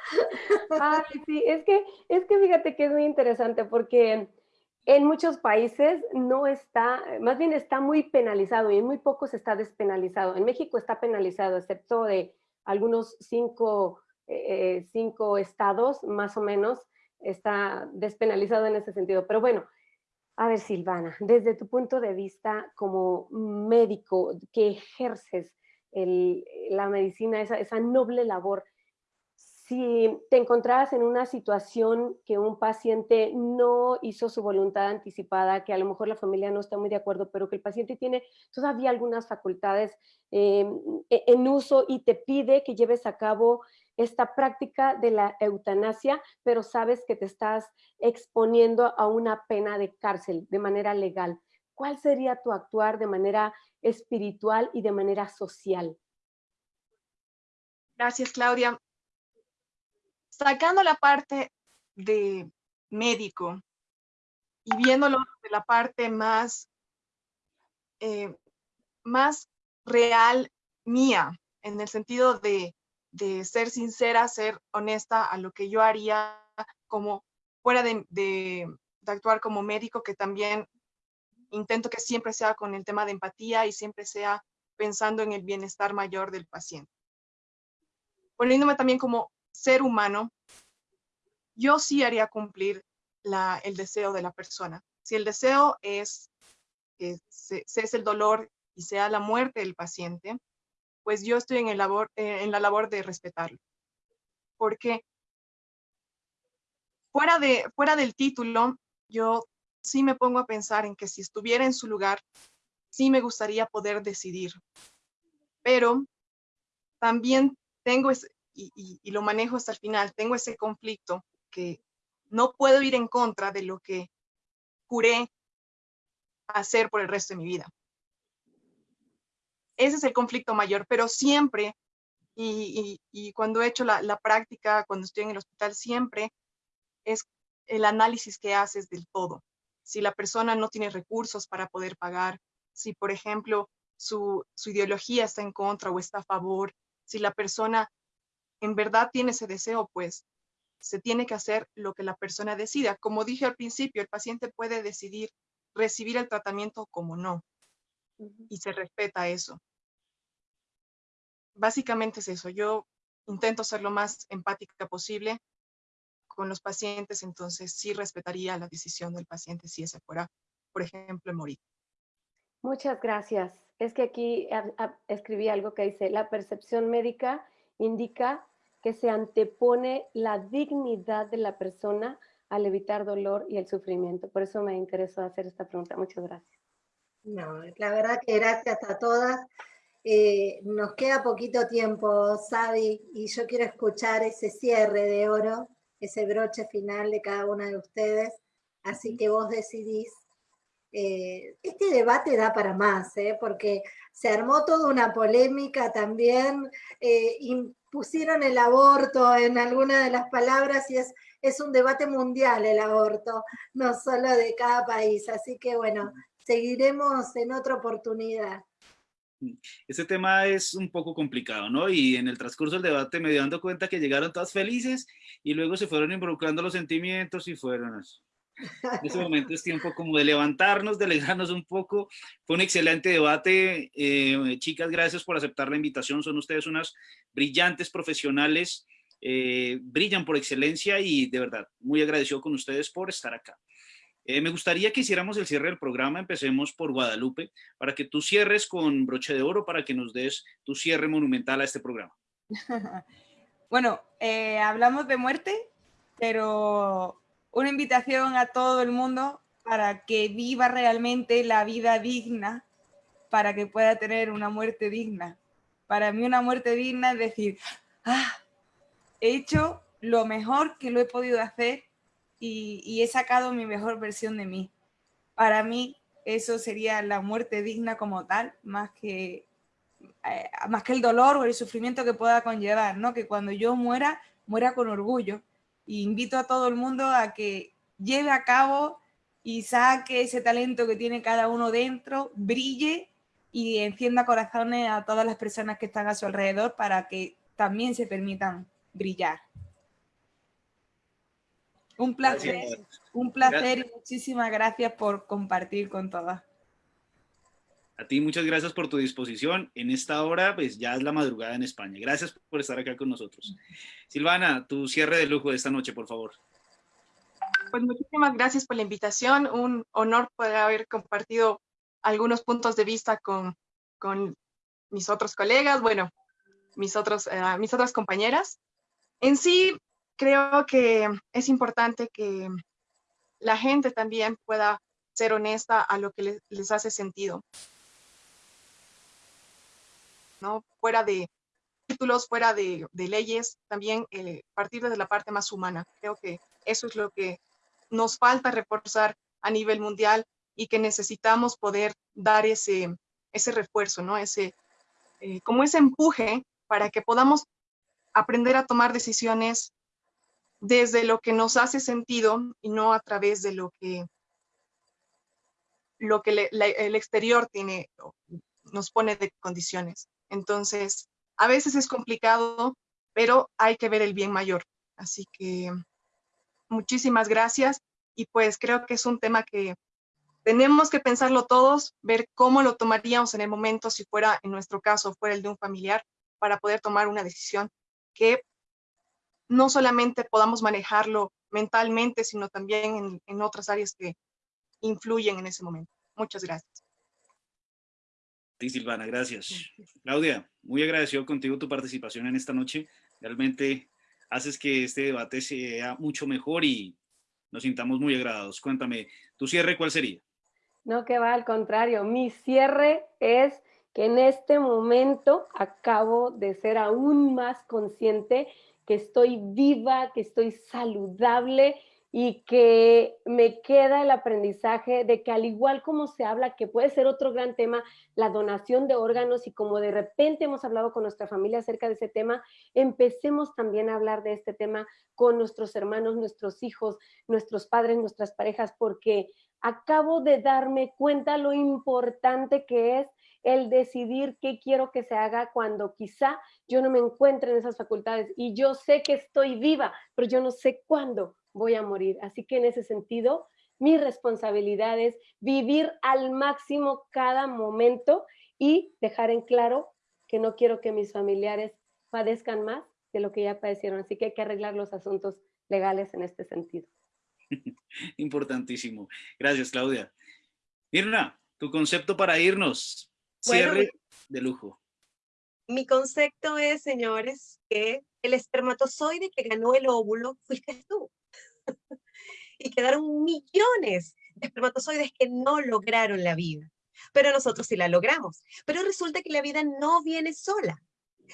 Ay, sí, es que, es que fíjate que es muy interesante, porque en muchos países no está, más bien está muy penalizado y en muy pocos está despenalizado. En México está penalizado, excepto de algunos cinco, eh, cinco estados, más o menos, está despenalizado en ese sentido. Pero bueno, a ver, Silvana, desde tu punto de vista como médico que ejerces la medicina, esa, esa noble labor, si te encontrabas en una situación que un paciente no hizo su voluntad anticipada, que a lo mejor la familia no está muy de acuerdo, pero que el paciente tiene todavía algunas facultades eh, en uso y te pide que lleves a cabo esta práctica de la eutanasia, pero sabes que te estás exponiendo a una pena de cárcel de manera legal. ¿Cuál sería tu actuar de manera espiritual y de manera social? Gracias, Claudia sacando la parte de médico y viéndolo de la parte más, eh, más real mía, en el sentido de, de, ser sincera, ser honesta a lo que yo haría como fuera de, de, de actuar como médico, que también intento que siempre sea con el tema de empatía y siempre sea pensando en el bienestar mayor del paciente. Poniéndome también como ser humano, yo sí haría cumplir la, el deseo de la persona. Si el deseo es que se, es el dolor y sea la muerte del paciente, pues yo estoy en, el labor, eh, en la labor de respetarlo. Porque fuera, de, fuera del título, yo sí me pongo a pensar en que si estuviera en su lugar, sí me gustaría poder decidir. Pero también tengo y, y, lo manejo hasta el final, tengo ese conflicto que no puedo ir en contra de lo que juré hacer por el resto de mi vida. Ese es el conflicto mayor, pero siempre, y, y cuando he hecho la, la práctica, cuando estoy en el hospital, siempre es el análisis que haces del todo. Si la persona no tiene recursos para poder pagar, si por ejemplo su, su ideología está en contra o está a favor, si la persona en verdad tiene ese deseo, pues se tiene que hacer lo que la persona decida. Como dije al principio, el paciente puede decidir recibir el tratamiento como no. Y se respeta eso. Básicamente es eso. Yo intento ser lo más empática posible con los pacientes, entonces sí respetaría la decisión del paciente si ese fuera, por ejemplo, morir. Muchas gracias. Es que aquí escribí algo que dice, la percepción médica indica que se antepone la dignidad de la persona al evitar dolor y el sufrimiento. Por eso me interesó hacer esta pregunta. Muchas gracias. No, la verdad que gracias a todas. Eh, nos queda poquito tiempo, Sabi, y yo quiero escuchar ese cierre de oro, ese broche final de cada una de ustedes, así que vos decidís. Eh, este debate da para más, ¿eh? porque se armó toda una polémica también, impusieron el aborto en alguna de las palabras y es, es un debate mundial el aborto, no solo de cada país, así que bueno, seguiremos en otra oportunidad. Este tema es un poco complicado, ¿no? Y en el transcurso del debate me di dando cuenta que llegaron todas felices y luego se fueron involucrando los sentimientos y fueron eso. En ese momento es tiempo como de levantarnos, de alegrarnos un poco. Fue un excelente debate. Eh, chicas, gracias por aceptar la invitación. Son ustedes unas brillantes profesionales. Eh, brillan por excelencia y de verdad, muy agradecido con ustedes por estar acá. Eh, me gustaría que hiciéramos el cierre del programa, empecemos por Guadalupe, para que tú cierres con broche de oro, para que nos des tu cierre monumental a este programa. bueno, eh, hablamos de muerte, pero una invitación a todo el mundo para que viva realmente la vida digna, para que pueda tener una muerte digna. Para mí una muerte digna es decir, ah, he hecho lo mejor que lo he podido hacer y, he sacado mi mejor versión de mí. Para mí eso sería la muerte digna como tal, más que, eh, más que el dolor o el sufrimiento que pueda conllevar, ¿no? Que cuando yo muera, muera con orgullo. Y invito a todo el mundo a que lleve a cabo y saque ese talento que tiene cada uno dentro, brille y encienda corazones a todas las personas que están a su alrededor para que también se permitan brillar. Un placer, un placer y muchísimas gracias por compartir con todas. A ti muchas gracias por tu disposición. En esta hora, pues ya es la madrugada en España. Gracias por estar acá con nosotros. Silvana, tu cierre de lujo de esta noche, por favor. Pues muchísimas gracias por la invitación. Un honor poder haber compartido algunos puntos de vista con, con mis otros colegas, bueno, mis, otros, eh, mis otras compañeras. En sí, creo que es importante que la gente también pueda ser honesta a lo que les, hace sentido. ¿No? Fuera de títulos, fuera de, leyes, también eh, partir desde la parte más humana. Creo que eso es lo que nos falta reforzar a nivel mundial y que necesitamos poder dar ese, ese refuerzo, ¿no? Ese, eh, como ese empuje para que podamos aprender a tomar decisiones desde lo que nos hace sentido y no a través de lo que, lo que el exterior tiene, nos pone de condiciones. Entonces, a veces es complicado, pero hay que ver el bien mayor. Así que muchísimas gracias y pues creo que es un tema que tenemos que pensarlo todos, ver cómo lo tomaríamos en el momento si fuera, en nuestro caso, fuera el de un familiar, para poder tomar una decisión que no solamente podamos manejarlo mentalmente, sino también en, otras áreas que influyen en ese momento. Muchas gracias. Sí, Silvana, gracias. Claudia, muy agradecido contigo tu participación en esta noche. Realmente haces que este debate sea mucho mejor y nos sintamos muy agradados. Cuéntame, ¿tu cierre cuál sería? No, que va al contrario. Mi cierre es que en este momento acabo de ser aún más consciente que estoy viva, que estoy saludable y que me queda el aprendizaje de que al igual como se habla, que puede ser otro gran tema, la donación de órganos y como de repente hemos hablado con nuestra familia acerca de ese tema, empecemos también a hablar de este tema con nuestros hermanos, nuestros hijos, nuestros padres, nuestras parejas, porque acabo de darme cuenta lo importante que es el decidir qué quiero que se haga cuando quizá yo no me encuentre en esas facultades y yo sé que estoy viva, pero yo no sé cuándo voy a morir. Así que en ese sentido, mi responsabilidad es vivir al máximo cada momento y dejar en claro que no quiero que mis familiares padezcan más de lo que ya padecieron. Así que hay que arreglar los asuntos legales en este sentido. Importantísimo. Gracias, Claudia. Mirna, tu concepto para irnos. Cierre de lujo. Mi concepto es, señores, que el espermatozoide que ganó el óvulo fuiste tú. y quedaron millones de espermatozoides que no lograron la vida. pero nosotros sí la logramos. Pero resulta que la vida no viene sola.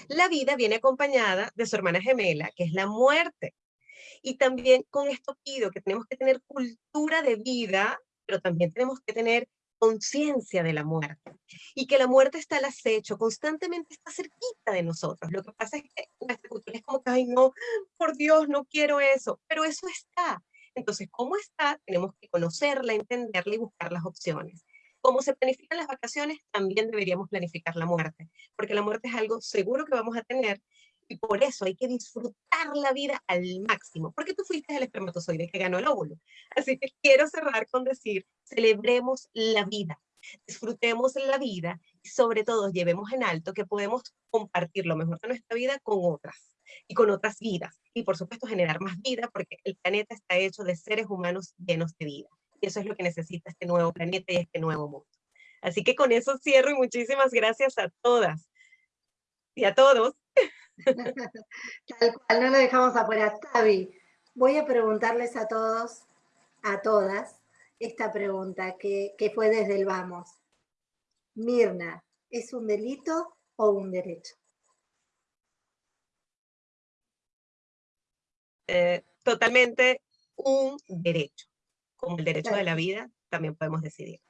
La vida viene acompañada de su hermana gemela, que es la muerte. Y también con esto pido que tenemos que tener cultura de vida, pero también tenemos que tener conciencia de la muerte y que la muerte está al acecho, constantemente está cerquita de nosotros. Lo que pasa es que nuestra cultura es como que, ay no, por Dios, no quiero eso, pero eso está. Entonces, ¿cómo está? Tenemos que conocerla, entenderla y buscar las opciones. ¿Cómo se planifican las vacaciones? También deberíamos planificar la muerte, porque la muerte es algo seguro que vamos a tener y por eso hay que disfrutar la vida al máximo, porque tú fuiste el espermatozoide que ganó el óvulo. Así que quiero cerrar con decir, celebremos la vida, disfrutemos la vida y sobre todo llevemos en alto que podemos compartir lo mejor de nuestra vida con otras y con otras vidas. Y por supuesto generar más vida porque el planeta está hecho de seres humanos llenos de vida. Y eso es lo que necesita este nuevo planeta y este nuevo mundo. Así que con eso cierro y muchísimas gracias a todas y a todos Tal cual, no lo dejamos afuera. Tavi, voy a preguntarles a todos, a todas, esta pregunta que, fue desde el vamos. Mirna, ¿es un delito o un derecho? Eh, totalmente un derecho. Como el derecho de la vida, también podemos decidir.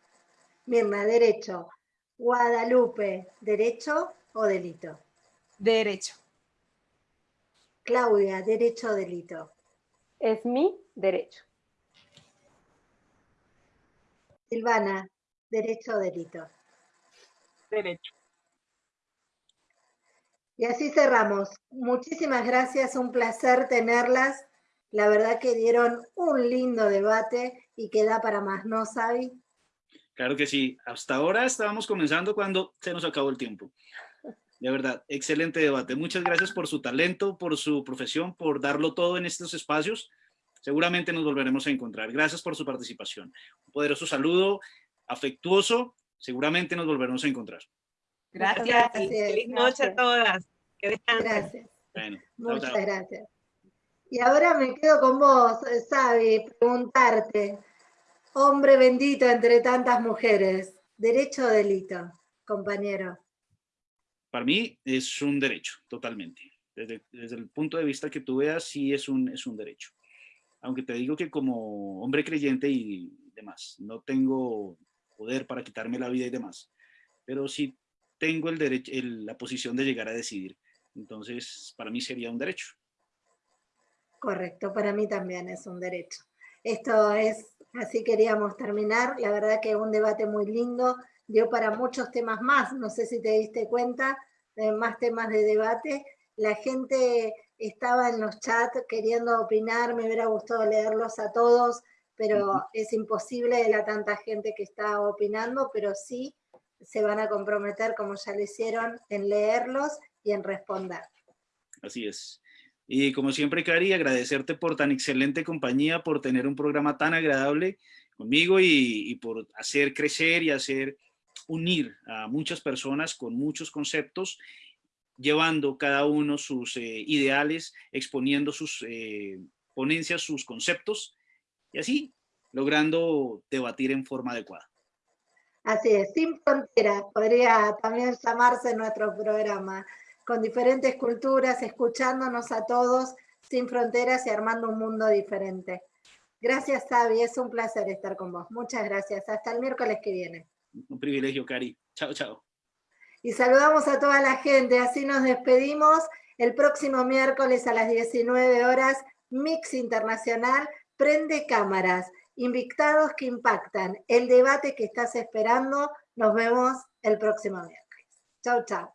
Mirna, derecho. Guadalupe, ¿derecho o delito? Derecho. Claudia, derecho o delito. Es mi derecho. Silvana, derecho o delito. Derecho. Y así cerramos. Muchísimas gracias, un placer tenerlas. La verdad que dieron un lindo debate y queda para más, ¿no, Sabi? Claro que sí. Hasta ahora estábamos comenzando cuando se nos acabó el tiempo. De verdad, excelente debate. Muchas gracias por su talento, por su profesión, por darlo todo en estos espacios. Seguramente nos volveremos a encontrar. Gracias por su participación. Un poderoso saludo, afectuoso. Seguramente nos volveremos a encontrar. Gracias. Feliz noche a todas. Que Gracias. Muchas gracias. Y ahora me quedo con vos, Sabi, preguntarte, hombre bendito entre tantas mujeres, derecho o delito, compañero para mí es un derecho, totalmente. Desde, el punto de vista que tú veas, sí es un, es un derecho. Aunque te digo que como hombre creyente y demás, no tengo poder para quitarme la vida y demás, pero sí tengo el derecho, la posición de llegar a decidir. Entonces, para mí sería un derecho. Correcto, para mí también es un derecho. Esto es, así queríamos terminar. La verdad que un debate muy lindo, dio para muchos temas más, no sé si te diste cuenta, más temas de debate. La gente estaba en los chats queriendo opinar, me hubiera gustado leerlos a todos, pero es imposible de la tanta gente que está opinando, pero sí se van a comprometer, como ya lo hicieron, en leerlos y en responder. Así es. Y como siempre, Cari, agradecerte por tan excelente compañía, por tener un programa tan agradable conmigo y, y por hacer crecer y hacer unir a muchas personas con muchos conceptos, llevando cada uno sus eh, ideales, exponiendo sus eh, ponencias, sus conceptos, y así logrando debatir en forma adecuada. Así es, sin fronteras, podría también llamarse nuestro programa, con diferentes culturas, escuchándonos a todos, sin fronteras y armando un mundo diferente. Gracias, Sabi, es un placer estar con vos. Muchas gracias. Hasta el miércoles que viene. Un privilegio, Cari. Chao, chao. Y saludamos a toda la gente, así nos despedimos. El próximo miércoles a las 19 horas, Mix Internacional, prende cámaras, invitados que impactan, el debate que estás esperando. Nos vemos el próximo miércoles. Chao, chao.